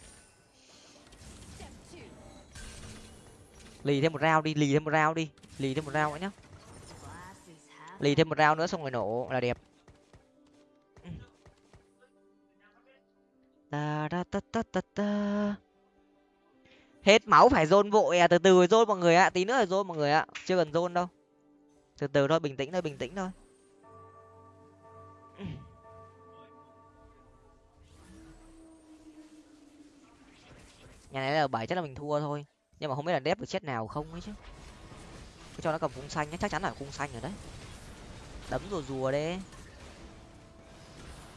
Lì thêm một rau đi, lì thêm một rau đi lì thêm một rau nữa nhá. Lì thêm một rau nữa xong rồi nổ là đẹp. Ta ta ta ta ta ta. Hết máu phải dôn vội à từ từ dôn mọi người ạ, tí nữa là dôn mọi người ạ, chưa cần dôn đâu. Từ từ thôi, bình tĩnh thôi, bình tĩnh thôi. Nhà này là bảy chắc là mình thua thôi, nhưng mà không biết là đép được chết nào không ấy chứ cho nó cầm cung xanh nhé chắc chắn là cung xanh rồi đấy. Đấm rùa rùa đấy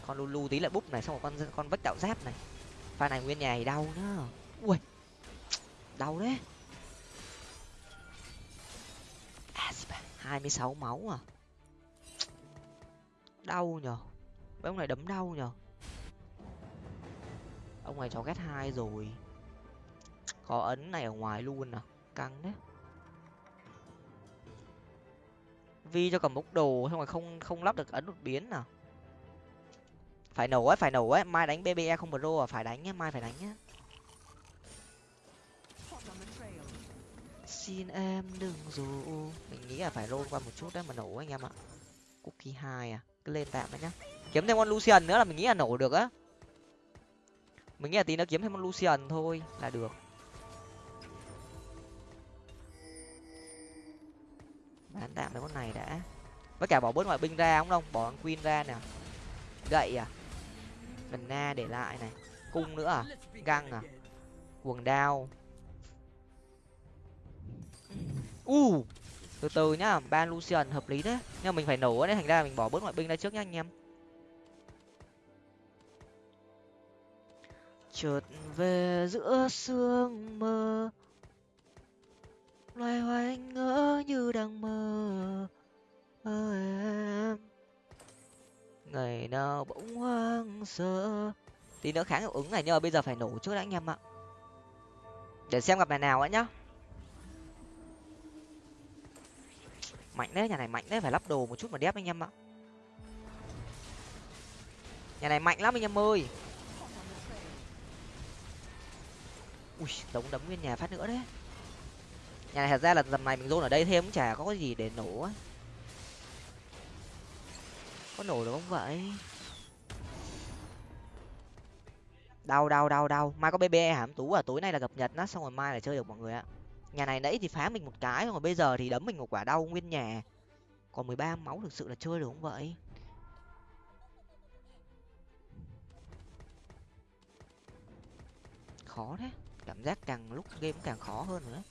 con lulu tí lại búp này, xong rồi con con vách đạo giáp này. Pha này nguyên nhà thì đau nhá. Ui, đau đấy. Hai mươi sáu máu à. Đau nhở mấy ông này đấm đau nhở ông này cho ghét hai rồi. Có ấn này ở ngoài luôn à. Căng đấy. Vi cho cầm bốc đồ, xong rồi không không lắp được ấn đột biến nào. Phải nổ ấy, phải nổ ấy, mai đánh bbe không pro à phải đánh nhá, mai phải đánh nhá. Xin em đừng dù mình nghĩ là phải roll qua một chút đấy, mà nổ anh em ạ. Cookie hai à cứ lên tạm đấy nhá. Kiếm thêm con lucian nữa là mình nghĩ là nổ được á. Mình nghĩ là tí nữa kiếm thêm con lucian thôi là được. Bán tạm mấy con này đã. Với cả bỏ bớt ngoại binh ra không đâu bỏ con queen ra nè. Gậy à? Lần na để lại này. Cung nữa à? Găng à? Quần đao. U! Uh, từ từ nhá ban lucian hợp lý đấy. Nhưng mà mình phải nổ đấy thành ra mình bỏ bớt ngoại binh ra trước nhá anh em. Chợt về giữa sương mơ loay hoay ngỡ như đang mơ. Mơ em. Ngày nào bỗng hoang sơ. Tí nữa kháng hiệu ứng này nhưng mà bây giờ phải nổ trước đã anh em ạ. Để xem gặp bài nào ấy nhá. Mạnh đấy, nhà này mạnh đấy, phải lắp đồ một chút mà đép anh em ạ. Nhà này mạnh lắm anh em ơi. Ui, đống đấm nguyên nhà phát nữa đấy nhà này thật ra là dầm này mình dôn ở đây thêm cũng chả có gì để nổ á. Có nổ được không vậy? Đau đau đau đau. Mai có bb hàm tú à tối nay là gặp nhật nó xong rồi mai là chơi được mọi người ạ. Nhà này nãy thì phá mình một cái rồi bây giờ thì đấm mình một quả đau nguyên nhà. Còn mười ba máu thực sự là chơi được không vậy? Khó thế. Cảm giác càng lúc game càng khó hơn nữa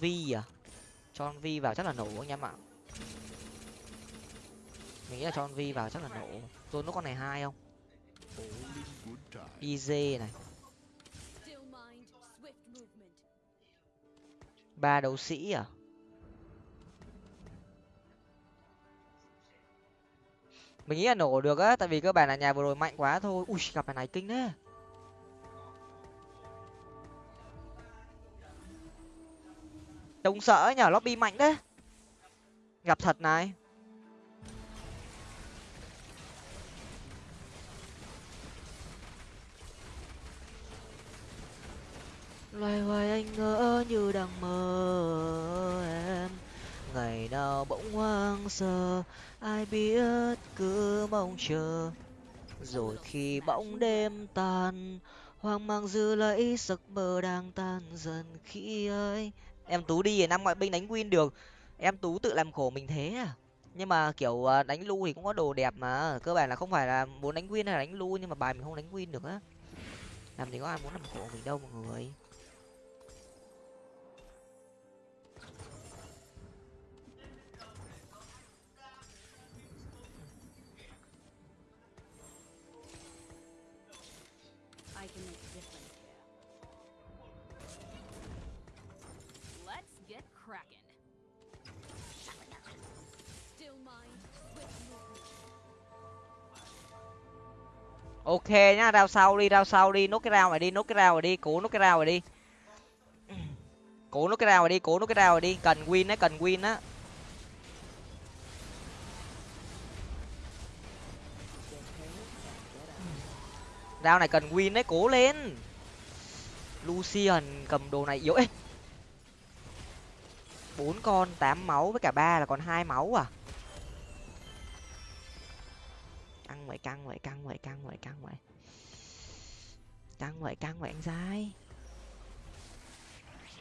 vi à? Cho con vi vào chắc là nổ anh em ạ. Mình nghĩ là cho con vi vào chắc là nổ. Rồi nó con này hai không? Iz này. Ba đấu sĩ à? Mình nghĩ là nổ được á, tại vì cơ bản là nhà vừa rồi mạnh quá thôi. Ui, gặp bài này kinh đấy trông sợ nhở, lobby mạnh đấy gặp thật này. Loay hoay anh ngỡ như đang mơ em. Ngày nào bỗng hoang sơ, ai biết cứ mong chờ. Rồi khi bỗng đêm tàn hoang mang dư lấy giấc mơ đang tan dần khi ấy em tú đi, năm ngoại binh đánh win được. Em tú tự làm khổ mình thế à? Nhưng mà, kiểu ờ, đánh lu thì cũng có đồ đẹp mà. Cơ bản là không phải là muốn đánh win hay là đánh lu, nhưng mà bài mình không đánh win được á. Làm gì có ai muốn làm khổ mình đâu, mọi người. Ok nhá rao sau đi rao sau đi. Nốt cái rau này đi, nốt cái rau này đi. Cố nốt cái rau này đi. Cố nốt cái rau này đi, cố nốt cái rau này đi. Cần win á cần win á. Rau này cần win đấy, cố lên. Lucian cầm đồ này, yếu ê. Bốn con tám máu với cả ba là còn hai máu à. Vậy căng vậy căng vậy căng vậy căng vậy căng vậy căng vậy anh dai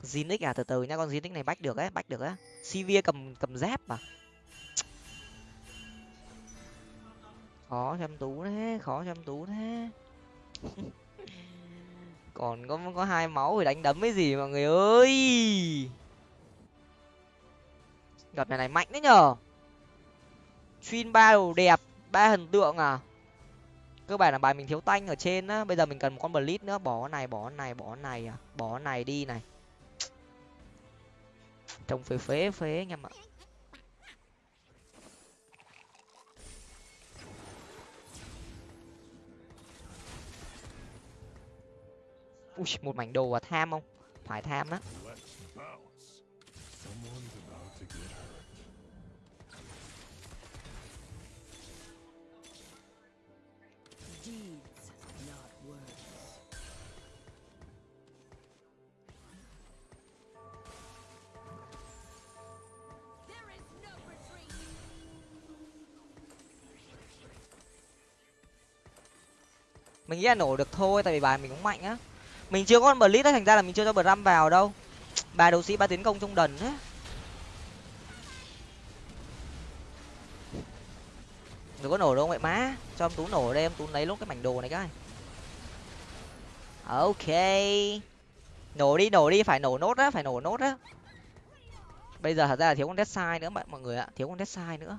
Zinix à từ từ nhá, con Zinix này bách được ấy, bách được á. Sivir cầm cầm dép mà. Khó chăm tú thế, khó chăm tú thế. [laughs] Còn có có hai máu thì đánh đấm cái gì mọi người ơi? Gặp này này mạnh đấy nhở chuyên ba đồ đẹp ba hình tượng à? Cơ bản là bài mình thiếu tanh ở trên á. Bây giờ mình cần một con blitz nữa. Bỏ này bỏ này bỏ này à. Bỏ này đi này. Trông phế phế phế anh em ạ. Ui, một mảnh đồ và tham không? Phải tham á. Mình nghĩ là nổ được thôi, tại vì bài mình cũng mạnh á. Mình chưa có con blitz đấy thành ra là mình chưa cho bram vào đâu. Ba đấu sĩ ba tiến công trong đần á. Đừng có nổ đâu vậy má? Cho em tú nổ đây, em tú lấy lúc cái mảnh đồ này cái ok. Nổ đi nổ đi, phải nổ nốt á, phải nổ nốt á. Bây giờ thật ra là thiếu con dead sai nữa bạn mọi người ạ, thiếu con dead sai nữa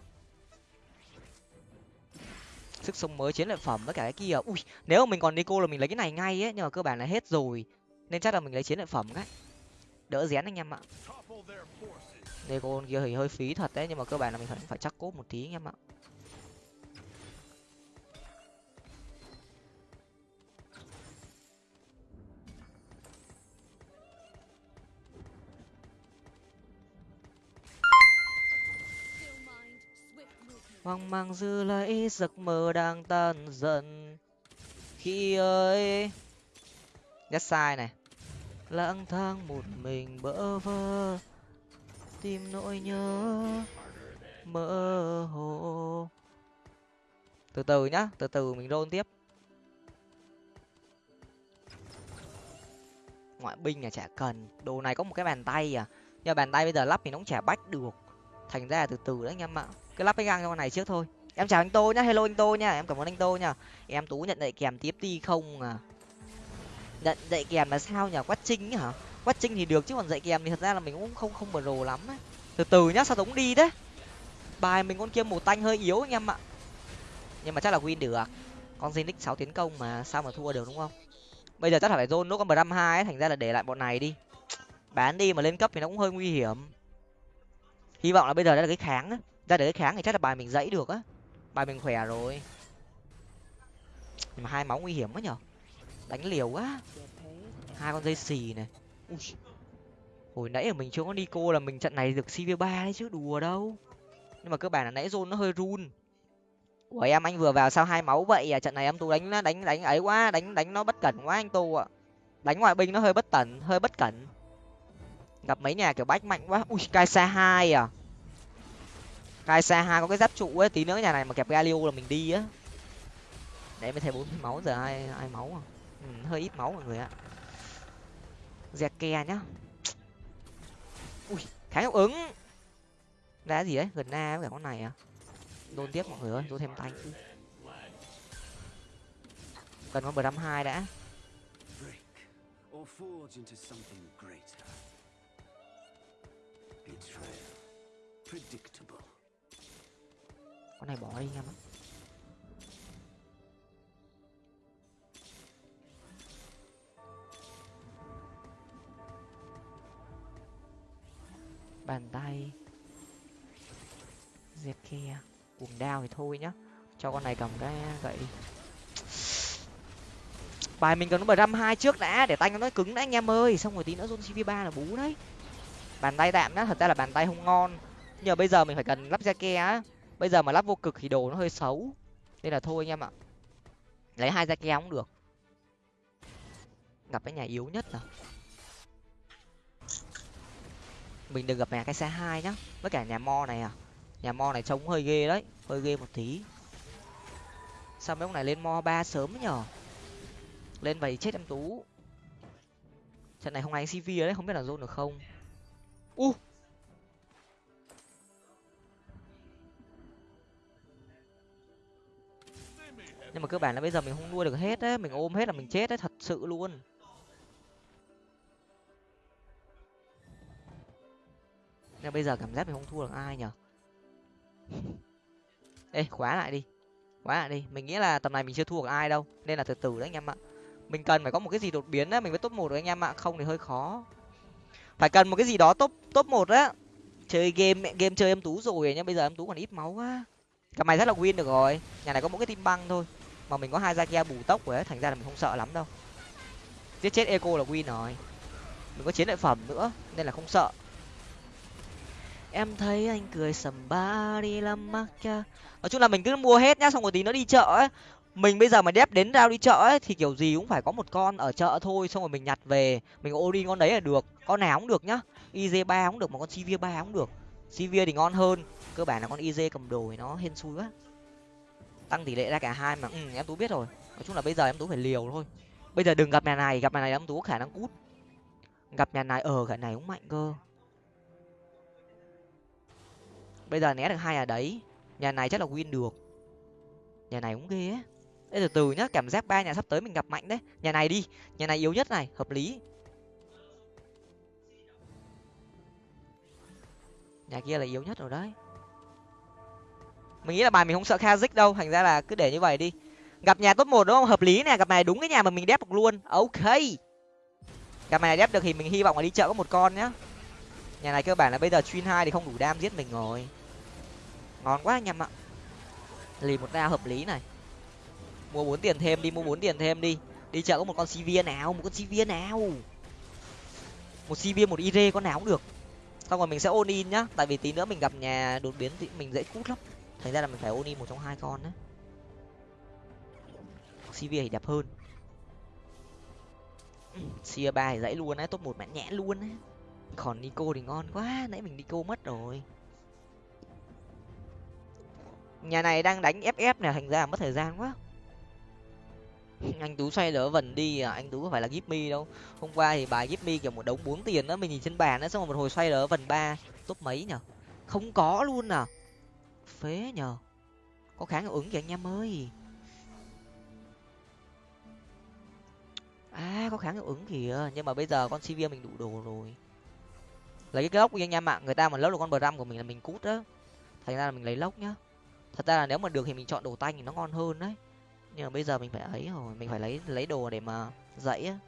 sức sống mới, chiến lợi phẩm, với cả cái kia. Ui, nếu mà mình còn nico là mình lấy cái này ngay ấy, nhưng mà cơ bản là hết rồi. Nên chắc là mình lấy chiến lợi phẩm cái đỡ rén anh em ạ. Nico kia thì hơi phí thật đấy, nhưng mà cơ bản là mình phải phải chắc cốt một tí anh em ạ. Hoang mang dư lấy giấc mơ đang tan dần. Khi ơi nhất sai này. Lang thang một mình bỡ vơ, tìm nỗi nhớ mơ hồ. Từ từ nhá, từ từ mình roll tiếp. Ngoại binh là chả cần. Đồ này có một cái bàn tay à. Nhưng bàn tay bây giờ lắp thì nó cũng chả bách được. Thành ra là từ từ đấy anh em ạ cứ lắp cái găng cho con này trước thôi. Em chào anh tô nhá, hello anh tô nhá, em cảm ơn anh tô nhá. Em tú nhận dạy kèm tiếp đi không à? Nhận dạy kèm là sao nhỉ? Quát trinh hả? Quát trinh thì được chứ còn dạy kèm thì thật ra là mình cũng không không bờ rồ lắm ấy. Từ từ nhá, sao tống đi đấy bài mình con kia một tanh hơi yếu anh em ạ. Nhưng mà chắc là win được. Con zinix sáu tiến công mà sao mà thua được đúng không? Bây giờ chắc là phải zone nốt con bờ hai thành ra là để lại bọn này đi. Bán đi mà lên cấp thì nó cũng hơi nguy hiểm. Hy vọng là bây giờ đã là cái kháng ấy ra để kháng thì chắc là bài mình dãy được á. Bài mình khỏe rồi. Nhưng mà hai máu nguy hiểm quá nhở. Đánh liều quá. Hai con dây xì này. Ui. hồi nãy ở mình chưa có nico là mình trận này được cv ba đấy chứ, đùa đâu. Nhưng mà cơ bản là nãy zone nó hơi run. Của em, anh vừa vào sao hai máu vậy à? Trận này em tu đánh đánh đánh ấy quá, đánh đánh nó bất cẩn quá anh tu ạ. Đánh ngoại binh nó hơi bất cẩn hơi bất cẩn. Gặp mấy nhà kiểu bách mạnh quá. Ui cai xa hai à? Kai xa hai có cái giáp trụ ấy tí nữa nhà này mà kẹp galio là mình đi á. Để mới thấy bốn máu giờ ai ai máu à? Ừ, hơi ít máu mọi người ạ. Dẹt kè nhá. Ui kháng hiệu ứng. Đá gì đấy gần na với cả con này à? Đôn tiếp mọi người ơi đôn thêm tay. Cần con bờ năm hai đã. Predictable này bỏ đi em ạ bàn tay. Dẹp kia. Cuồng đao thì thôi nhá. Cho con này cầm cái gậy. Bài mình cần nó bờ răm hai trước đã, để tay nó cứng đã anh em ơi. Xong rồi tí nữa zone cv ba là bú đấy. Bàn tay tạm đó thật ra là bàn tay không ngon. Nhưng mà bây giờ mình phải cần lắp ra ke á bây giờ mà lắp vô cực thì đồ nó hơi xấu. Nên là thôi anh em ạ. Lấy hai ra keo cũng được. Gặp cái nhà yếu nhất là mình đừng gặp nhà cái xe hai nhá. Với cả nhà mo này à. Nhà mo này trông hơi ghê đấy. Hơi ghê một tí. Sao mấy ông này lên mo ba sớm nhở? Lên vậy chết em tú. Trận này không ai cv đấy, không biết là zone được không. U! uh. Nhưng mà cơ bản là bây giờ mình không nuôi được hết đấy mình ôm hết là mình chết đấy thật sự luôn. Nhưng bây giờ cảm giác mình không thua được ai nhở? [laughs] Ê, khóa lại đi. Khóa lại đi. Mình nghĩ là tầm này mình chưa thua được ai đâu, nên là từ từ đấy anh em ạ. Mình cần phải có một cái gì đột biến đấy mình mới top một được anh em ạ, không thì hơi khó. Phải cần một cái gì đó top top một á. Chơi game game chơi em tú rồi nhưng bây giờ em tú còn ít máu quá. Cả mày rất là win được rồi. Nhà này có một cái tim băng thôi mà mình có hai gia kia bù tốc rồi ấy thành ra là mình không sợ lắm đâu. Giết chết eco là win rồi. Mình có chiến lợi phẩm nữa nên là không sợ. Em thấy anh cười sầm ba đi làm mắc cha. Nói chung là mình cứ mua hết nhá xong rồi tí nó đi chợ ấy. Mình bây giờ mà đép đến rao đi chợ ấy thì kiểu gì cũng phải có một con ở chợ thôi xong rồi mình nhặt về. Mình ô đi con đấy là được con nào cũng được nhá. Iz ba cũng được mà con cv ba cũng được. Cv thì ngon hơn cơ bản là con iz cầm đồ thì nó hên xui quá tăng tỷ lệ ra cả hai mà ừ, em tú biết rồi. Nói chung là bây giờ em tú phải liều thôi. Bây giờ đừng gặp nhà này gặp nhà này em tú có khả năng cút. Gặp nhà này ờ, ở cái này cũng mạnh cơ. Bây giờ né được hai nhà đấy nhà này chắc là win được. Nhà này cũng ghê ấy. Đây từ từ nhá cảm giác ba nhà sắp tới mình gặp mạnh đấy. Nhà này đi nhà này yếu nhất này hợp lý. Nhà kia là yếu nhất rồi đấy mình nghĩ là bài mình không sợ kazik đâu, thành ra là cứ để như vậy đi. Gặp nhà top một đúng không? Hợp lý nè, gặp này đúng cái nhà mà mình đép được luôn. Ok. Gặp này đép được thì mình hy vọng là đi chợ có một con nhá. Nhà này cơ bản là bây giờ chuyên hai thì không đủ đam giết mình rồi. Ngon quá anh em ạ. Lì một ra hợp lý này. Mua bốn tiền thêm đi, mua bốn tiền thêm đi. Đi chợ có một con cv nào, một con cv nào? Một cv một ir con nào cũng được. Xong rồi mình sẽ ôn in nhá, tại vì tí nữa mình gặp nhà đột biến thì mình dễ cút lắm thành ra là mình phải ôn một trong hai con đấy cv thì đẹp hơn. [clears throat] Sia ba thì dãy luôn á, top một mãn nhãn luôn á. Còn nico thì ngon quá, nãy mình nico mất rồi. Nhà này đang đánh ff này thành ra mất thời gian quá. [laughs] Anh tú xoay lỡ vần đi à anh tú có phải là give đâu. Hôm qua thì bài give kiểu một đống bốn tiền đó mình nhìn trên bàn đó xong rồi một hồi xoay lỡ vần ba, top mấy nhở? Không có luôn à phế nhờ. Có kháng năng ứng vậy anh em ơi à có kháng năng ứng kìa, nhưng mà bây giờ con cv mình đủ đồ rồi. Lấy cái lốc đi anh em ạ người ta mà lốc được con bờ răm của mình là mình cút đó thành ra là mình lấy lốc nhá. Thật ra là nếu mà được thì mình chọn đồ tanh thì nó ngon hơn đấy. Nhưng mà bây giờ mình phải ấy rồi, mình phải lấy lấy đồ để mà dậy á.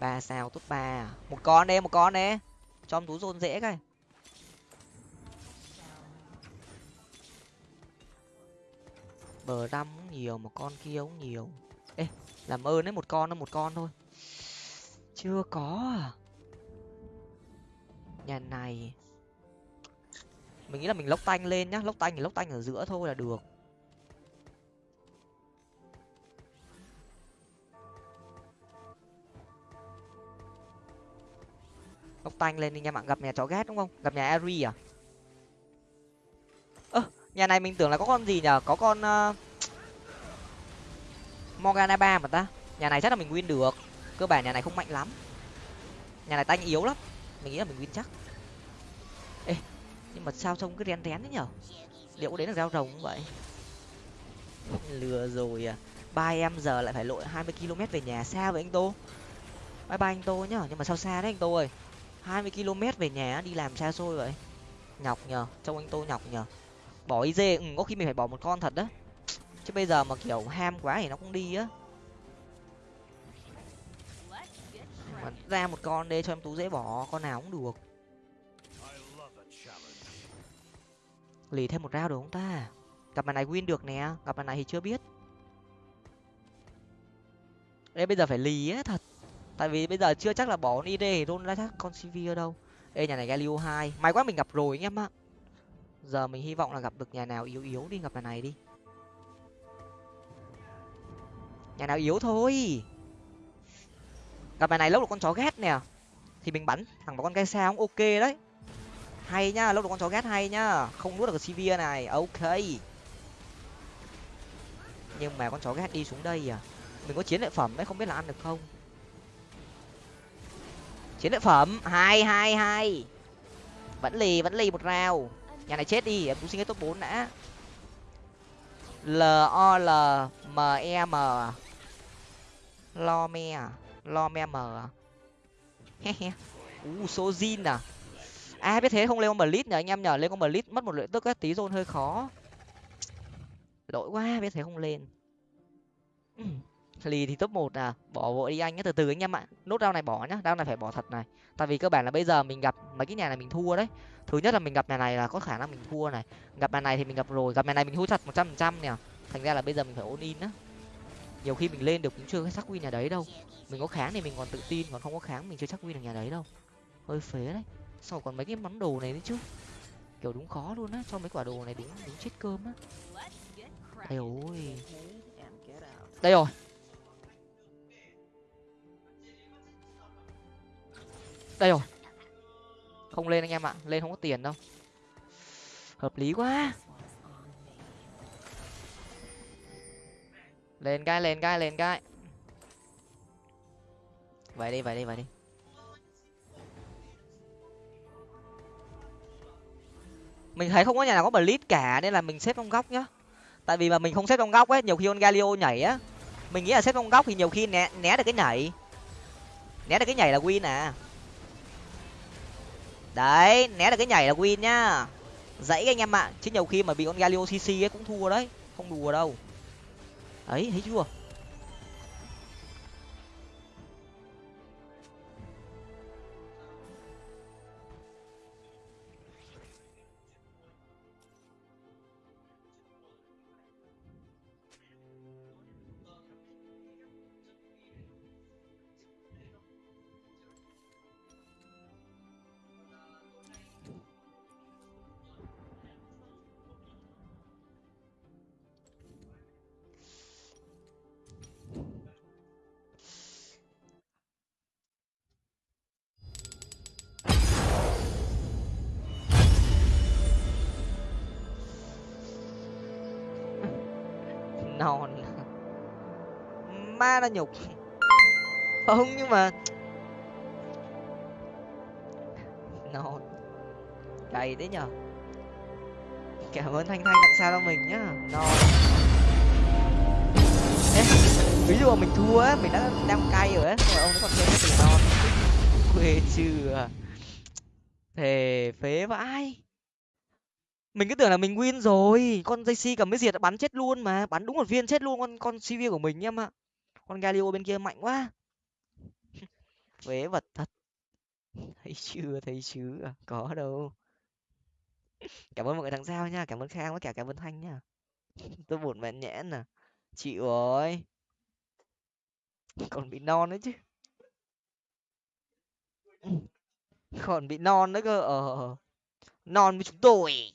Ba sao tốt ba à? một con đây một con đấy cho em tú rôn dễ cái. Bờ răm cũng nhiều một con kia cũng nhiều. Ê, làm ơn đấy, một con nó một con thôi. Chưa có à? Nhà này. Mình nghĩ là mình lốc tanh lên nhá, lốc tanh thì lốc tanh ở giữa thôi là được. Lốc tanh lên đi nha bạn, gặp nhà chó ghét đúng không? Gặp nhà ari à? Nhà này mình tưởng là có con gì nhở? Có con uh... morgana ba mà ta. Nhà này chắc là mình win được. Cơ bản nhà này không mạnh lắm. Nhà này tanh yếu lắm. Mình nghĩ là mình win chắc. Ê, nhưng mà sao trông cứ rén rén thế nhở? Liệu đấy là giao rồng không vậy? Lừa rồi à. Ba em giờ lại phải lội hai mươi km về nhà xa với anh tô. Bye bye anh tô nhá nhưng mà sao xa đấy anh tô ơi? hai mươi km về nhà đi làm xa xôi vậy? Nhọc nhờ trông anh tô nhọc nhờ bỏ y dê. Ừ, có khi mình phải bỏ một con thật đó. Chứ bây giờ mà kiểu ham quá thì nó cũng đi á. Mà ra một con đi cho em tú dễ bỏ con nào cũng được. Lì thêm một rau được không ta? Cặp bàn này win được nè cặp bàn này thì chưa biết. Đây bây giờ phải lì á thật. Tại vì bây giờ chưa chắc là bỏ id thì luôn ra chắc con cv ở đâu. Ê nhà này galio hai. May quá mình gặp rồi anh em ạ giờ mình hy vọng là gặp được nhà nào yếu yếu đi, gặp nhà này đi. Nhà nào yếu thôi. Gặp nhà này lốc được con chó ghét nè. Thì mình bắn, thằng vào con cây sao cũng ok đấy. Hay nhá, lốc được con chó ghét hay nhá. Không nuốt được cái cv này, ok. Nhưng mà con chó ghét đi xuống đây à. Mình có chiến lợi phẩm đấy không biết là ăn được không? Chiến lợi phẩm, hai hai hai. Vẫn lì vẫn lì một rào nhà này chết đi, em cũng xin cái top bốn đã. L o l m e m. Lo me à? Lo me m à? He he. U, số zin à? À biết thế không lên con blitz nhờ anh em nhờ lên con blitz mất một lượng tức á, tí zone hơi khó. Lỗi quá, biết thế không lên lì thì top một à bỏ vội đi anh nhé từ từ anh em ạ. Nốt rau này bỏ nhá rau này phải bỏ thật này. Tại vì cơ bản là bây giờ mình gặp mấy cái nhà này mình thua đấy. Thứ nhất là mình gặp nhà này là có khả năng mình thua này. Gặp nhà này thì mình gặp rồi, gặp nhà này mình thua thật một trăm phần trăm nè. Thành ra là bây giờ mình phải ôn in á. Nhiều khi mình lên được cũng chưa chắc win nhà đấy đâu. Mình có kháng thì mình còn tự tin, còn không có kháng mình chưa chắc win được nhà đấy đâu. Hơi phế đấy. Sau còn mấy cái món đồ này nữa chứ? Kiểu đúng khó luôn á, cho mấy quả đồ này đúng đúng chết cơm á. Đây ôi. Đây rồi. Đây rồi. Không lên anh em ạ, lên không có tiền đâu. Hợp lý quá. Lên cái lên cái lên cái. Vậy đi vậy đi vậy đi. Mình thấy không có nhà nào có blitz cả, nên là mình xếp trong góc nhá. Tại vì mà mình không xếp trong góc ấy, nhiều khi con galio nhảy á. Mình nghĩ là xếp trong góc thì nhiều khi né né được cái nhảy. Né được cái nhảy là win à đấy, né được cái nhảy là win nhá. Dãy anh em ạ, chứ nhiều khi mà bị con galio cc ấy cũng thua đấy, không đùa đâu. Ấy, thấy chưa? Ra là nhục. Không nhưng mà non cày đấy nhở. Cảm ơn thanh thanh tặng sao cho mình nhá. Non Ê, ví dụ mà mình thua á mình đã đang cay rồi á rồi ông nó còn thêm cái từ non quê chưa à. thề phế vãi. Mình cứ tưởng là mình win rồi con jc cầm mới diệt đã bắn chết luôn mà bắn đúng một viên chết luôn con con cv của mình em ạ con galio bên kia mạnh quá. [laughs] Vế vật thật. [laughs] Thấy chưa thấy chưa à, có đâu. [laughs] Cảm ơn mọi người thằng sao nha, cảm ơn khang với cả cảm ơn thanh nha. Tôi buồn mẹ nhẽn nè chịu rồi. Còn bị non đấy chứ. Còn bị non nữa cơ ờ, ờ, ờ non với chúng tôi.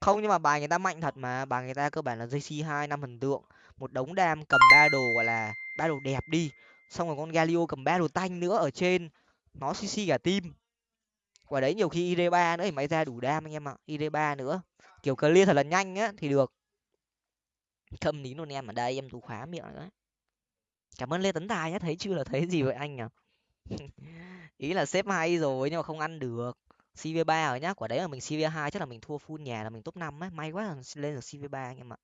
Không, nhưng mà bài người ta mạnh thật mà. Bài người ta cơ bản là jc hai năm thần tượng một đống đam cầm ba đồ, gọi là, ba đồ đẹp đi. Xong rồi con galio cầm ba đồ tanh nữa ở trên. Nó cc cả team. Quả đấy nhiều khi id ba nữa thì máy ra đủ đam anh em ạ id ba nữa. Kiểu clear thật là nhanh á, thì được. Thâm nín luôn em, ở đây em tú khóa miệng đấy. Cảm ơn lê tấn tài nhé thấy chưa là thấy gì vậy anh à [laughs] ý là xếp hay rồi nhưng mà không ăn được. Cv ba rồi nhá, quả đấy là mình cv hai, chắc là mình thua full nhà là mình top năm ấy may quá là lên được cv ba anh em ạ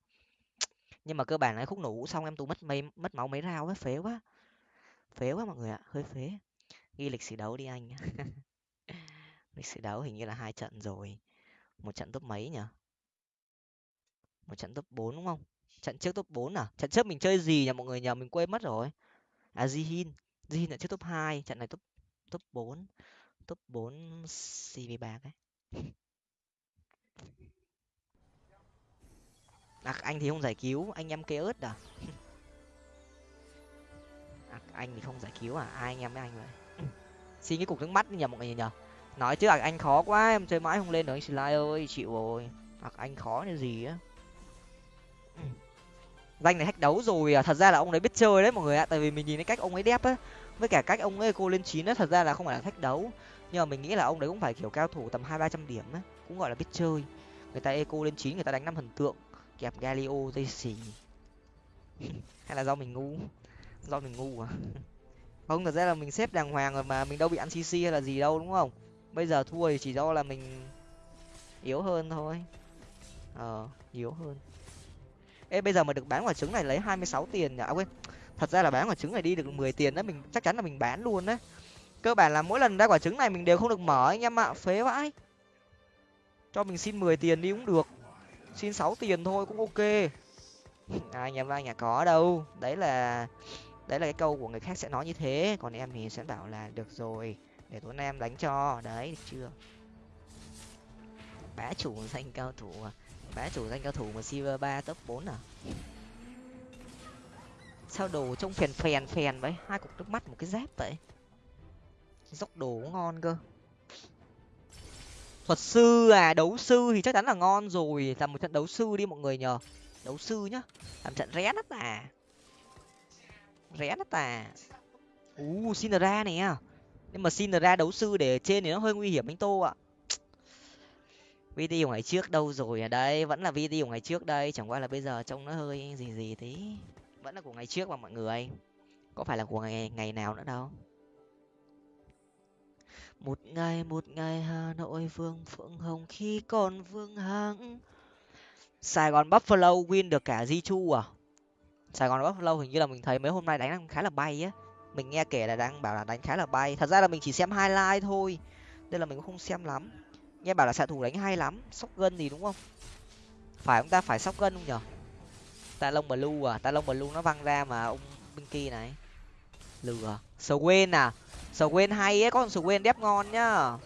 nhưng mà cơ bản là khúc nổ xong em tú mất mấy, mất máu mấy rau ấy phế quá. Phế quá mọi người ạ, hơi phế. Ghi lịch sử đấu đi anh [laughs] lịch sử đấu hình như là hai trận rồi. Một trận top mấy nhỉ? Một trận top bốn đúng không? Trận trước top bốn à? Trận trước mình chơi gì nhỉ mọi người? Nhờ mình quên mất rồi. À jihin. Jihin là trước top hai, trận này top top bốn. Top bốn cv ba ấy à, anh thì không giải cứu anh em kê ớt à? [laughs] À anh thì không giải cứu à? Ai anh em với anh vậy? [laughs] Xin cái cục nước mắt nhờ mọi người nhờ nói chứ à, anh khó quá em chơi mãi không lên được anh slide ơi chịu rồi. À, anh khó như gì á? [laughs] Danh này hack đấu rồi à? Thật ra là ông ấy biết chơi đấy mọi người ạ. Tại vì mình nhìn thấy cách ông ấy đép á. Với cả cách ông ấy cô lên chín á thật ra là không phải là thách đấu. Nhưng mà mình nghĩ là ông đấy cũng phải kiểu cao thủ tầm hai ba trăm điểm á cũng gọi là biết chơi. Người ta eco lên chín người ta đánh năm thần tượng kẹp galio dây xì. Hay là do mình ngu? Do mình ngu à? Không, thật ra là mình xếp đàng hoàng rồi mà mình đâu bị ăn cc hay là gì đâu, đúng không? Bây giờ thua thì chỉ do là mình yếu hơn thôi. Ờ yếu hơn. Ê, bây giờ mà được bán quả trứng này lấy hai mươi sáu tiền nhở à quên. Thật ra là bán quả trứng này đi được mười tiền đó mình chắc chắn là mình bán luôn đấy cơ bản là mỗi lần ra quả trứng này mình đều không được mở anh em ạ, phế vãi. Cho mình xin mười tiền đi cũng được xin sáu tiền thôi cũng ok. [laughs] À, nhà vai nhà có đâu. Đấy là đấy là cái câu của người khác sẽ nói như thế. Còn em thì sẽ bảo là được rồi để tuấn em đánh cho. Đấy được chưa? Bá chủ danh cao thủ à? Bá chủ danh cao thủ mà silver ba top bốn à? Sao đồ trông phèn phèn phèn vậy? Hai cục nước mắt một cái dép vậy? Dốc đồ ngon cơ thuật sư à đấu sư thì chắc chắn là ngon rồi. Làm một trận đấu sư đi mọi người nhờ. Đấu sư nhá. Làm trận rẽ đất à. Rẽ đất à. U xin ra nè. Nhưng mà xin ra đấu sư để trên thì nó hơi nguy hiểm anh tô ạ. [sniffs] Video ngày trước đâu rồi à? ở đây vẫn là video ngày trước đây. Chẳng qua là bây giờ trông nó hơi gì gì tí. Vẫn là của ngày trước mà mọi người. Có phải là của ngày ngày nào nữa đâu? Một ngày một ngày hà nội vương phượng hồng khi còn vương hãng. Sài gòn buffalo win được cả di chu à? Sài gòn buffalo hình như là mình thấy mấy hôm nay đánh khá là bay á. Mình nghe kể là đang bảo là đánh khá là bay. Thật ra là mình chỉ xem highlight thôi, nên là mình cũng không xem lắm. Nghe bảo là xạ thủ đánh hay lắm, sóc gân gì đúng không? Phải ông ta phải sóc gân không nhở? Ta lông blue à? Ta lông blue nó văng ra mà ông binh kia này. Lừa. Swain à? Quên hay ấy, con Swain đép ngon nhá.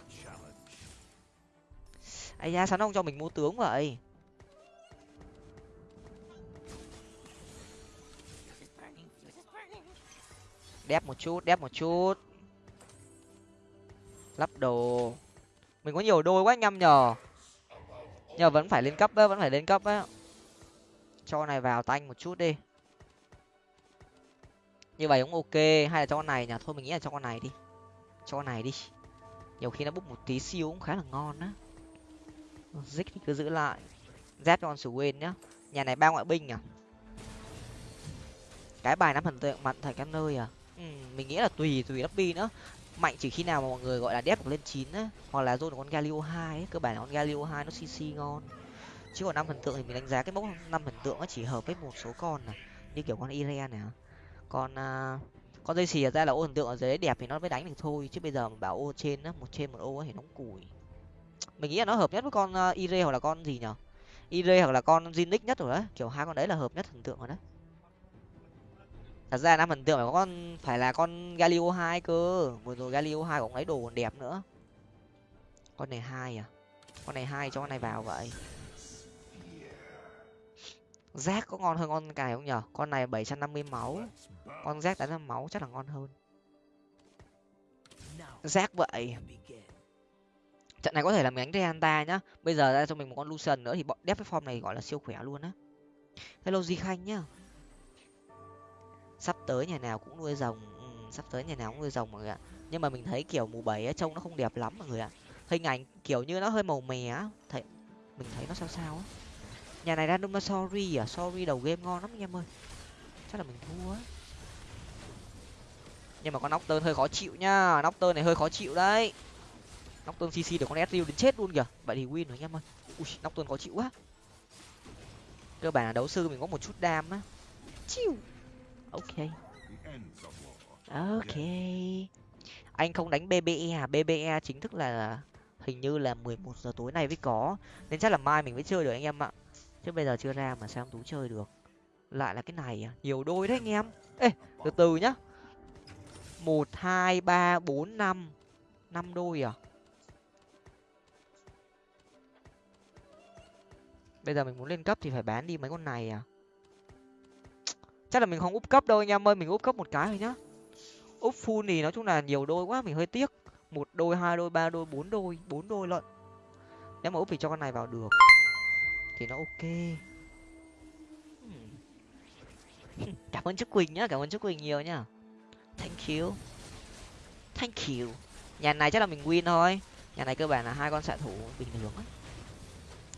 Ai da sao nó không cho mình mua tướng vậy. Đép một chút, đép một chút. Lắp đồ. Mình có nhiều đôi quá nhăm nhờ. Nhờ vẫn phải lên cấp á, vẫn phải lên cấp á. Cho này vào tanh một chút đi. Như vậy cũng ok, hay là cho con này nhỉ? Thôi mình nghĩ là cho con này đi cho này đi. Nhiều khi nó bốc một tí siêu cũng khá là ngon á. Dích thì cứ giữ lại. Dép cho con sử quên nhá. Nhà này ba ngoại binh à? Cái bài nắm thần tượng mặt thành các nơi à? Ừ, mình nghĩ là tùy tùy lobby nữa mạnh chỉ khi nào mà mọi người gọi là đép lên chín á hoặc là dôn con galio hai ấy cơ bản là con galio hai nó cc ngon. Chứ còn năm thần tượng thì mình đánh giá cái mốc năm thần tượng nó chỉ hợp với một số con này như kiểu con iren này à. con uh, à, con dây xì ra là ô thần tượng ở dưới đẹp thì nó mới đánh được thôi chứ bây giờ mà bảo ô trên á một trên một ô thì nó cùi. Mình nghĩ là nó hợp nhất với con uh, ire hoặc là con gì nhở? Ire hoặc là con zinix nhất rồi đấy kiểu hai con đấy là hợp nhất thần tượng rồi đấy thật ra năm thần tượng phải con phải là con galio hai cơ vừa rồi galio hai cũng lấy đồ còn đẹp nữa. Con này hai à? Con này hai cho con này vào vậy rác có ngon hơn con cài không nhở con này bảy trăm năm mươi máu. Con rác tám trăm máu chắc là ngon hơn. Rác vậy. Trận này có thể là mình đánh Reanta nhá. Bây giờ ra cho mình một con Lucian nữa thì bọn đép cái form này gọi là siêu khỏe luôn á. Hello di khanh nhá. Sắp tới nhà nào cũng nuôi rồng. Ừ, sắp tới nhà nào cũng nuôi rồng mọi người ạ. Nhưng mà mình thấy kiểu mù bảy trông nó không đẹp lắm mọi người ạ. Hình ảnh kiểu như nó hơi màu mè á. Thấy mình thấy nó sao sao á nhà này random sorry à? Sorry đầu game ngon lắm anh em ơi. Chắc là mình thua nhưng mà con nóc tơn hơi khó chịu nhá nóc tơn này hơi khó chịu đấy. Nóc tơn cc được con sriu đến chết luôn kìa. Vậy thì win rồi anh em ơi. Ui nóc tơn khó chịu quá. Cơ bản là đấu sư mình có một chút đam á. Chiu. Ok. Ok. Anh không đánh bbe à? Bbe chính thức là, hình như là mười một giờ tối nay mới có. Nên chắc là mai mình mới chơi được anh em ạ chứ bây giờ chưa ra mà sao tú chơi được? Lại là cái này à? Nhiều đôi đấy anh em. Ê, từ từ nhá. Một, hai, ba, bốn, năm. Năm đôi à? Bây giờ mình muốn lên cấp thì phải bán đi mấy con này à? Chắc là mình không úp cấp đâu anh em ơi, mình úp cấp một cái thôi nhá. Úp full thì nói chung là nhiều đôi quá, mình hơi tiếc. Một đôi, hai đôi, ba đôi, bốn đôi bốn đôi lận. Nếu mà úp thì cho con này vào được thì nó ok. Cảm ơn trúc quỳnh nhá, cảm ơn trúc quỳnh nhiều nhá. Thank you. Thank you. Nhà này chắc là mình win thôi. Nhà này cơ bản là hai con xạ thủ bình thường ấy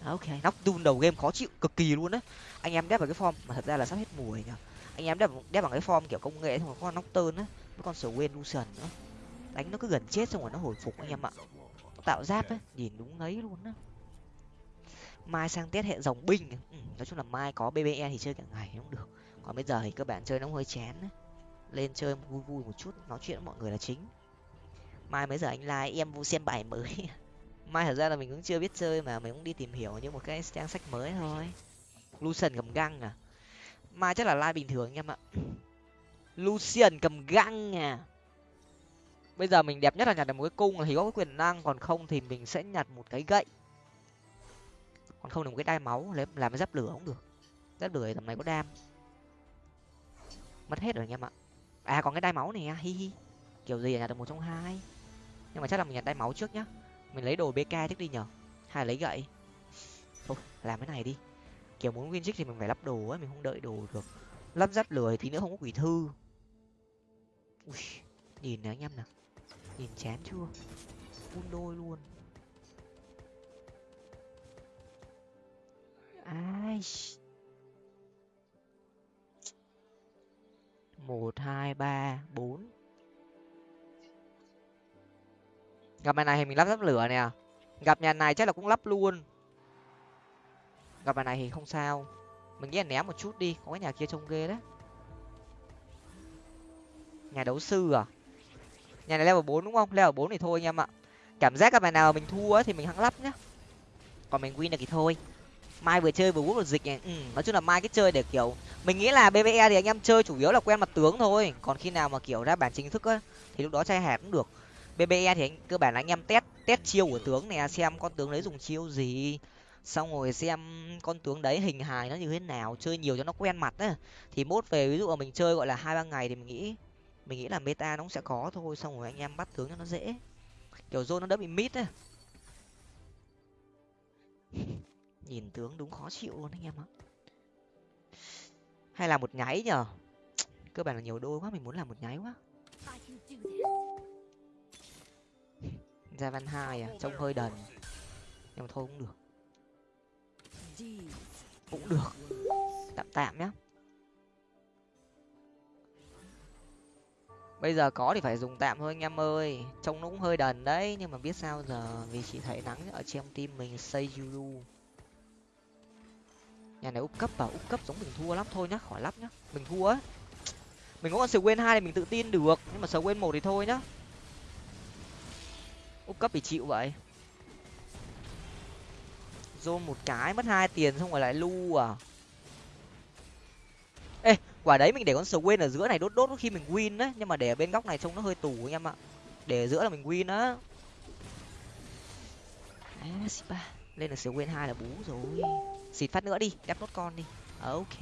à, ok. Nóc đun đầu game khó chịu, cực kỳ luôn đấy anh em đép vào cái form, mà thật ra là sắp hết mùa rồi anh em đép đép bằng cái form kiểu công nghệ xong rồi con nóc tơn á với con sầu quên lucian nữa. Đánh nó cứ gần chết xong rồi nó hồi phục anh em ạ. Tạo giáp ấy nhìn đúng ấy luôn á mai sang tết hệ dòng binh. Ừ, nói chung là mai có bbe thì chơi cả ngày cũng được. Còn bây giờ thì các bạn chơi nó hơi chán ấy. lên chơi vui vui một chút nói chuyện với mọi người là chính. Mai mấy giờ anh like em vu xem bài mới. [laughs] Mai thật ra là mình cũng chưa biết chơi mà mình cũng đi tìm hiểu như một cái trang sách mới thôi. Lucian cầm găng à. Mai chắc là like bình thường anh em ạ. [laughs] Lucian cầm găng à. Bây giờ mình đẹp nhất là nhặt được một cái cung thì có cái quyền năng còn không thì mình sẽ nhặt một cái gậy còn không được một cái đai máu lấy làm cái giáp lửa cũng được. Giáp lửa tầm này có đam. Mất hết rồi anh em ạ. À còn cái đai máu này hi hi. Kiểu gì nhặt được một trong hai. Nhưng mà chắc là mình nhặt đai máu trước nhá. Mình lấy đồ bk trước đi nhở hay lấy gậy. Thôi làm cái này đi. Kiểu muốn win thì mình phải lắp đồ ấy mình không đợi đồ được. Lắp giáp lửa thì nữa không có quỷ thư. Ui, nhìn nè anh em nè. Nhìn chán chưa? Phun đôi luôn. Ai một, hai, ba, bốn. Gặp bài này thì mình lắp lắp lửa nè. Gặp nhà này chắc là cũng lắp luôn. Gặp bài này thì không sao. Mình nghĩ là ném một chút đi, có cái nhà kia trông ghê đấy. Nhà đấu sư à? Nhà này level bốn đúng không? Level bốn thì thôi anh em ạ. Cảm giác các bài nào mình thua thì mình hăng lắp nhá. Còn mình win được thì thôi mai vừa chơi vừa hút được dịch này. Ừ, nói chung là mai cái chơi để kiểu mình nghĩ là bve thì anh em chơi chủ yếu là quen mặt tướng thôi. Còn khi nào mà kiểu ra bản chính thức á thì lúc đó chơi hẹp cũng được. Bbe thì anh, cơ bản là anh em test test chiêu của tướng nè xem con tướng đấy dùng chiêu gì. Xong rồi xem con tướng đấy hình hài nó như thế nào chơi nhiều cho nó quen mặt á. Thì mốt về ví dụ là mình chơi gọi là hai ba ngày thì mình nghĩ mình nghĩ là meta nó cũng sẽ có thôi. Xong rồi anh em bắt tướng cho nó dễ. Kiểu zone nó đỡ bị mít á nhìn tướng đúng khó chịu luôn anh em ạ. Hay là một nháy nhở cơ bản là nhiều đôi quá, mình muốn làm một nháy quá. [laughs] Ra văn hai à trông hơi đần. Nhưng mà thôi cũng được. Cũng được. Tạm tạm nhá. Bây giờ có thì phải dùng tạm thôi anh em ơi. Trông nó cũng hơi đần đấy, nhưng mà biết sao giờ vì chỉ thấy nắng ở trong tim mình xây yuru nhà này úp cấp vào, úp cấp giống mình thua lắm thôi nhá, khỏi lắp nhá. Mình thua á. Mình có con sờ quên hai thì mình tự tin được, nhưng mà sờ quên một thì thôi nhá. Úp cấp thì chịu vậy. Zoom một cái, mất hai tiền xong rồi lại lu à. Ê, quả đấy mình để con sờ quên ở giữa này đốt đốt khi mình win đấy, nhưng mà để ở bên góc này trông nó hơi tù anh em ạ. Để ở giữa là mình win á lên là siêu quên hai là bú rồi. Xịt phát nữa đi đắp nốt con đi. Ok.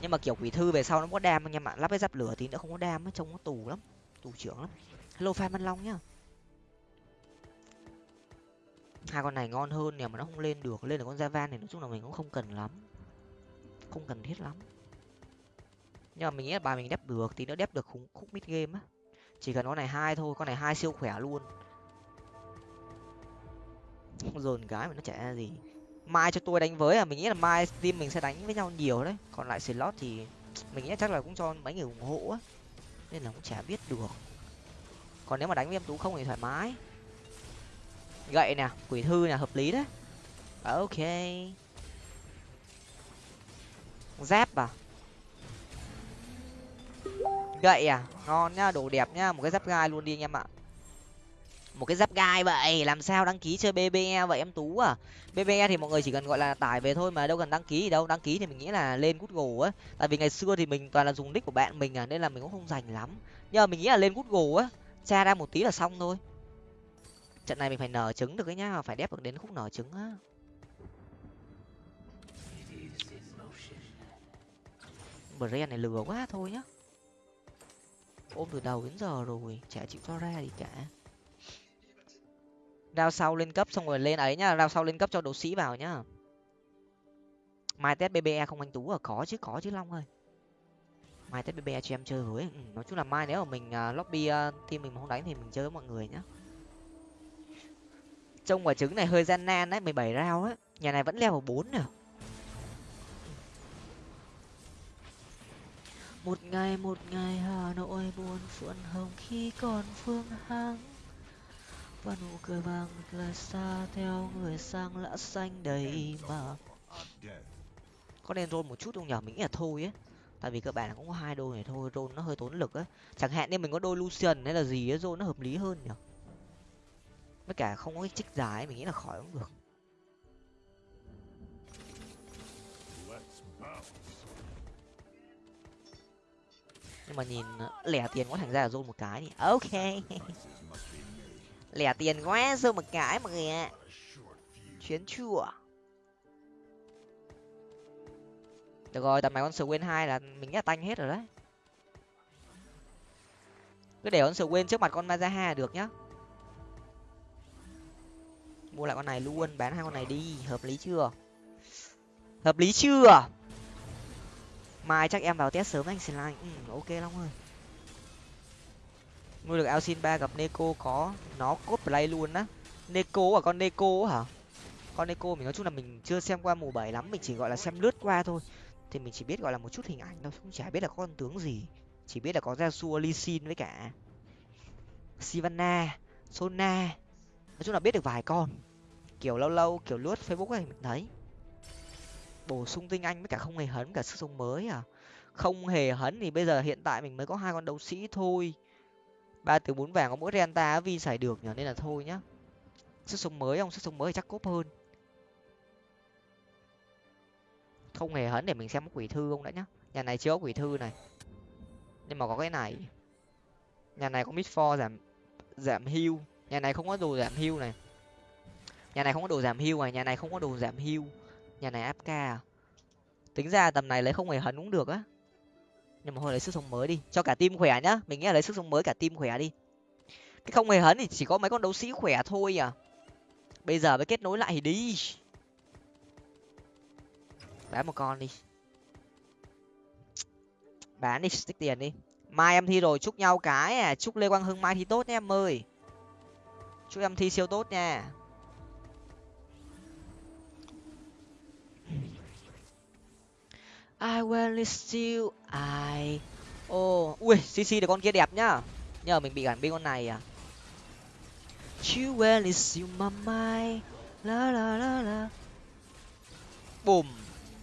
Nhưng mà kiểu quỷ thư về sau nó có đam anh em ạ lắp cái giáp lửa tí nữa không có đam nó trông nó tù lắm tù trưởng lắm. Hello phan văn long nhá. Hai con này ngon hơn nè mà nó không lên được. Lên là con javan này nói chung là mình cũng không cần lắm. Không cần thiết lắm. Nhưng mà mình nghĩ là bài mình đép được thì nó đép được khúc, khúc mid game á. Chỉ cần con này hai thôi con này hai siêu khỏe luôn dồn gái mà nó chả ra gì. Mai cho tôi đánh với à mình nghĩ là mai team mình sẽ đánh với nhau nhiều đấy. Còn lại slot thì mình nghĩ chắc là cũng cho mấy người ủng hộ á. Nên là cũng chả biết được. Còn nếu mà đánh với em tú không thì thoải mái. Gậy nè, quỷ thư nè, hợp lý đấy. À, ok. Dép à? Gậy à? Ngon nhá, đồ đẹp nhá, một cái dép gai luôn đi anh em ạ một cái giáp gai vậy, làm sao đăng ký chơi bbe vậy em tú à? Bbe thì mọi người chỉ cần, gọi là, tải về thôi mà, đâu cần đăng ký gì đâu. Đăng ký thì mình nghĩ là lên google á. Tại vì ngày xưa thì mình toàn là dùng nick của bạn mình à nên là mình cũng không dành lắm. Nhưng mà mình nghĩ là lên google á, tra ra một tí là xong thôi. Trận này mình phải nở trứng được ấy nhá, phải đép được đến khúc nở trứng á. Brand này lừa quá thôi nhá. Ôm từ đầu đến giờ rồi, chả chịu cho ra gì cả rao sau lên cấp xong rồi lên ấy nhá rao sau lên cấp cho đấu sĩ vào nhá. Mai test bbe không anh tú à? Có chứ có chứ long ơi. Mai test bbe cho em chơi với. Ừ, nói chung là mai nếu mà mình uh, lobby uh, team mình mà không đánh thì mình chơi với mọi người nhá. Trông quả trứng này hơi gian nan đấy mười bảy rau á. Nhà này vẫn leo vào bốn nè. Một ngày một ngày hà nội buồn phượng hồng khi còn phương hằng và nụ cười vàng là xa theo người sang lã xanh đầy mà. Có nên roll một chút không nhở mình nghĩ là thôi á tại vì cơ bản là cũng có hai đôi này thôi roll nó hơi tốn lực á chẳng hạn như mình có đôi lucian hay là gì á roll nó hợp lý hơn nhở với cả không có cái trích dài mình nghĩ là khỏi cũng được. Nhưng mà nhìn, lẻ tiền quá thành ra là roll một cái thì ok. [laughs] lẻ tiền quá rồi một cái mọi người ạ. Chuyến chùa. Được rồi tầm này con sờ quên hai là mình nhá tanh hết rồi đấy. Cứ để con sờ quên trước mặt con mazaha được nhá. Mua lại con này luôn bán hai con này đi hợp lý chưa? Hợp lý chưa? Mai chắc em vào test sớm anh slime ừ, ok lắm ơi nuôi được Alcin ba gặp Neko có nó cốt play luôn á. Neko à con Neko hả? Con Neko mình nói chung là mình chưa xem qua mùa bảy lắm, mình chỉ gọi là xem lướt qua thôi. Thì mình chỉ biết gọi là một chút hình ảnh thôi không chả biết là con tướng gì. Chỉ biết là có Yasuo Lee Sin với cả Sivana, Sona. Nói chung là biết được vài con. Kiểu lâu lâu, kiểu lướt facebook ấy, mình thấy. Bổ sung tinh anh với cả không hề hấn, cả sức sống mới à. Không hề hấn thì bây giờ hiện tại mình mới có hai con đấu sĩ thôi ba từ bốn vàng có mỗi renta vi xài được nhở nên là thôi nhá. Sức sống mới không? Sức sống mới thì chắc cốp hơn. Không hề hấn để mình xem quỷ thư không đã nhá. Nhà này chưa có quỷ thư này. Nhưng mà có cái này. Nhà này có mid for giảm giảm hưu nhà này không có đồ giảm hưu này. Nhà này không có đồ giảm hưu này, nhà này không có đồ giảm hưu nhà này áp ca à? tính ra tầm này lấy không hề hấn cũng được á nhưng mà thôi, lấy sức sống mới đi. Cho cả team khỏe nhá. Mình nghĩ là lấy sức sống mới cả team khỏe đi. Cái không hề hấn thì chỉ có mấy con đấu sĩ khỏe thôi à. Bây giờ mới kết nối lại thì đi. Bán một con đi. Bán đi, tích tiền đi. Mai em thi rồi, chúc nhau cái à. Chúc lê quang hưng mai thi tốt nhé em ơi. Chúc em thi siêu tốt nha. I will still I. Ô ui cc được con kia đẹp nhá. Nhờ mình bị gắn bên con này à. You will still my mind la la la la. Bùm.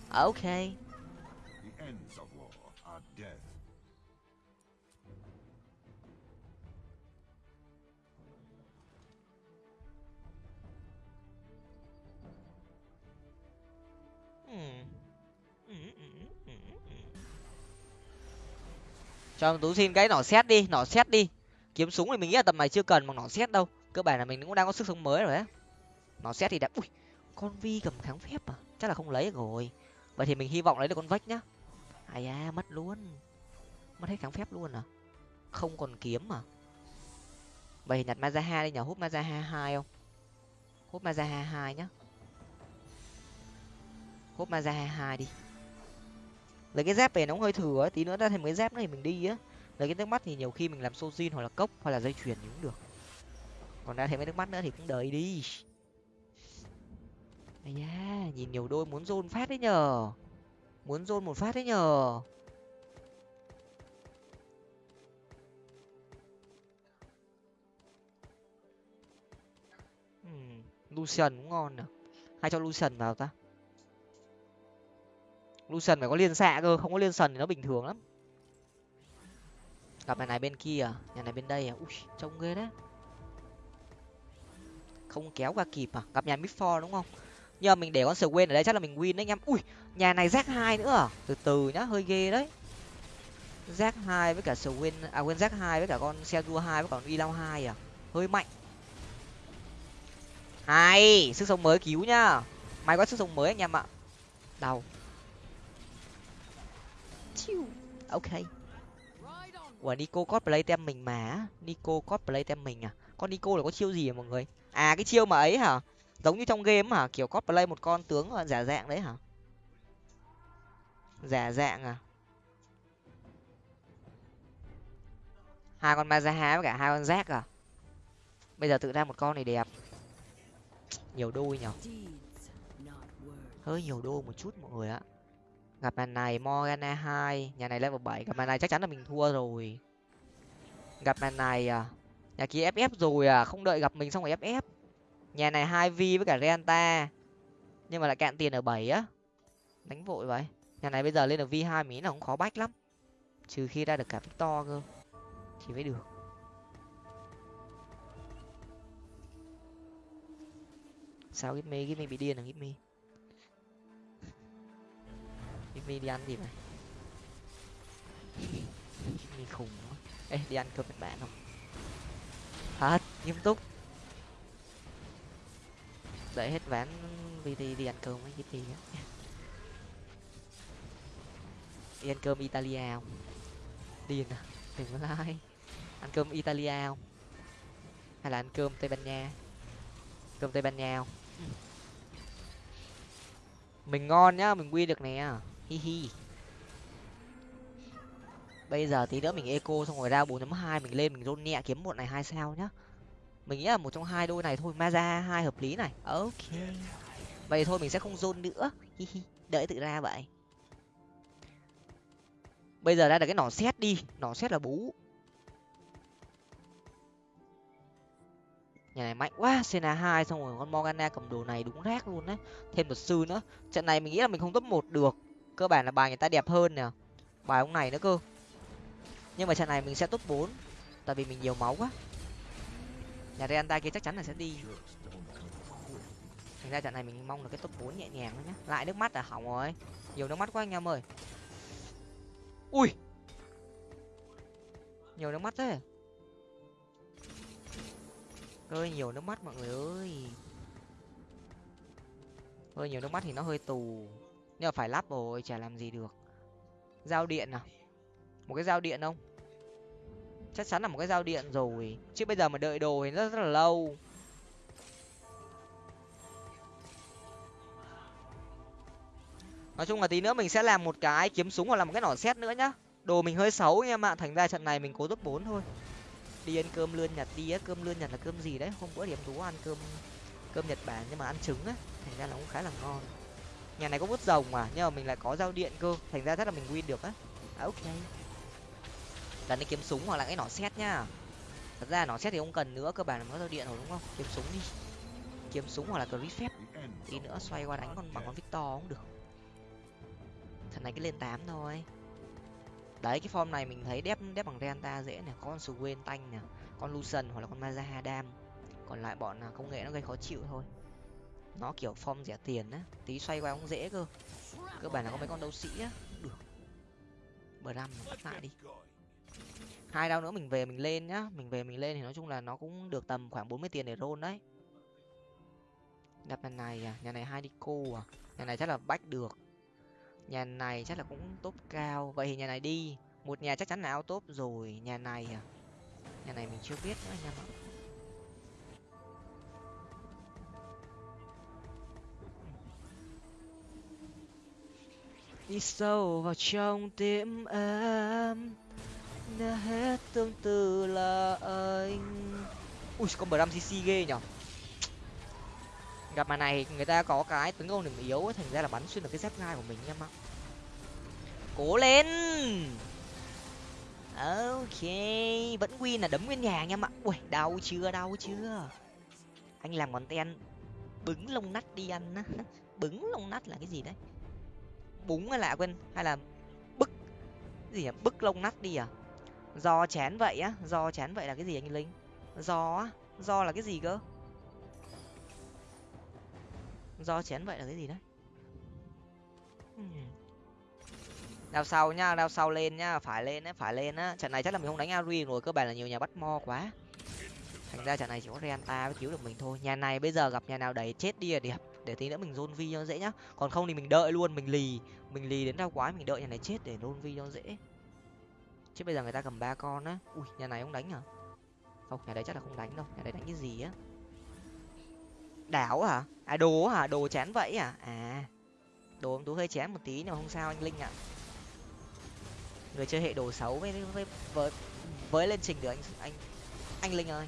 Ok. Cho tú xin cái nỏ xét đi, nỏ xét đi. Kiếm súng thì mình nghĩ là tầm này chưa cần bằng nỏ xét đâu. Cơ bản là mình cũng đang có sức sống mới rồi đấy nỏ xét thì đã ui, con vi cầm kháng phép à? Chắc là không lấy rồi. Vậy thì mình hy vọng lấy được con vách nhá. Ai da, mất luôn. Mất hết kháng phép luôn à? Không còn kiếm à? Vậy thì nhặt mazaha đi nhờ. Hút mazaha hai không? Hút mazaha hai nhá. Hút mazaha hai đi lấy cái dép về nó cũng hơi thừa ấy. tí nữa ra thêm cái dép nữa thì mình đi á. Lấy cái nước mắt thì nhiều khi mình làm sojin hoặc là cốc hoặc là dây chuyền thì cũng được. Còn ra thêm cái nước mắt nữa thì cũng đợi đi. Ây da nhìn nhiều đôi muốn zôn phát đấy nhờ. Muốn zôn một phát đấy nhờ. Ừm, Lucian cũng ngon nè hay cho Lucian vào ta? Lucian phải có liên xạ cơ, không có liên sần thì nó bình thường lắm. Gặp nhà này bên kia à? nhà này bên đây à? Ui, trông ghê đấy. Không kéo qua kịp à? Gặp nhà midfor đúng không? Nhưng mình để con sờ quên ở đây chắc là mình win đấy anh em. Ui, nhà này rác hai nữa à? Từ từ nhá, hơi ghê đấy. Rác hai với cả sờ quên à quên rác hai với cả con xe đua hai với cả con y lao hai à? Hơi mạnh. Hay, sức sống mới cứu nhá. May quá sức sống mới anh em ạ. Đau. Chiu. ok. Ủa Nico cosplay tem mình mà Nico cosplay tem mình à? Con Nico là có chiêu gì à mọi người? À cái chiêu mà ấy hả? Giống như trong game hả? Kiểu cosplay một con tướng giả dạng đấy hả? Giả dạng à? Hai con Mazaha với cả hai con Zack à? Bây giờ tự ra một con này đẹp. Nhiều đôi nhở? Hơi nhiều đôi một chút mọi người ạ gặp nhà này, morgana hai. Nhà này level bảy, gặp nhà này chắc chắn là mình thua rồi. Gặp nhà này à? Nhà kia ff rồi à? Không đợi gặp mình xong rồi ff nhà này hai v với cả renta. Nhưng mà lại cạn tiền ở bảy á. Đánh vội vậy. Nhà này bây giờ lên được v hai mí là cũng khó bách lắm. Trừ khi ra được cả victor cơ. Thì mới được. Sao gimmy gimmy bị điên à gimmy mi đi ăn gì vậy mi khùng quá. Ê, đi ăn cơm nhật bản không? Thật, nghiêm túc. Đợi hết ván vì đi ăn cơm với gì á. Đi ăn cơm Italia không? Điên à đừng có like ăn cơm Italia không? Hay là ăn cơm Tây Ban Nha? Cơm Tây Ban Nha không? Mình ngon nhá, mình quy được nè hi hi. Bây giờ tí nữa mình eco xong rồi ra bốn hai, mình lên mình rôn nhẹ kiếm một này hai sao nhá. Mình nghĩ là một trong hai đôi này thôi, maza hai hợp lý này. Ok. Vậy thôi mình sẽ không rôn nữa. Hi hi đợi tự ra vậy. Bây giờ ra được cái nỏ xét đi, nỏ xét là bú. Nhà này mạnh quá, sena hai xong rồi con morgana cầm đồ này đúng rác luôn đấy thêm luật sư nữa. Trận này mình nghĩ là mình không top một được cơ bản là bài người ta đẹp hơn nè. Bài ông này nữa cơ. Nhưng mà trận này mình sẽ top bốn, tại vì mình nhiều máu quá. Nhà Reanta kia chắc chắn là sẽ đi. Thành ra trận này mình mong là cái top bốn nhẹ nhàng nhá. Lại nước mắt à hỏng rồi. Nhiều nước mắt quá anh em ơi. Ui! Nhiều nước mắt thế. Hơi nhiều nước mắt mọi người ơi. Hơi nhiều nước mắt thì nó hơi tù nhưng mà phải lắp rồi, chả làm gì được. Giao điện à? Một cái giao điện không? Chắc chắn là một cái giao điện rồi. Chứ bây giờ mà đợi đồ thì rất rất là lâu. Nói chung là tí nữa mình sẽ làm một cái kiếm súng hoặc là một cái nỏ xét nữa nhá. Đồ mình hơi xấu anh em ạ thành ra trận này mình cố top bốn thôi. Đi ăn cơm lươn nhật đi á. Cơm lươn nhật là cơm gì đấy? Hôm bữa điểm tú ăn cơm cơm nhật bản nhưng mà ăn trứng á. Thành ra là cũng khá là ngon nhà này có bút rồng mà nhưng mà mình lại có giao điện cơ. Thành ra rất là mình win được á. À, ok. Lần đi kiếm súng hoặc là cái nỏ xét nhá. Thật ra nỏ xét thì không cần nữa cơ bản là có giao điện rồi đúng không? Kiếm súng đi. Kiếm súng hoặc là crit phép tí nữa xoay qua đánh con bằng con victor cũng được. Thằng này cái lên tám thôi. Đấy cái form này mình thấy đép đép bằng renta dễ nè. Có con Swain tanh nè. Con lucian hoặc là con mazahadam còn lại bọn à, công nghệ nó gây khó chịu thôi nó kiểu form rẻ tiền á, tí xoay qua cũng dễ cơ. Cơ bản là có mấy con đấu sĩ á. Được. Bờ năm bắt lại đi. Hai đau nữa mình về mình lên nhá. Mình về mình lên thì nói chung là nó cũng được tầm khoảng 40 tiền để roll đấy. Đập nhà này à? Nhà này hai đi cô à? Nhà này chắc là bách được. Nhà này chắc là cũng top cao. Vậy thì nhà này đi. Một nhà chắc chắn là ao top rồi. Nhà này à? Nhà này mình chưa biết nữa anh em ạ. Đi sâu vào trong tim em nghe hết tương tư là anh. Ui con bờ cc ghê nhở gặp mà này người ta có cái tấn công điểm yếu ấy, thành ra là bắn xuyên được cái dép gai của mình em ạ. Cố lên! Ok vẫn win là đấm nguyên nhà anh em ạ. Ui đau chưa đau chưa? Anh làm ngón ten bứng lông nắt đi ăn á. [laughs] Bứng lông nắt là cái gì đấy? Búng hay là quên, hay là bức, cái gì à bức lông nắt đi à? Do chén vậy á do chén vậy là cái gì anh linh? Do á do là cái gì cơ? Do chén vậy là cái gì đấy? Hmm. Đao sau nhá đao sau lên nhá phải lên á, phải lên á. Trận này chắc là mình không đánh ari rồi, cơ bản là nhiều nhà bắt mo quá. Thành ra trận này chỉ có renta mới cứu được mình thôi. Nhà này bây giờ gặp nhà nào đẩy chết đi là đẹp để tí nữa mình zone vi cho dễ nhá. Còn không thì mình đợi luôn mình lì mình lì đến đau quái mình đợi nhà này chết để zone vi cho dễ. Chứ bây giờ người ta cầm ba con á. Ui nhà này không đánh hả không nhà đấy chắc là không đánh đâu nhà đấy đánh cái gì á? Đảo hả? À đồ hả? Đồ chén vậy à? À đồ ông tú hơi chém một tí nhưng mà không sao anh linh ạ. Người chơi hệ đồ xấu với với với, với lên trình được anh anh anh linh ơi.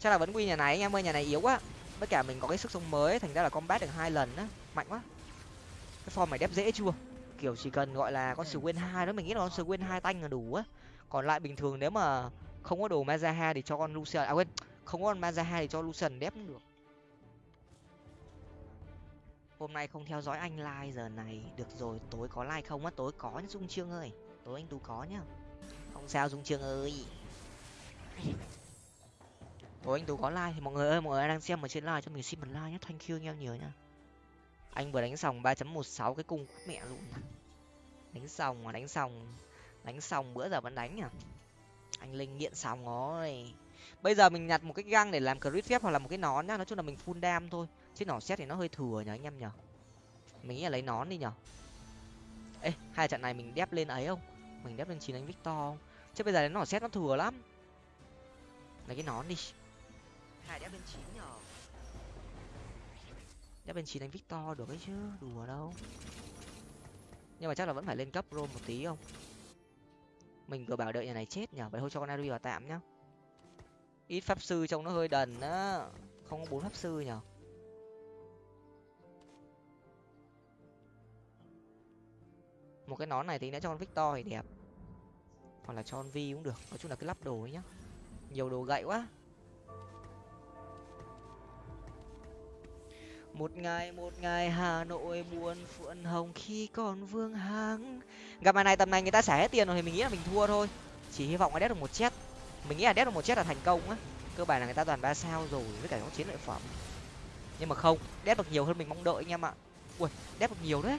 Chắc là vẫn quy nhà này anh em ơi nhà này yếu quá tất cả mình có cái sức sống mới thành ra là combat được hai lần á. Mạnh quá. Cái form này đép dễ chưa? Kiểu chỉ cần gọi là con Swain hai đó mình nghĩ là con Swain hai tanh là đủ á. Còn lại bình thường nếu mà không có đồ Mazaha thì cho con Lucian à quên không có con Mazaha thì cho Lucian đép cũng được. Hôm nay không theo dõi anh like giờ này được rồi tối có like không á? Tối có nhá dung trương ơi. Tối anh tú có nhá. Không sao dung trương ơi Ủa, anh tú có like thì mọi người ơi, mọi người đang xem ở trên like cho mình, xin một like nhé. Thank you anh em nhiều nha anh vừa đánh xong ba chấm một sáu cái cung mẹ luôn đánh xong mà đánh xong đánh xong bữa giờ vẫn đánh à anh linh nghiện xong rồi. Bây giờ mình nhặt một cái găng để làm crit phép hoặc là một cái nón nhá. Nói chung là mình full đam thôi. Chứ nỏ xét thì nó hơi thừa nhở anh em nhở mình nghĩ là lấy nón đi nhở ê, hai trận này mình đép lên ấy không? Mình đép lên chín anh victor không? Chứ bây giờ đến nỏ xét nó thừa lắm. Lấy cái nón đi hai đép bên chín nhở? Đép bên chín anh victor được ấy chứ, đùa đâu. Nhưng mà chắc là vẫn phải lên cấp rôm một tí không? Mình vừa bảo đợi nhà này chết nhở, vậy thôi cho con ari vào tạm nhá. Ít pháp sư trông nó hơi đần á, không có bốn pháp sư nhở. Một cái nón này thì nữa cho con victor thì đẹp. Hoặc là cho con vi cũng được, nói chung là cứ lắp đồ ấy nhá. Nhiều đồ gậy quá. Một ngày một ngày hà nội buồn phượng hồng khi còn vương hàng gặp bài này tầm này người ta xả hết tiền rồi thì mình nghĩ là mình thua thôi. Chỉ hy vọng là đét được một chết. Mình nghĩ là đét được một chết là thành công á. Cơ bản là người ta toàn ba sao rồi với cả những chiến lợi phẩm. Nhưng mà không, đét được nhiều hơn mình mong đợi anh em ạ. Ui, đét được nhiều đấy.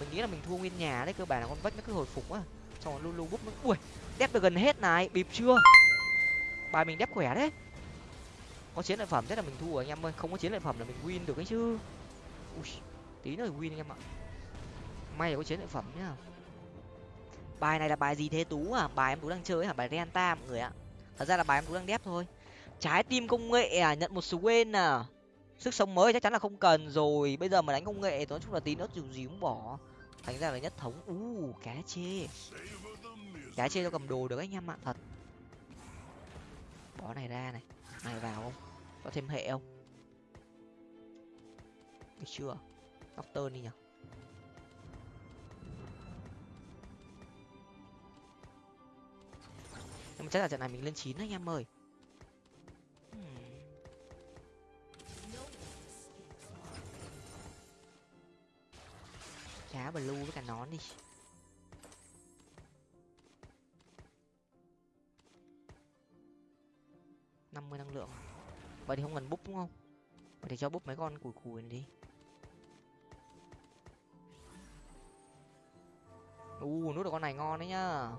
Mình nghĩ là mình thua nguyên nhà đấy, cơ bản là con vách nó cứ hồi phục á. Xong rồi lu lu búp nó ui đép được gần hết này, bịp chưa? Bài mình đép khỏe đấy có chiến lợi phẩm thế là mình thua anh em ơi, không có chiến lợi phẩm là mình win được ấy chứ. Ui, tí nữa win anh em ạ. May là có chiến lợi phẩm nhá. Bài này là bài gì thế tú à bài em tú đang chơi hả? Bài renta mọi người ạ. Thật ra là bài em tú đang đép thôi. Trái tim công nghệ à nhận một số quên à. Sức sống mới chắc chắn là không cần rồi. Bây giờ mà đánh công nghệ thì nói chung là tí nữa dù gì cũng bỏ. Thành ra là nhất thống. U, cá chê. Cá chê cho cầm đồ được anh em ạ, thật. Bỏ này ra này. Này vào không? Có thêm hệ không? Được chưa? Doctor đi nhở nhưng mà chắc là trận này mình lên chín anh em ơi. Hmm. cá blue với cả nón đi. Năm mươi năng lượng vậy thì không cần búp, đúng không? Vậy thì cho búp mấy con cùi cùi này đi. U nút được con này ngon đấy nhá.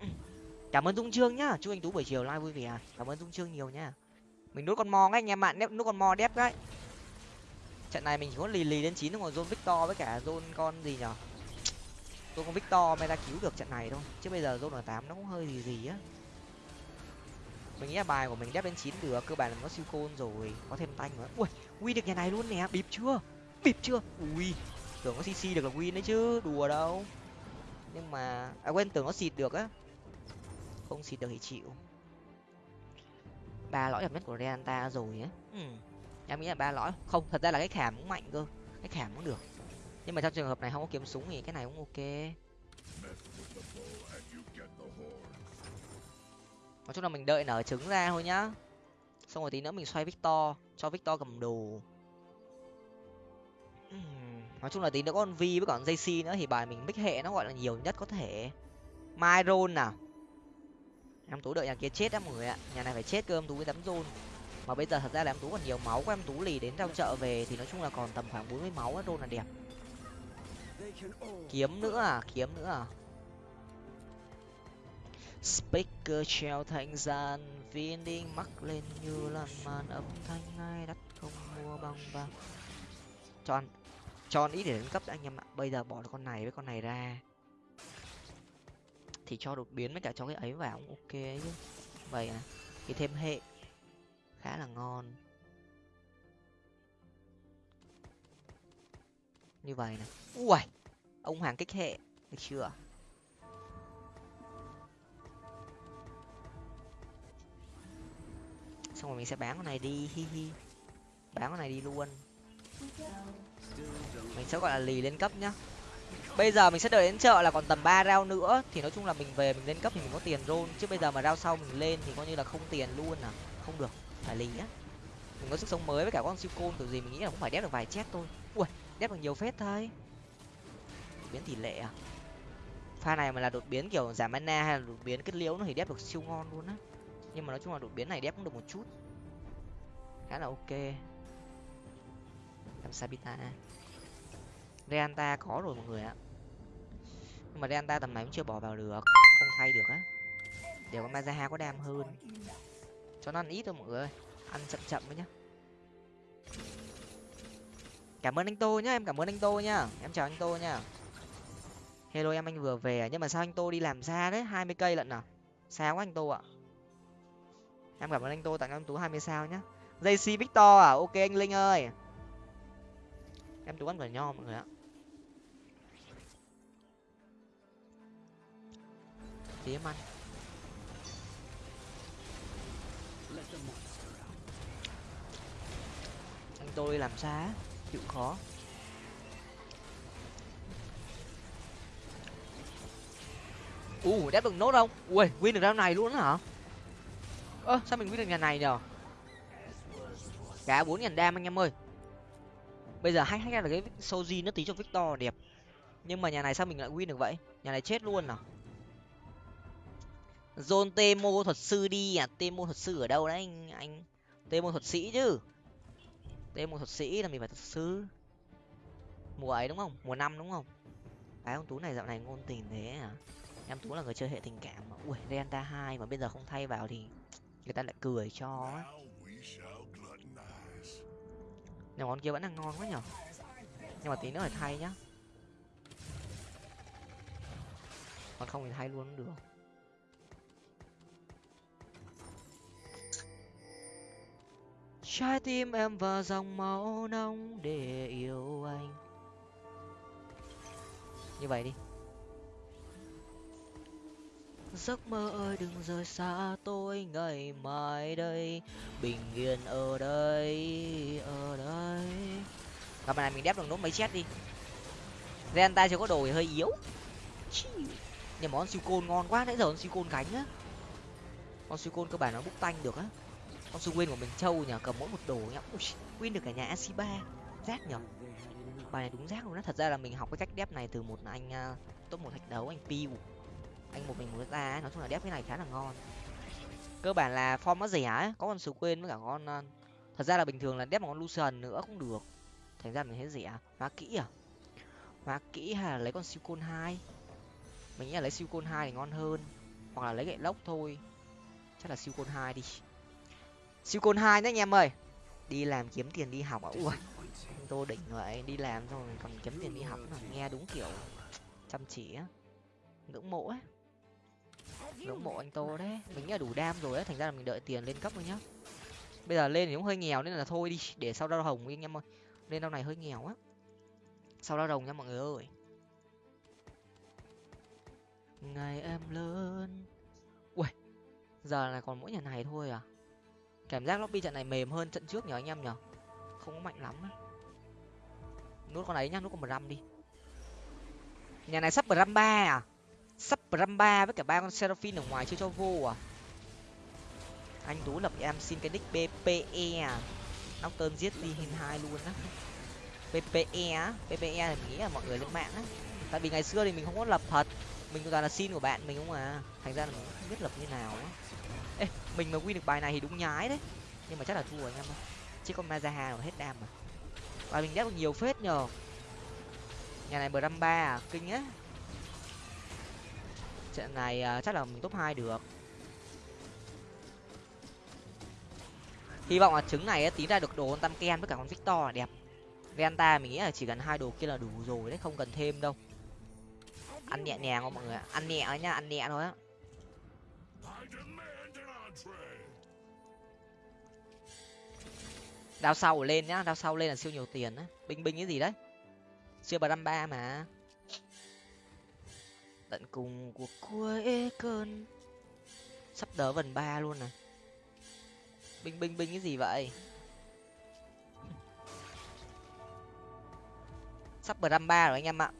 [clears throat] Cảm ơn dung trương nhá. Chúc anh tú buổi chiều live vui vẻ. Cảm ơn dung trương nhiều nhá. Mình nút con mò ngay, anh em bạn nút con mò đép đấy. Trận này mình chỉ có lì lì đến chín còn zone victor với cả zone con gì nhở? Zone con victor mới ra cứu được trận này thôi. Chứ bây giờ zone ở tám nó cũng hơi gì gì á mình nghĩ là bài của mình đép đến chín được cơ bản là nó siêu côn rồi có thêm tanh nữa. Ui quy được nhà này luôn nè bịp chưa? Bịp chưa? Ui tưởng có cc được là win đấy chứ đùa đâu. Nhưng mà à quên tưởng nó xịt được á. Không xịt được thì chịu. Ba lõi đẹp nhất của Reanta rồi á. Ừ. em nghĩ là ba lõi. Không thật ra là cái khảm cũng mạnh cơ. Cái khảm cũng được. Nhưng mà trong trường hợp này không có kiếm súng thì cái này cũng ok nói chung là mình đợi nở trứng ra thôi nhá. Xong rồi tí nữa mình xoay victor cho victor cầm đồ. Nói chung là tí nữa con vi với còn jc nữa thì bài mình mix hệ nó gọi là nhiều nhất có thể. Myron nào em tú đợi nhà kia chết á mọi người ạ. Nhà này phải chết cơ em tú mới tắm rôn. Mà bây giờ thật ra là em tú còn nhiều máu của em tú lì đến trong chợ về thì nói chung là còn tầm khoảng bốn mươi máu á rôn là đẹp. Kiếm nữa à? Kiếm nữa à speaker treo thanh gian viên đi mắc lên như làn màn âm thanh ai đắt không mua bằng vàng cho Chọn cho ít để nâng cấp anh em ạ. Bây giờ bỏ được con này với con này ra. Thì cho đột biến với cả cho cái ấy vào cũng ok chứ. Vậy à thì thêm hệ. Khá là ngon. Như vậy này ui ông hàng kích hệ. Được chưa? Xong rồi mình sẽ bán con này đi, hi hi. Bán con này đi luôn. Mình sẽ gọi là lì lên cấp nhá. Bây giờ mình sẽ đợi đến chợ là còn tầm ba rau nữa. Thì nói chung là mình về, mình lên cấp thì mình có tiền rôn chứ bây giờ mà rau sau mình lên thì coi như là không tiền luôn à. Không được, phải lì á. Mình có sức sống mới với cả con siêu côn, kiểu gì mình nghĩ là cũng phải đép được vài chết thôi. Ui, đép được nhiều phết thôi. Biến tỷ lệ à? Pha này mà là đột biến kiểu giảm mana hay là đột biến kết liễu nó thì đép được siêu ngon luôn á nhưng mà nói chung là đột biến này đép cũng được một chút. Khá là ok. Làm sabita reanta có rồi mọi người ạ. Nhưng mà reanta tầm này cũng chưa bỏ vào được. Không thay được á. Để con mazaha có đam hơn. Cho nó ăn ít thôi mọi người ơi. Ăn chậm chậm với nhá. Cảm ơn anh tô nhá, em cảm ơn anh tô nhá. Em chào anh tô nhá. Hello em, anh vừa về à? nhưng mà sao anh tô đi làm xa đấy hai mươi cây lận à? Xa quá anh tô ạ em cảm ơn anh tô tặng em tú hai mươi sao nhá. Jc victor à ok anh linh ơi. Em tú ăn quả nho mọi người ạ. Tí em ăn anh tôi làm xa chịu khó. U uh, đép được nốt không? Ui win được round này luôn hả? Ơ, sao mình biết được nhà này nhở? Cả bốn ngàn đam anh em ơi. Bây giờ hay hay là cái soji nó tí cho victor đẹp. Nhưng mà nhà này sao mình lại win được vậy? Nhà này chết luôn à? Dôn tê mô thuật sư đi à? Tê mô thuật sư ở đâu đấy anh anh? Tê mô thuật sĩ chứ. Tê mô thuật sĩ là mình phải thuật sư. Mùa ấy đúng không? Mùa năm đúng không? Cái ông tú này dạo này ngôn tình thế à? Em tú là người chơi hệ tình cảm mà. Ui, renta hai mà bây giờ không thay vào thì người ta lại cười cho á. Mà con kia vẫn đang ngon quá nhở? Nhưng mà tí nữa phải thay nhá. Còn không thì thay luôn cũng được. Trái tim em vào dòng máu nóng để yêu anh. Như vậy đi giấc mơ ơi đừng rời xa tôi ngày mai đây. Bình yên ở đây ở đây. Gặp bài này mình đép được nốt mấy chết đi. Gen tay chưa có đồ thì hơi yếu. Nhưng món siêu côn ngon quá nãy giờ con siêu côn cánh á. Con siêu côn cơ bản nó bút tanh được á. Con siêu quên của mình trâu nhờ cầm mỗi một đồ nhá. Quên win được cả nhà ac ba rác nhở bài này đúng rác luôn á. Thật ra là mình học cái cách đép này từ một anh uh, top một thạch đấu anh piu anh một mình muốn ra ấy, nói chung là đép cái này khá là ngon. Cơ bản là form nó rẻ ấy có con sứ quên với cả con ờ, thật ra là bình thường là đép một con lucian nữa cũng được. Thành ra mình thấy rẻ. Hóa kỹ à? Hóa kỹ hay là lấy con siêu côn hai? Mình nghĩ là lấy siêu côn hai thì ngon hơn hoặc là lấy gậy lốc thôi. Chắc là siêu côn hai đi. Siêu côn hai đấy anh em ơi. Đi làm kiếm tiền đi học à? Ui [laughs] tôi tô đỉnh vậy đi làm xong rồi còn kiếm tiền đi học là nghe đúng kiểu chăm chỉ á ngưỡng mộ ấy ngưỡng mộ anh tô đấy. Mình nghĩ là đủ đam rồi á thành ra là mình đợi tiền lên cấp thôi nhá. Bây giờ lên thì cũng hơi nghèo nên là thôi đi để sau đau hồng anh em ơi. Lên đau này hơi nghèo á. Sau đau đồng nha mọi người ơi. Ngày em lớn. Ui giờ là còn mỗi nhà này thôi à? Cảm giác lobby trận này mềm hơn trận trước nhờ anh em nhở không có mạnh lắm á. Nút con ấy nhá nút con ram đi. Nhà này sắp ram ba à sắp ramba với cả ba con seraphine ở ngoài chưa cho vô à anh tú lập em xin cái nick bpe à nóc tơn giết đi hin hai luôn á PPE á, PPE thì mình nghĩ là mọi người lên mạng á. Tại vì ngày xưa thì mình không có lập thật, mình toàn là xin của bạn mình không à. Thành ra là mình không biết lập như nào á. Ê, mình mà win được bài này thì đúng nhái đấy. Nhưng mà chắc là thua anh em ơi. Chứ con Mazaha nó hết đam mà. và mình đép được nhiều phết nhờ. Nhà này bờ ba à, kinh á. Trận này uh, chắc là mình top hai được. Hy vọng là trứng này á, tí ra được đồ con Tam Ken với cả con Victor là đẹp. Venta mình nghĩ là chỉ cần hai đồ kia là đủ rồi đấy không cần thêm đâu. Ăn nhẹ nhàng không mọi người ạ? Ăn nhẹ thôi nhá ăn nhẹ thôi á. Đao sau lên nhá đao sau lên là siêu nhiều tiền á. Binh binh cái gì đấy? Siêu bà năm ba mà tận cùng của cuối cơn. Sắp đỡ vần ba luôn này binh binh binh cái gì vậy? Sắp bờ năm ba rồi anh em ạ.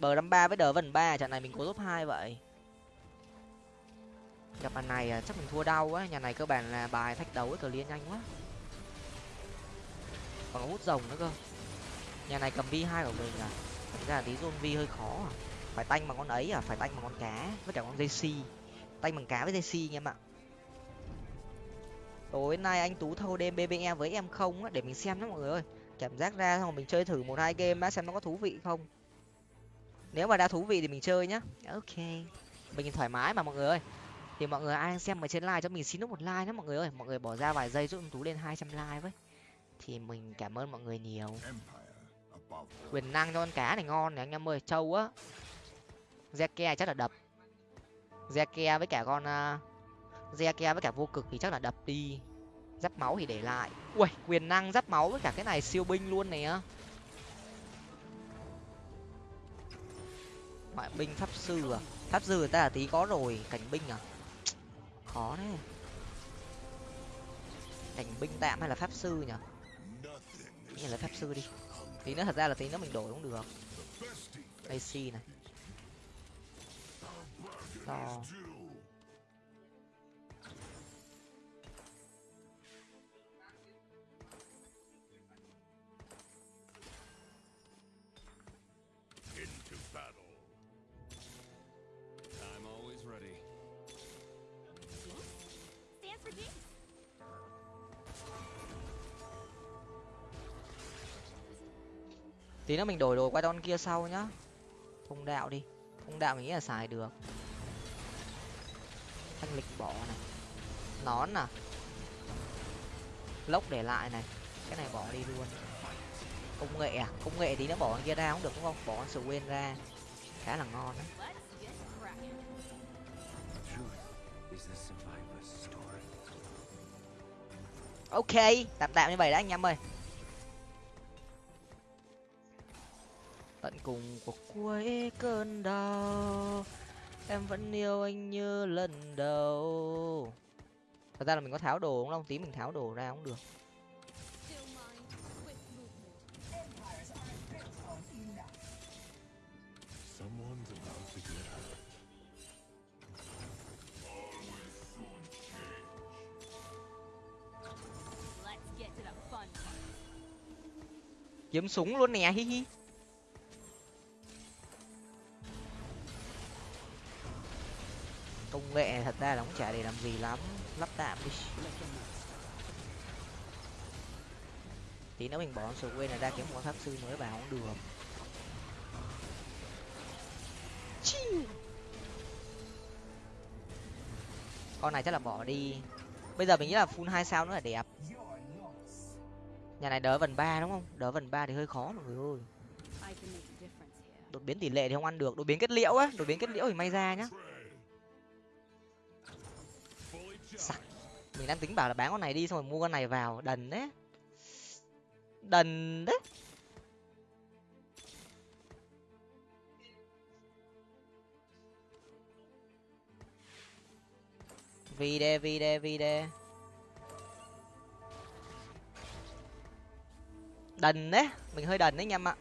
Bờ năm ba với đờ vần ba trận này mình có top hai vậy. Gặp bàn này à, chắc mình thua đau quá, nhà này cơ bản là bài thách đấu với cờ liên nhanh quá. Còn hút rồng nữa cơ. Nhà này cầm vi hai của mình à. Thật ra tí zone vi hơi khó à phải tanh bằng con ấy à? Phải tanh bằng con cá với cả con jc tanh bằng cá với jc anh em ạ. Tối nay anh tú thâu đêm bbe với em không á để mình xem nhé mọi người ơi. Cảm giác ra xong rồi mình chơi thử một hai game á xem nó có thú vị không. Nếu mà đã thú vị thì mình chơi nhá. Ok. Mình thoải mái mà mọi người ơi. Thì mọi người ai xem ở trên live cho mình xin nút một like nhé mọi người ơi. Mọi người bỏ ra vài giây giúp tú lên hai trăm like với. Thì mình cảm ơn mọi người nhiều. Quyền năng cho con cá này ngon này anh em ơi. Trâu á Zeke chắc là đập. Zeke với cả con à, Zeke với cả vô cực thì chắc là đập đi. Giáp máu thì để lại. Ui quyền năng giáp máu với cả cái này siêu binh luôn này á ngoại binh pháp sư à? Pháp sư người ta là tí có rồi, cảnh binh à? Khó đấy cảnh binh tạm hay là pháp sư nhỉ? Nghĩ là pháp sư đi. Tí nữa thật ra là tí nữa mình đổi cũng được. AC này sò Into battle. I'm always ready. Stands for games. Tí nữa mình đổi đồ qua don kia sau nhá. Thông đạo đi. Thông đạo mình nghĩ là xài được thanh lịch bỏ này. Nón à? Lốc để lại này. Cái này bỏ đi luôn. Công nghệ à? Công nghệ thì nó bỏ kia ra cũng được, đúng không? Bỏ con quên ra. Khá là ngon đấy ok, tạm tạm như vậy đã, anh em ơi. Tận cùng của cuối cơn đau em vẫn yêu anh như lần đầu. Thật ra là mình có tháo đồ đúng không tí mình tháo đồ ra cũng được. Kiếm súng luôn nè hi hi công nghệ, thật ra là cũng chả để làm gì lắm. Lắp tạm đi. Tí nữa mình bỏ sổ quên là ra kiếm một pháp sư mới vào không được. Chiu. con này chắc là bỏ đi. Bây giờ mình nghĩ là full hai sao nữa là đẹp. Nhà này đỡ vần ba đúng không? Đỡ vần ba thì hơi khó mọi người ơi. Đột biến tỷ lệ thì không ăn được. Đột biến kết liễu á. Đột biến kết liễu thì may ra nhá. Sặc. mình đang tính bảo là bán con này đi, xong rồi mua con này vào. Đần đấy đần đấy vì đê vì đê vì đê. Đần đấy mình hơi đần đấy anh em ạ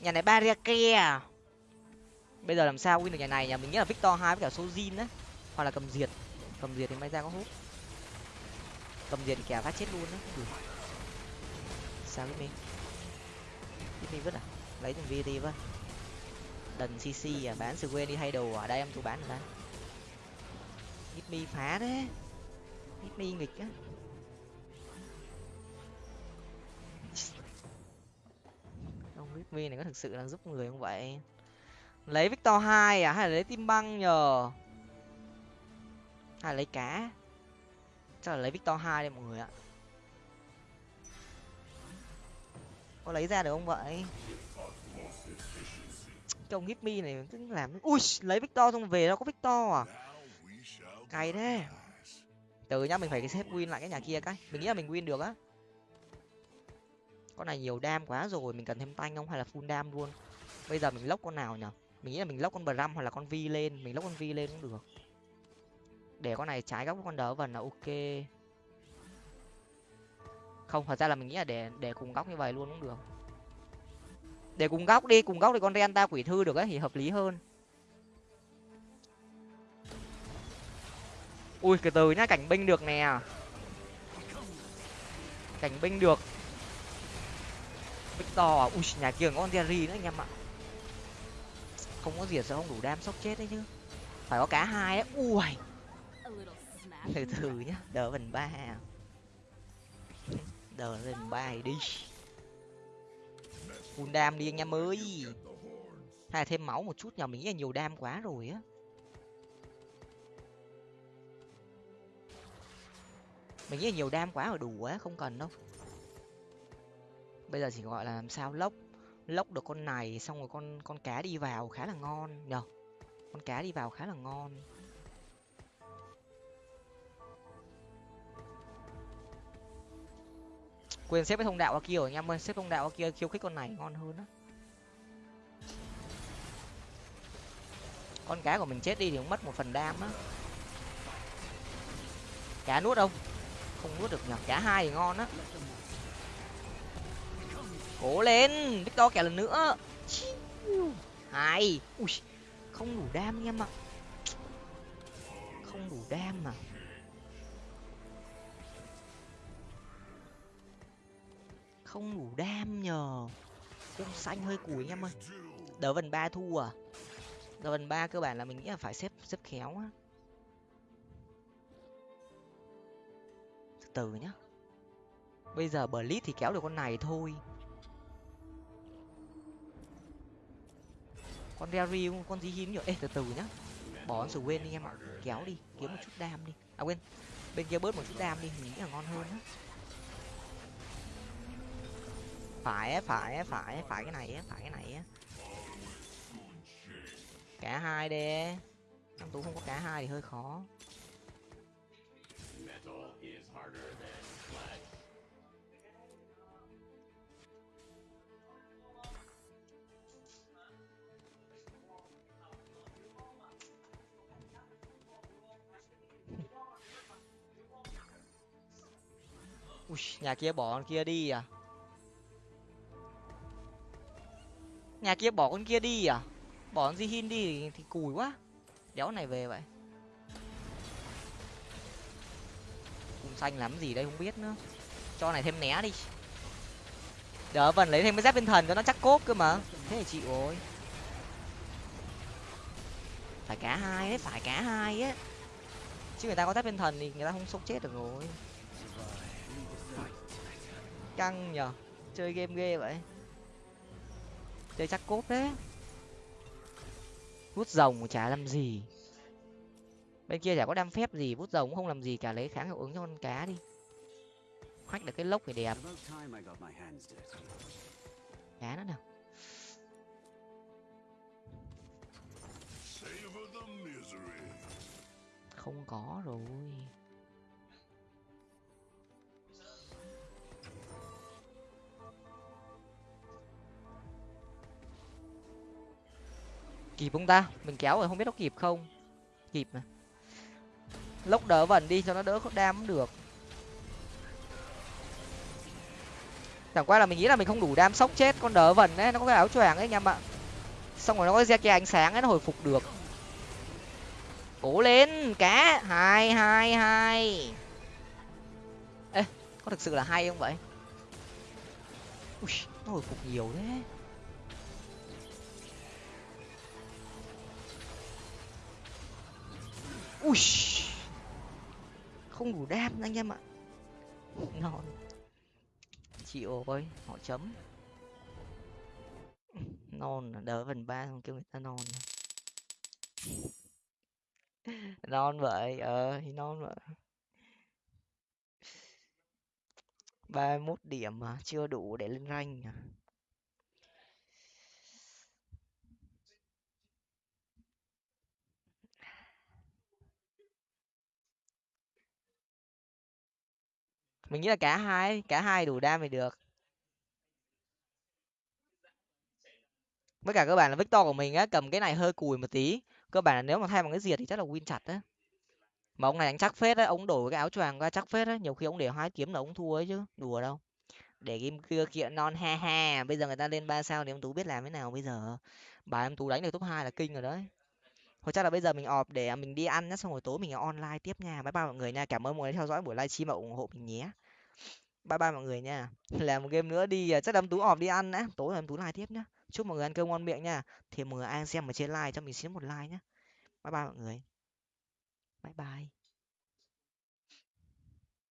nhà này barrier kia à? bây giờ làm sao win được nhà này nhà mình nghĩ là victor hai với cả sojin đấy hoặc là cầm diệt cầm diệt thì may ra có hút. Cầm diệt thì kẻ phát chết luôn đấy sao cái mình cái mình vứt à? Lấy thằng vt với đần cc à bán sự quên đi, hay đồ ở đây em tôi bán ở đây Hit mi phá đấy Hit mi nghịch á. Ông Hit mi này có thực sự đang giúp người không vậy? Lấy victor hai à hay là lấy tim băng nhờ? Hay lấy cá. Chắc là lấy victor hai đây mọi người ạ. Có lấy ra được không vậy? Cái ông Hit này, cứ làm ui, lấy victor xong về đâu có victor à? Cày thế. Từ nhá, mình phải xếp win lại cái nhà kia cái. Mình nghĩ là mình win được á. Con này nhiều đam quá rồi, mình cần thêm tanh không? Hay là full đam luôn? Bây giờ mình lốc con nào nhở? Mình nghĩ là mình lốc con bram hoặc là con vi lên. Mình lốc con vi lên cũng được để con này trái góc con đỡ vần là ok. Không, thật ra là mình nghĩ là để để cùng góc như vậy luôn cũng được. Để cùng góc đi, cùng góc thì con renta quỷ thư được ấy, thì hợp lý hơn. Ui từ từ nhá, cảnh binh được nè. Cảnh binh được. Victor à? Ui, nhà kia có con jerry nữa anh em ạ. Không có diệt sao không đủ đam sốc chết đấy chứ. Phải có cá hai đấy ui từ từ nhá đỡ phần ba đỡ phần ba thì đi. Full đam đi anh em ơi. Hay là thêm máu một chút nhờ mình nghĩ là nhiều đam quá rồi á. Mình nghĩ là nhiều đam quá rồi đủ quá không cần đâu. Bây giờ chỉ gọi là làm sao lốc. Lốc được con này xong rồi con con cá đi vào khá là ngon. Nhở con cá đi vào khá là ngon quên xếp cái thông đạo qua kia rồi anh em ơi. Xếp thông đạo qua kia, khiêu khích con này ngon hơn á. Con cá của mình chết đi thì cũng mất một phần đam á. Cá nuốt không không nuốt được nhở cá hai thì ngon á. Cố lên, victor kẻ lần nữa. Hai ui, không đủ đam anh em ạ. Không đủ đam mà. Không đủ đam nhờ. Cung xanh hơi cùi anh em ơi. Đỡ vần ba thu à? Đỡ vần ba cơ bản là mình nghĩ là phải xếp xếp khéo á. Từ từ nhá. Bây giờ bờ lít thì kéo được con này thôi. Con Derry, con gì hiếm nhở? ê, từ từ nhá. Bỏ con sù quên đi em ạ. Kéo đi, kiếm một chút đam đi. À quên. Bên kia bớt một chút đam đi, mình nghĩ là ngon hơn á phải phải phải phải cái này á phải cái này á. Cả hai đi. Năm tú không có cả hai thì hơi khó. Ui, nhà kia bỏ con kia đi à? Nhà kia bỏ con kia đi à? Bỏ con Jihin đi thì, thì cùi quá. Đéo này về vậy. Cùng xanh lắm gì đây không biết nữa. Cho này thêm né đi. Đỡ vần lấy thêm cái dép bên thần cho nó chắc cốt cơ mà. Thế thì chịu rồi. Phải cả hai đấy phải cả hai á chứ người ta có dép bên thần thì người ta không sống chết được rồi. Căng nhở chơi game ghê vậy chơi chắc cốt đấy vút rồng chả làm gì. Bên kia chả có đam phép gì vút rồng cũng không làm gì cả lấy kháng hiệu ứng cho con cá đi. Khoách được cái lốc thì đẹp. Cá nữa nào. Không có rồi kịp không ta? Mình kéo rồi, không biết nó kịp không? Kịp mà. Lốc đỡ vần đi cho nó đỡ có đam cũng được. Chẳng qua là mình nghĩ là mình không đủ đam sốc chết con đỡ vần ấy, nó có cái áo choàng ấy anh em ạ. Xong rồi nó có ra kia ánh sáng ấy, nó hồi phục được. Cố lên, cá! Hai hai hai. Ê, có thực sự là hay không vậy? Ui, nó hồi phục nhiều thế. Ui. Không đủ đam anh em ạ. Ngon. Chịu ơi, họ chấm. Non à, đỡ phần ba không kêu người ta non non vậy ờ thì non vậy. ba mốt điểm mà chưa đủ để lên rank à. Mình nghĩ là cả hai cả hai đủ đam thì được. Với cả cơ bản là victor của mình á, cầm cái này hơi cùi một tí. Cơ bản là nếu mà thay bằng cái diệt thì chắc là win chặt á. Mà ông này đánh chắc phết á, ông đổi cái áo choàng qua chắc phết á. Nhiều khi ông để hai kiếm là ông thua ấy chứ, đùa đâu. Để game kia kiện non ha ha, bây giờ người ta lên ba sao thì ông tú biết làm thế nào bây giờ? Bà em tú đánh được top hai là kinh rồi đấy. Thôi chắc là bây giờ mình ọp để mình đi ăn nhá, xong rồi tối mình online tiếp nha. Bye bye mọi người nha, cảm ơn mọi người đã theo dõi buổi livestream và ủng hộ mình nhé bye bye mọi người nha. [laughs] Làm một game nữa đi à, chắc đám tú ọp đi ăn đã. Tối đám tú like tiếp nhá. Chúc mọi người ăn cơm ngon miệng nha. Thì mọi người ai xem ở trên like cho mình xin một like nhé bye bye mọi người. Bye bye.